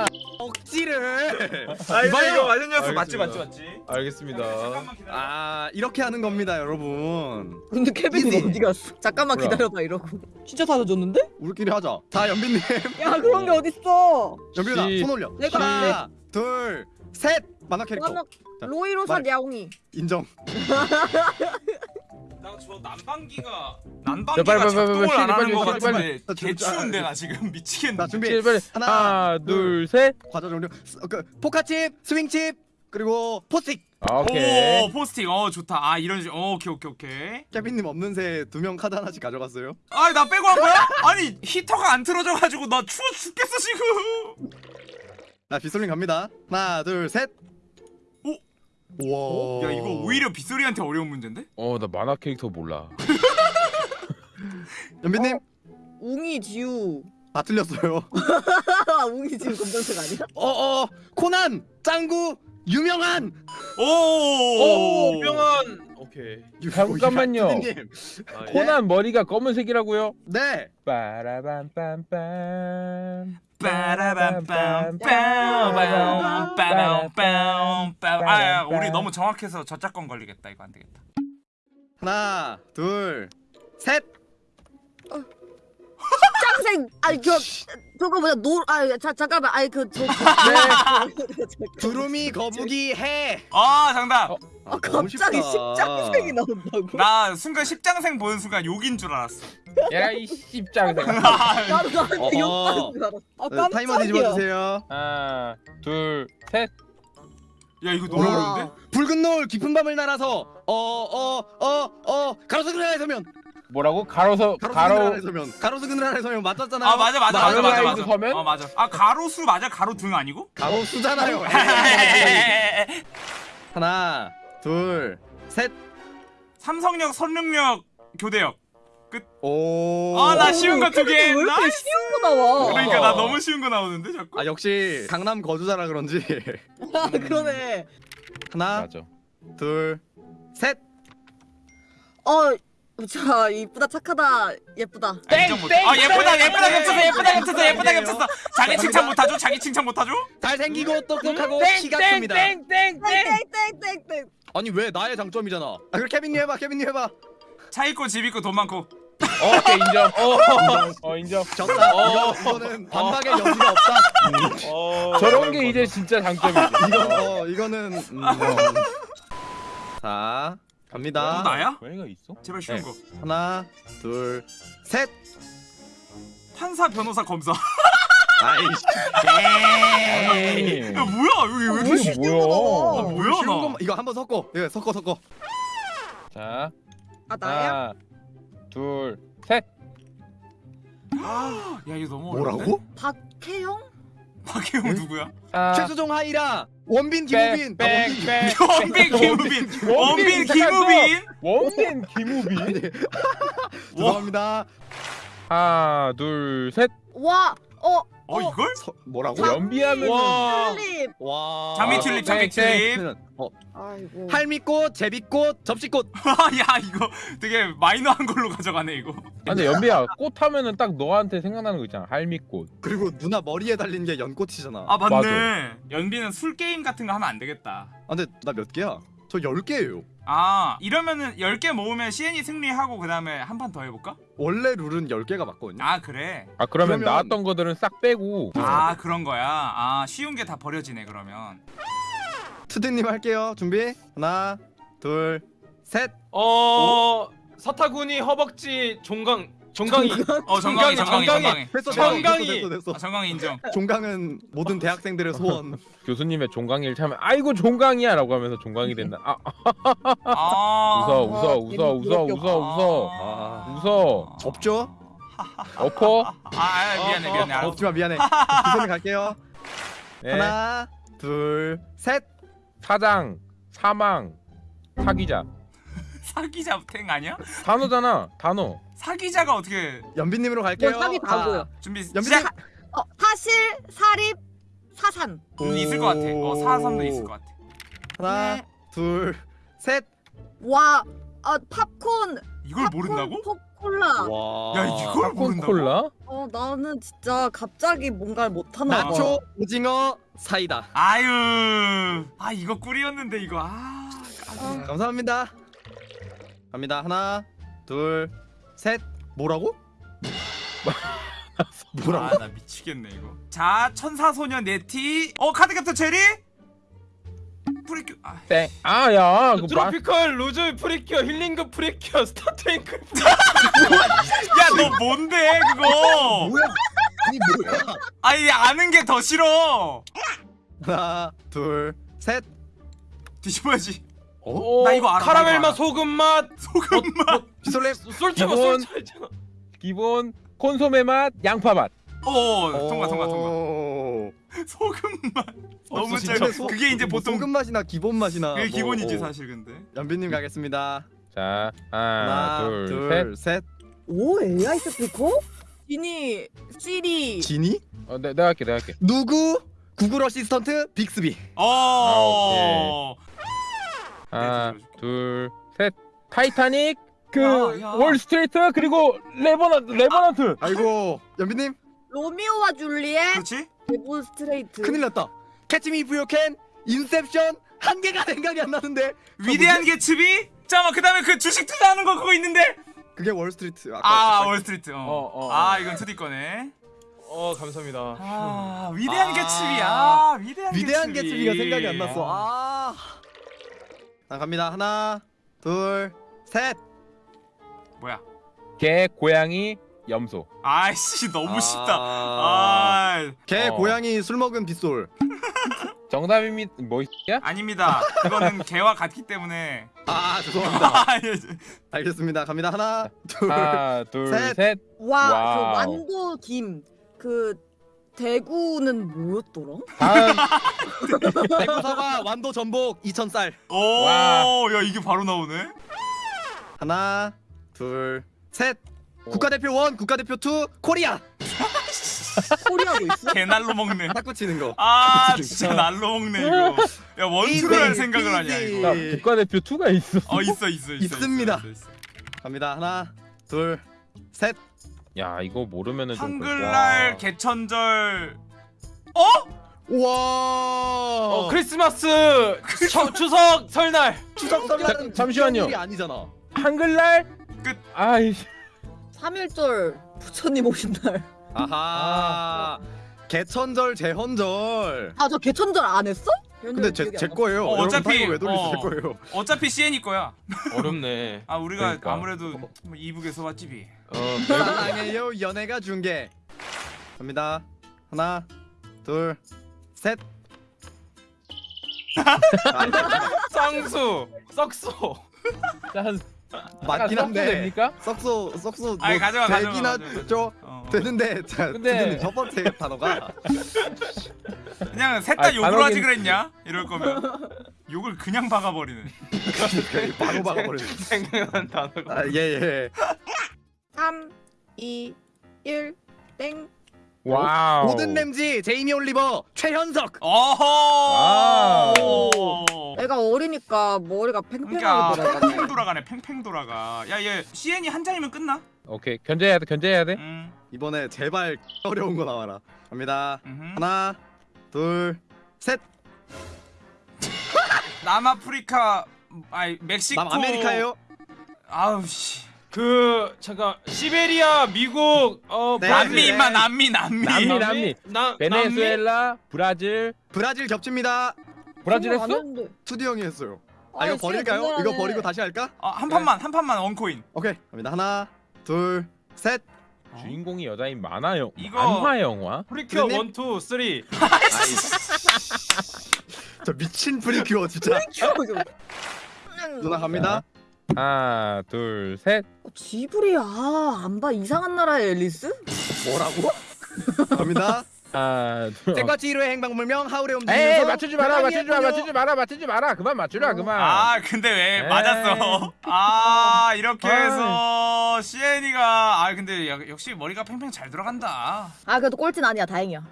억지를. 아 이거 맞은 녀석 맞지. 맞지 맞지 알겠습니다. 아 이렇게 하는 겁니다, 여러분. 근데 케빈은 이지. 어디 갔어? 잠깐만 뭐야? 기다려봐 이러고. 진짜 사라졌는데? 우리끼리 하자. 자, 연빈님. 야 그런 게 어딨어? 연빈아, 시- 손 올려. 내가 하나, 둘, 셋. 만화 캐릭터. 만화 로이 로사 말- 야옹이. 인정. 나저 난방기가 야, 난방기가 빨리, 빨리, 작동을 빨리, 안 하는 빨리, 거 빨리, 같은데 빨리. 개 추운데 나 지금 미치겠네 자, 준비. 제발 하나, 하나 둘, 둘 셋. 과자 종류. 스- 어, 그 포카칩, 스윙칩, 그리고 포스틱. 아, 오케이. 오 포스틱 어 좋다 아 이런 식 어, 오케이 오케이 오케이 케빈님 없는 새 두 명 카드 하나씩 가져갔어요. 아나 빼고 한 거야? 아니 히터가 안 틀어져가지고 나 추워 죽겠어 지금 자, 빗솔림 갑니다. 하나, 둘, 셋. 오? 우와. 야 이거 오히려 빗소리한테 어려운 문제인데? 어, 나 만화 캐릭터 몰라. 연빈님 웅이 지우. 다 틀렸어요. 웅이 지우 검정색 아니야? 어어 코난 짱구 유명한 오 유명한 오케이. 잠깐만요. 아, 예. 코난 머리가 검은색이라고요? 네. 빠라밤빰빰. 아 우리 너무 정확해서 저작권 걸리겠다 이거 안 되겠다 하나, 둘, 셋. 짱생. 아니 그 저거 뭐야 노아 잠깐만 아니 그저 네. 두루미 거북이 해. 아 정답 어. 아, 갑자기 십장생이 나온다고? 나 순간 십장생 보는 순간 욕인 줄 알았어 야, 이 씹장생. 나도 나한테 어어. 욕하는 줄 알았어. 아 어, 타이머 뒤집어 깜짝이야. 주세요. 하나, 둘, 셋. 야 이거 너무 와. 어려운데? 붉은 노을 깊은 밤을 날아서 어 어 어어 가로수 그늘 아래 서면 뭐라고? 가로서 가로 서면 가로수 그늘 아래 서면 맞았잖아요. 아 맞아 맞아 맞아 맞아 맞아 서면? 어 맞아 아 가로수 맞아 가로 등 아니고? 가로수잖아요. 하나, 둘, 셋. 삼성역 선릉역 교대역 오. 아, 나 쉬운 거 두 개. 왜 이렇게 nice. 쉬운 거 나와? 그러니까 나 너무 쉬운 거 나오는데 자꾸 아 역시 강남 거주자라 그런지 아, 그러네. 하나, 맞아. 둘, 셋. 어, 자 이쁘다 착하다 예쁘다. 아, 인정 못해 아 예쁘다 예쁘다 겹쳤어 예쁘다 겹쳤어 예쁘다 겹쳤어 자기 칭찬 못하죠? 자기 칭찬 못하죠? 잘생기고 똑똑하고 키가 큽니다. 땡땡땡땡. 아니 왜 나의 장점이잖아. 아 그럼 케빈님 해봐, 케빈님 해봐. 차 있고 집 있고 돈 많고 어, 오케이 인정. 어, 어 인정. 졌다. 이거, 이거는 반박의 여지가 없다. 어, 저런 게 이제 진짜 장점이지. 이거 어 이거는 음, 어. 자 갑니다. 또 나야? 고양이가 있어? 제발 쉬운 네. 거 하나, 둘, 셋. 판사 변호사 검사 아이씨. 야 뭐야 여기 왜 이렇게 이게 쉬 뭐야? 아, 뭐야 쉬운 나 거 이거 한번 섞어. 이거 섞어 섞어. 자, 아 나야? 하나, 둘, 셋. 야 이거 너무 어려운데? 박혜영? 박혜영 누구야? 아, 최수종 하희라 원빈 백, 김우빈. 아, 백, 원빈. 김우빈 원빈 김우빈 원빈 김우빈. 죄송합니다. 하나, 둘, 셋. 와, 어 어 이걸? 서, 뭐라고? 연비하면 와. 튤립. 와. 장미 아, 튤립 네, 장미 튤립 어, 아이고. 할미꽃, 제비꽃, 접시꽃. 야 이거 되게 마이너한 걸로 가져가네 이거 아, 근데 연비야 꽃 하면은 딱 너한테 생각나는 거 있잖아 할미꽃 그리고 누나 머리에 달린 게 연꽃이잖아. 아 맞네 맞아. 연비는 술 게임 같은 거 하면 안 되겠다 아, 근데 나 몇 개야? 저 10개예요. 아 이러면은 10개 모으면 CN이 승리하고 그 다음에 한 판 더 해볼까? 원래 룰은 10개가 맞거든요. 아 그래 아 그러면, 그러면- 나왔던 거들은 싹 빼고 아 그런 거야 아 쉬운 게 다 버려지네 그러면 투디님 할게요. 준비. 하나, 둘, 셋. 어 사타구니 허벅지 종강 종강이. 어 정강이 정강이 정강이 됐어, 정강이. 됐어, 됐어, 아. 정강이 인정. 종강은 모든 대학생들의 소원. 교수님의 종강이를 참면 아이고 종강이야 라고 하면서 종강이 된다. 아. 아. 웃어 웃어 웃어 웃어 웃어 웃어. 아, 웃어. 접죠? 엎어? 아, 아 미안해 미안해. 알았어 없지마 미안해. 투디님 갈게요. 네. 하나, 둘, 셋. 사장 사망 사기자. 사기자 탱 아니야? 단어잖아 단어 사기자가 어떻게 연비님으로 갈게요. 뭐 사기 다고요. 준비 연비님. 시작 어, 사실, 사립, 사산. 음, 있을 것 같아 어 사삼도 있을 것 같아 하나, 네. 둘, 셋. 와, 아 팝콘. 이걸 모른다고? 팝콘, 콜라. 와. 야 이걸 모른다고? 콜라 어, 나는 진짜 갑자기 뭔가를 못하나 봐. 나초, 오징어, 사이다. 아유 아 이거 꿀이었는데 이거 아 까비. 감사합니다. 갑니다. 하나, 둘, 셋. 뭐라고? 뭐라고? 아나 미치겠네 이거 자 천사소년 네티 어 카드 캡터 체리 프리큐 아 땡 아야 그 마... 트로피컬 루즈 프리큐어 힐링급 프리큐어 스타트앵크 야너 뭔데 그거 뭐야? 아니 뭐야? 아니 아는 게 더 싫어 하나, 둘, 셋. 뒤집어야지 어, 나 이거 알아, 나 카라멜 맛. 소금 맛 소금 맛비 솔레. 솔차가 기본. 있잖아 기본 콘소메 맛 양파 맛어 통과 통과 통과 오. 소금 맛 너무 진짜 짧아 소- 그게 이제 뭐 보통 소금 맛이나 기본 맛이나. 그게 뭐, 기본이지 어. 사실 근데 연비님 가겠습니다. 자 하나, 하나, 둘, 둘, 셋. 오, AI 스피커? 지니, 시리. 지니? 어, 내, 내가 할게 내가 할게 누구? 구글 어시스턴트 빅스비. 어 하나 네, 들어줄게. 둘셋 타이타닉 그 야, 야. 월스트리트 그리고 레버넌트 레버넌트 아이고 연비님 로미오와 줄리엣, 그렇지 데볼 스트레이트. 큰일 났다. Catch Me You Can 인셉션 한 개가 생각이 안 나는데. 위대한 개츠비 잠깐만 그 다음에 그 주식 투자하는 거 그거 있는데 그게 월스트리트. 아까 아 월스트리트 어. 어, 어, 아 이건 2D 거네 어 감사합니다 아 위대한 아. 개츠비 아 위대한 위대한 개츠비 개츠비 가 생각이 안 났어. 아. 자 갑니다. 하나, 둘, 셋. 뭐야 개 고양이 염소 아이씨 너무 쉽다 아. 아 개, 어. 고양이, 술 먹은 빗솔. 정답입니다 뭐야 아닙니다 그거는 개와 같기 때문에 아 죄송합니다. 아, 예. 알겠습니다. 갑니다. 하나, 둘. 하나 셋. 둘셋 와. 그 완도 김. 그 대구는 뭐였더라? 다음 대구 사과, 완도 전복, 이천 쌀. 와. 오야 이게 바로 나오네 하나, 둘, 셋. 국가대표 one, 국가대표 two, 코리아. 코리아도 있어? 개날로 먹네 탁구 치는 거. 아 진짜 날로 먹네 이거 야 one two를 할 생각을 하냐. 이거 나 국가대표 2가 있어 어 있어 있어 있어 있습니다. 있어, 있어, 있어. 갑니다. 하나, 둘, 셋. 야 이거 모르면은 좀 한글날 와. 개천절 어? 우와. 어 크리스마스 처, 추석 설날 추석 설날은 잠- 잠시만요. 아니잖아. 한글날 끝. 아이씨 3일절 부처님 오신 날. 아하. 개천절, 제헌절. 아, 저 개천절 안 했어? 근데 제, 제 거예요. 어, 돌리지 어. 제 거예요. 어차피 CN이 거야 어렵네 아 우리가 그러니까. 아무래도 뭐 이북에서 왔지비 어 사랑해요 연애가 중계. 갑니다. 하나, 둘, 셋. 쌍수 썩소 짠 맞긴 한데. 됩니까? 썩소 썩소 아니, 가져가, 가져가, 되긴 가져가. 하죠. 어, 어. 되는데 자 근데- 근데 첫 번째 단어가 그냥 셋 다 아니, 욕을 단어긴- 하지 그랬냐? 이럴 거면 욕을 그냥 박아버리네 바로 박아버리네. 생각난 단어가 아, 예 예. 3, 2, 1, 땡. 와우. 고든 램지 제이미 올리버 최현석. 어허. 애가 어리니까 머리가 그러니까 팽팽하게 돌아가네. 팽팽 돌아가네. 팽팽 돌아가. 야 얘 시엔이 한 잔이면 끝나? 오케이 견제해야 돼 견제해야 돼. 음. 이번에 제발 어려운 거 나와라. 갑니다. 음흠. 하나, 둘, 셋. 남아프리카 아니 멕시코 남아메리카예요. 아우 씨. 그 잠깐 시베리아 미국 어 네. 남미 네. 임마 남미 남미. 남미, 남미. 나 베네수엘라, 브라질, 브라질 겹칩니다. 브라질 했어? 투디 형이 했어요. 아 아이, 이거 버릴까요? 이거 버리고. 다시 할까? 아, 한 판만 한 판만 원코인. 오케이 갑니다. 하나, 둘, 셋. 주인공이 여자인 만화 영 이거- 만화 영화. 프리큐어 선생님? 1, 2, 3저 미친 프리큐어 진짜. 누나 갑니다. 하나 둘 셋. 어, 지브리 아안 봐 이상한 나라의 앨리스? 뭐라고? 갑니다. 하나 둘. 센과 치히로의 행방불명 하울의 움직이는. 에이 맞추지 마라 맞추지 마라 맞추지 마라 맞추지 마라 그만 맞추라 그만. 아 근데 왜 에이. 맞았어? 아 이렇게 아이. 해서 시엔이가 아 근데 역- 역시 머리가 팽팽 잘 돌아간다. 아 그래도 꼴찌는 아니야 다행이야.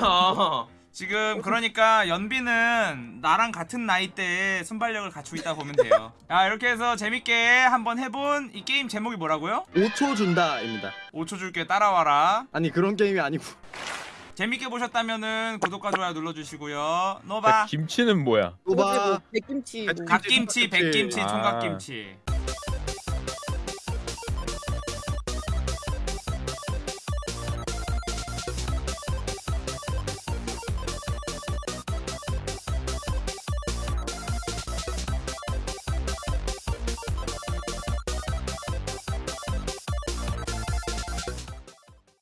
아, 지금 그러니까 연비는 나랑 같은 나이대에 순발력을 갖추고 있다 보면 돼요. 야 이렇게 해서 재밌게 한번 해본 이 게임 제목이 뭐라고요? 5초 준다입니다. 5초 줄게 따라와라. 아니 그런 게임이 아니고. 재밌게 보셨다면은 구독과 좋아요 눌러주시고요. 자, 노바 김치는 뭐야? 오바. 백김치. 뭐. 갓김치, 백김치, 아. 총각김치.